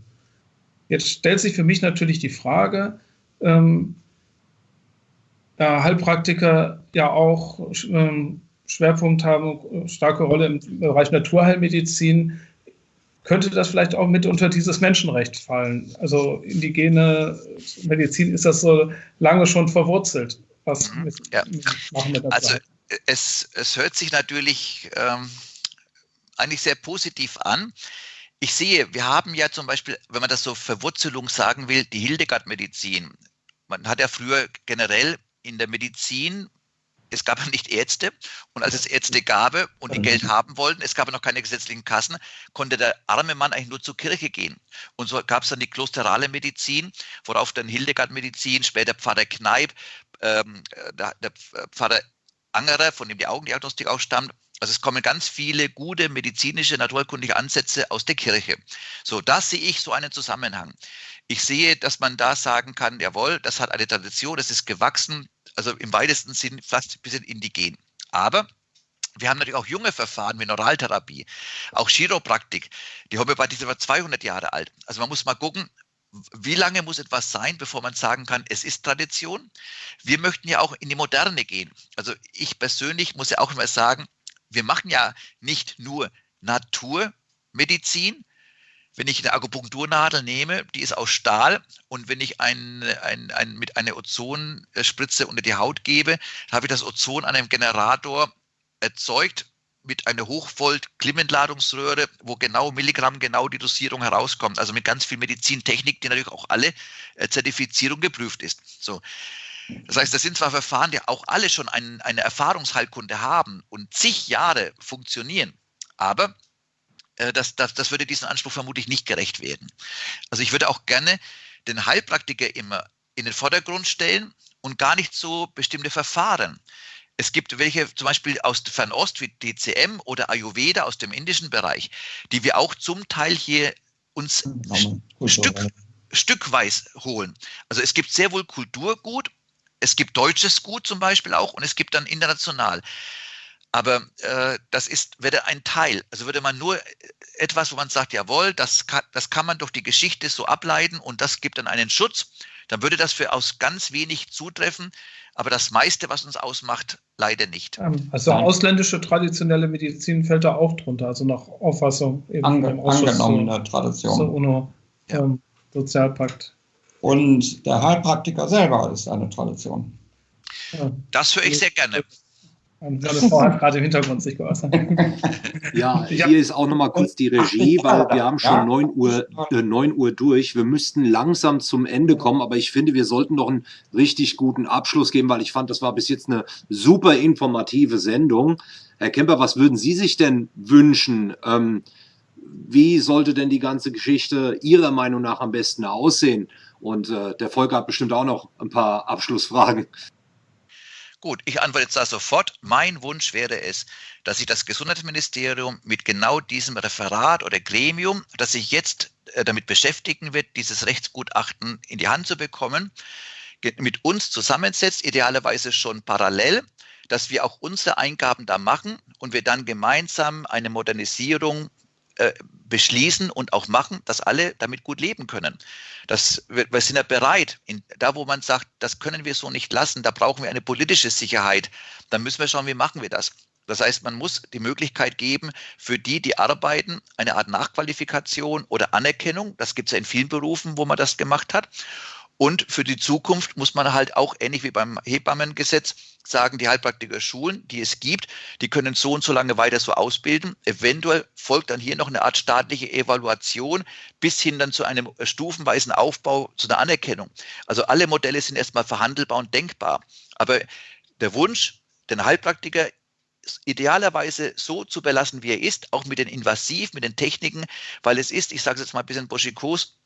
Jetzt stellt sich für mich natürlich die Frage, ähm, Heilpraktiker ja auch ähm, Schwerpunkt haben, starke Rolle im Bereich Naturheilmedizin, könnte das vielleicht auch mit unter dieses Menschenrecht fallen? Also indigene Medizin ist das so lange schon verwurzelt. Was mhm. ja. machen wir? Also es, es hört sich natürlich ähm, eigentlich sehr positiv an. Ich sehe, wir haben ja zum Beispiel, wenn man das so Verwurzelung sagen will, die Hildegard-Medizin. Man hat ja früher generell in der Medizin, es gab ja nicht Ärzte und als es Ärzte gab und die Geld haben wollten, es gab noch keine gesetzlichen Kassen, konnte der arme Mann eigentlich nur zur Kirche gehen. Und so gab es dann die klosterale Medizin, worauf dann Hildegard-Medizin, später Pfarrer Kneip, ähm, der, der Pfarrer Angerer, von dem die Augendiagnostik auch stammt. Also es kommen ganz viele gute medizinische, naturkundige Ansätze aus der Kirche. So, da sehe ich so einen Zusammenhang. Ich sehe, dass man da sagen kann, jawohl, das hat eine Tradition, das ist gewachsen, also im weitesten Sinn fast ein bisschen indigen. Aber wir haben natürlich auch junge Verfahren wie Neuraltherapie, auch Chiropraktik. Die Homöopathie ist über 200 Jahre alt. Also man muss mal gucken, wie lange muss etwas sein, bevor man sagen kann, es ist Tradition? Wir möchten ja auch in die Moderne gehen. Also ich persönlich muss ja auch immer sagen, wir machen ja nicht nur Naturmedizin. Wenn ich eine Akupunkturnadel nehme, die ist aus Stahl und wenn ich ein, ein, ein, mit einer Ozonspritze unter die Haut gebe, habe ich das Ozon an einem Generator erzeugt mit einer Hochvolt-Klimentladungsröhre, wo genau Milligramm genau die Dosierung herauskommt. Also mit ganz viel Medizintechnik, die natürlich auch alle äh, Zertifizierung geprüft ist. So. Das heißt, das sind zwar Verfahren, die auch alle schon ein, eine Erfahrungsheilkunde haben und zig Jahre funktionieren, aber das, das, das würde diesem Anspruch vermutlich nicht gerecht werden. Also ich würde auch gerne den Heilpraktiker immer in den Vordergrund stellen und gar nicht so bestimmte Verfahren. Es gibt welche zum Beispiel aus Fernost wie DCM oder Ayurveda aus dem indischen Bereich, die wir auch zum Teil hier uns Stück, stückweise holen. Also es gibt sehr wohl Kulturgut, es gibt deutsches Gut zum Beispiel auch und es gibt dann international. Aber äh, das ist, wäre ein Teil. Also würde man nur etwas, wo man sagt, jawohl, das kann, das kann man durch die Geschichte so ableiten und das gibt dann einen Schutz, dann würde das für aus ganz wenig zutreffen. Aber das meiste, was uns ausmacht, leider nicht. Ähm, also ausländische traditionelle Medizin fällt da auch drunter, also nach Auffassung eben Ange angenommene so, Tradition. So UNO, ja. ähm, Sozialpakt. Und der Heilpraktiker selber ist eine Tradition. Ja. Das höre ich sehr gerne. Meine Frau hat gerade im Hintergrund sich geäußert. Ja, hier ist auch nochmal kurz die Regie, weil wir haben schon 9 Uhr, äh, 9 Uhr durch. Wir müssten langsam zum Ende kommen, aber ich finde, wir sollten noch einen richtig guten Abschluss geben, weil ich fand, das war bis jetzt eine super informative Sendung. Herr Kemper, was würden Sie sich denn wünschen? Ähm, wie sollte denn die ganze Geschichte Ihrer Meinung nach am besten aussehen? Und äh, der Volker hat bestimmt auch noch ein paar Abschlussfragen. Gut, ich antworte jetzt da sofort. Mein Wunsch wäre es, dass sich das Gesundheitsministerium mit genau diesem Referat oder Gremium, das sich jetzt äh, damit beschäftigen wird, dieses Rechtsgutachten in die Hand zu bekommen, mit uns zusammensetzt, idealerweise schon parallel, dass wir auch unsere Eingaben da machen und wir dann gemeinsam eine Modernisierung äh, beschließen und auch machen, dass alle damit gut leben können. Das, wir, wir sind ja bereit, in, da wo man sagt, das können wir so nicht lassen, da brauchen wir eine politische Sicherheit, dann müssen wir schauen, wie machen wir das. Das heißt, man muss die Möglichkeit geben, für die, die arbeiten, eine Art Nachqualifikation oder Anerkennung. Das gibt es ja in vielen Berufen, wo man das gemacht hat. Und für die Zukunft muss man halt auch ähnlich wie beim Hebammengesetz sagen, die Heilpraktiker Schulen, die es gibt, die können so und so lange weiter so ausbilden. Eventuell folgt dann hier noch eine Art staatliche Evaluation bis hin dann zu einem stufenweisen Aufbau, zu einer Anerkennung. Also alle Modelle sind erstmal verhandelbar und denkbar. Aber der Wunsch, den Heilpraktiker idealerweise so zu belassen, wie er ist, auch mit den Invasiv, mit den Techniken, weil es ist, ich sage es jetzt mal ein bisschen boschikos,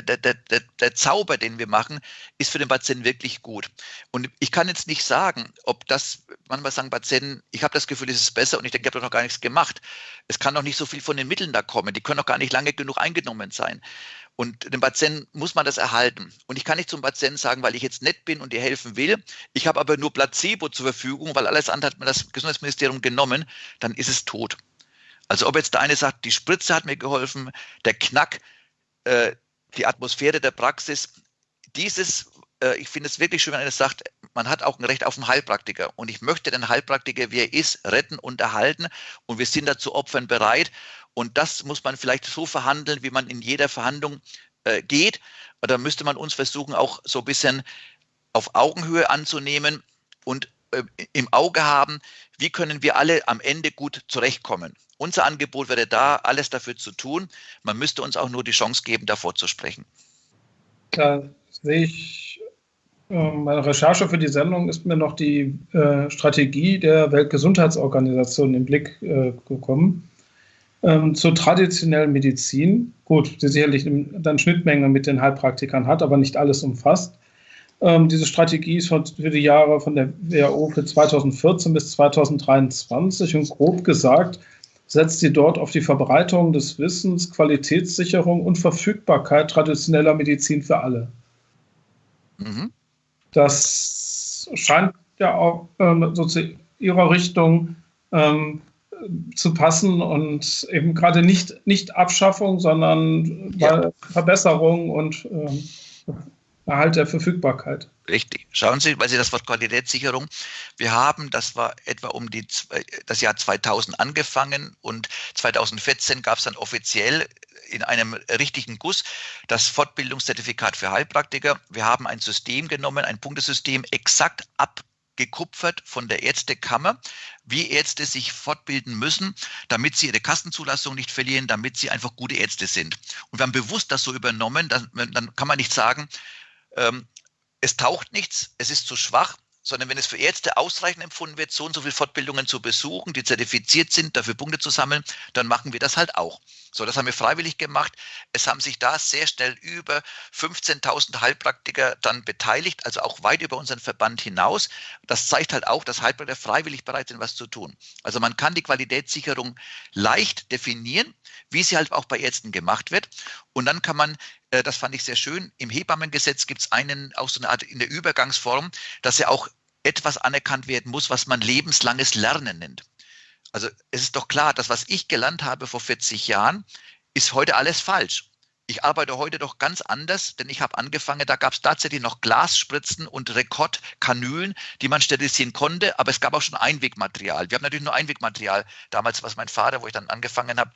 der, der, der, Zauber, den wir machen, ist für den Patienten wirklich gut. Und ich kann jetzt nicht sagen, ob das, manchmal sagen Patienten, ich habe das Gefühl, es ist besser und ich denke, ich habe doch noch gar nichts gemacht. Es kann noch nicht so viel von den Mitteln da kommen. Die können noch gar nicht lange genug eingenommen sein. Und dem Patienten muss man das erhalten. Und ich kann nicht zum Patienten sagen, weil ich jetzt nett bin und dir helfen will, ich habe aber nur Placebo zur Verfügung, weil alles andere hat mir das Gesundheitsministerium genommen, dann ist es tot. Also ob jetzt der eine sagt, die Spritze hat mir geholfen, der Knack, äh, die Atmosphäre der Praxis. Dieses, äh, ich finde es wirklich schön, wenn einer sagt, man hat auch ein Recht auf einen Heilpraktiker. Und ich möchte den Heilpraktiker, wie er ist, retten und erhalten. Und wir sind dazu Opfern bereit. Und das muss man vielleicht so verhandeln, wie man in jeder Verhandlung äh, geht. Da müsste man uns versuchen, auch so ein bisschen auf Augenhöhe anzunehmen und im Auge haben, wie können wir alle am Ende gut zurechtkommen. Unser Angebot wäre da, alles dafür zu tun. Man müsste uns auch nur die Chance geben, davor zu sprechen. Da sehe ich, ähm, meine Recherche für die Sendung ist mir noch die äh, Strategie der Weltgesundheitsorganisation im Blick äh, gekommen. Ähm, zur traditionellen Medizin, gut, die sicherlich dann Schnittmenge mit den Heilpraktikern hat, aber nicht alles umfasst. Ähm, diese Strategie ist für die Jahre von der WHO für 2014 bis 2023 und grob gesagt setzt sie dort auf die Verbreitung des Wissens, Qualitätssicherung und Verfügbarkeit traditioneller Medizin für alle. Mhm. Das scheint ja auch ähm, so zu ihrer Richtung ähm, zu passen und eben gerade nicht, nicht Abschaffung, sondern ja. Verbesserung und ähm, Erhalt der Verfügbarkeit. Richtig. Schauen Sie, weil Sie das Wort Qualitätssicherung, wir haben, das war etwa um die, das Jahr 2000 angefangen und 2014 gab es dann offiziell in einem richtigen Guss das Fortbildungszertifikat für Heilpraktiker. Wir haben ein System genommen, ein Punktesystem exakt abgekupfert von der Ärztekammer, wie Ärzte sich fortbilden müssen, damit sie ihre Kassenzulassung nicht verlieren, damit sie einfach gute Ärzte sind. Und wir haben bewusst das so übernommen, dann, dann kann man nicht sagen, ähm, es taucht nichts, es ist zu schwach, sondern wenn es für Ärzte ausreichend empfunden wird, so und so viele Fortbildungen zu besuchen, die zertifiziert sind, dafür Punkte zu sammeln, dann machen wir das halt auch. So, das haben wir freiwillig gemacht. Es haben sich da sehr schnell über 15.000 Heilpraktiker dann beteiligt, also auch weit über unseren Verband hinaus. Das zeigt halt auch, dass Heilpraktiker freiwillig bereit sind, was zu tun. Also man kann die Qualitätssicherung leicht definieren, wie sie halt auch bei Ärzten gemacht wird. Und dann kann man äh, das fand ich sehr schön. Im Hebammengesetz gibt es einen, auch so eine Art in der Übergangsform, dass ja auch etwas anerkannt werden muss, was man lebenslanges Lernen nennt. Also es ist doch klar, dass was ich gelernt habe vor 40 Jahren, ist heute alles falsch. Ich arbeite heute doch ganz anders, denn ich habe angefangen, da gab es tatsächlich noch Glasspritzen und Rekordkanülen, die man sterilisieren konnte, aber es gab auch schon Einwegmaterial. Wir haben natürlich nur Einwegmaterial damals, was mein Vater, wo ich dann angefangen habe,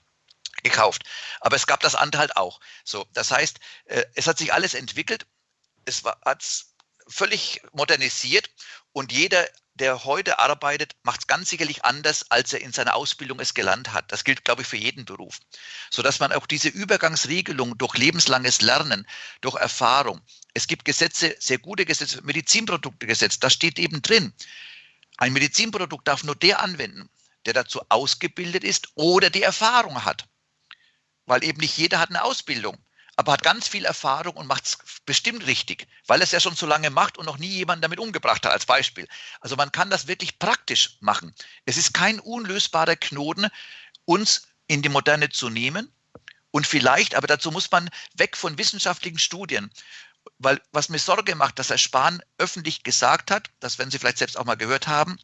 gekauft. Aber es gab das andere halt auch. So, das heißt, äh, es hat sich alles entwickelt. Es hat völlig modernisiert und jeder, der heute arbeitet, macht es ganz sicherlich anders, als er in seiner Ausbildung es gelernt hat. Das gilt, glaube ich, für jeden Beruf. Sodass man auch diese Übergangsregelung durch lebenslanges Lernen, durch Erfahrung, es gibt Gesetze, sehr gute Gesetze, Medizinproduktegesetz, da steht eben drin, ein Medizinprodukt darf nur der anwenden, der dazu ausgebildet ist oder die Erfahrung hat weil eben nicht jeder hat eine Ausbildung. Aber hat ganz viel Erfahrung und macht es bestimmt richtig, weil es ja schon so lange macht und noch nie jemanden damit umgebracht hat, als Beispiel. Also man kann das wirklich praktisch machen. Es ist kein unlösbarer Knoten, uns in die Moderne zu nehmen. Und vielleicht, aber dazu muss man weg von wissenschaftlichen Studien. Weil was mir Sorge macht, dass Herr Spahn öffentlich gesagt hat, das werden Sie vielleicht selbst auch mal gehört haben,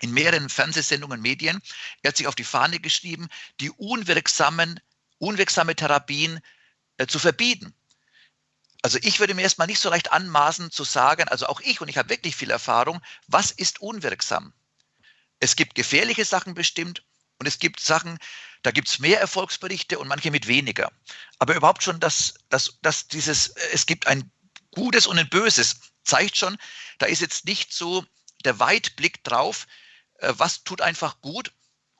in mehreren Fernsehsendungen, Medien, er hat sich auf die Fahne geschrieben, die unwirksamen, unwirksame Therapien äh, zu verbieten. Also ich würde mir erstmal nicht so leicht anmaßen zu sagen, also auch ich, und ich habe wirklich viel Erfahrung, was ist unwirksam? Es gibt gefährliche Sachen bestimmt und es gibt Sachen, da gibt es mehr Erfolgsberichte und manche mit weniger. Aber überhaupt schon, dass, dass, dass dieses, es gibt ein Gutes und ein Böses, zeigt schon, da ist jetzt nicht so der Weitblick drauf, äh, was tut einfach gut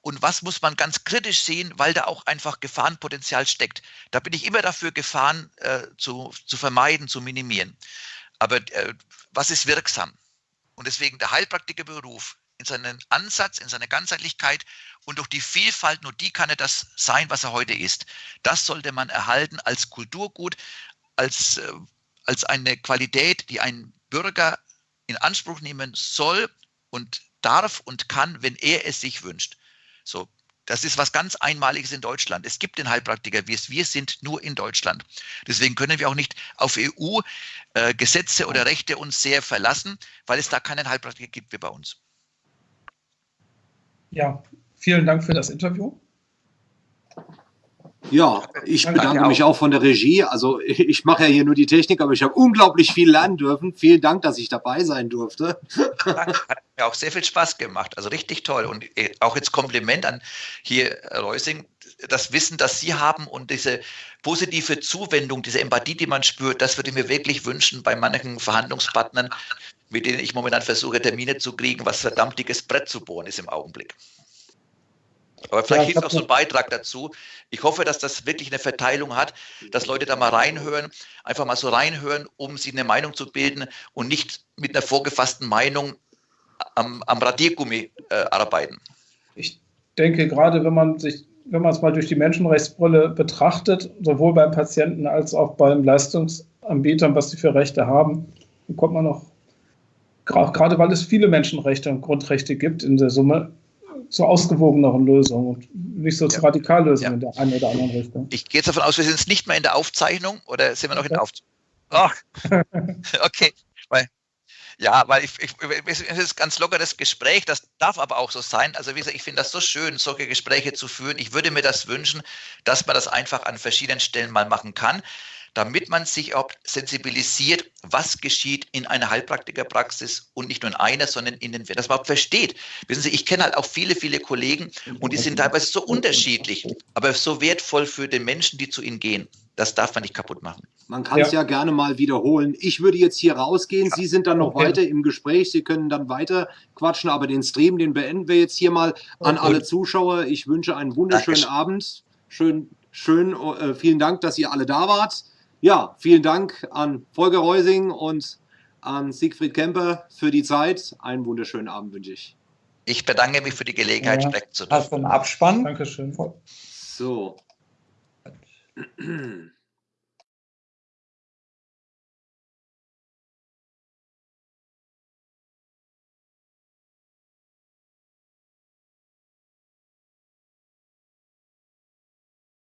und was muss man ganz kritisch sehen, weil da auch einfach Gefahrenpotenzial steckt. Da bin ich immer dafür, Gefahren äh, zu, zu vermeiden, zu minimieren. Aber äh, was ist wirksam? Und deswegen der Heilpraktikerberuf in seinen Ansatz, in seiner Ganzheitlichkeit und durch die Vielfalt, nur die kann er das sein, was er heute ist. Das sollte man erhalten als Kulturgut, als, äh, als eine Qualität, die ein Bürger in Anspruch nehmen soll und darf und kann, wenn er es sich wünscht. So, das ist was ganz Einmaliges in Deutschland. Es gibt den Heilpraktiker, wir, wir sind nur in Deutschland. Deswegen können wir auch nicht auf EU-Gesetze äh, oder Rechte uns sehr verlassen, weil es da keinen Heilpraktiker gibt wie bei uns. Ja, vielen Dank für das Interview. Ja, ich bedanke mich auch von der Regie. Also ich mache ja hier nur die Technik, aber ich habe unglaublich viel lernen dürfen. Vielen Dank, dass ich dabei sein durfte. Hat mir auch sehr viel Spaß gemacht. Also richtig toll. Und äh, auch jetzt Kompliment an hier Reusing, das Wissen, das Sie haben und diese positive Zuwendung, diese Empathie, die man spürt, das würde ich mir wirklich wünschen bei manchen Verhandlungspartnern, mit denen ich momentan versuche, Termine zu kriegen, was verdammt dickes Brett zu bohren ist im Augenblick. Aber vielleicht ja, hilft auch so ein Beitrag dazu. Ich hoffe, dass das wirklich eine Verteilung hat, dass Leute da mal reinhören, einfach mal so reinhören, um sich eine Meinung zu bilden und nicht mit einer vorgefassten Meinung am, am Radiergummi äh, arbeiten. Ich denke, gerade wenn man sich, wenn man es mal durch die Menschenrechtsbrille betrachtet, sowohl beim Patienten als auch beim Leistungsanbietern, was sie für Rechte haben, kommt man noch, gerade weil es viele Menschenrechte und Grundrechte gibt in der Summe, zu ausgewogeneren Lösungen und nicht so ja. zu Radikallösungen ja. in der einen oder anderen Richtung. Ich gehe jetzt davon aus, wir sind jetzt nicht mehr in der Aufzeichnung oder sind wir noch in der Aufzeichnung? Ach, okay. Weil, ja, weil ich, ich, es ist ganz lockeres Gespräch, das darf aber auch so sein. Also wie gesagt, ich finde das so schön, solche Gespräche zu führen. Ich würde mir das wünschen, dass man das einfach an verschiedenen Stellen mal machen kann damit man sich auch sensibilisiert, was geschieht in einer Heilpraktikerpraxis und nicht nur in einer, sondern in den, das überhaupt versteht. Wissen Sie, ich kenne halt auch viele, viele Kollegen und die sind teilweise so unterschiedlich, aber so wertvoll für den Menschen, die zu ihnen gehen. Das darf man nicht kaputt machen. Man kann es ja. ja. gerne mal wiederholen. Ich würde jetzt hier rausgehen. Ja. Sie sind dann noch okay. weiter im Gespräch. Sie können dann weiter quatschen, aber den Stream, den beenden wir jetzt hier mal an okay. alle Zuschauer. Ich wünsche einen wunderschönen Dankeschön. Abend. Schön, schön, äh, vielen Dank, dass ihr alle da wart. Ja, vielen Dank an Volker Reusing und an Siegfried Kemper für die Zeit. Einen wunderschönen Abend wünsche ich. Ich bedanke mich für die Gelegenheit, ja, sprechen zu dürfen. Hast du einen Abspann? Dankeschön. So.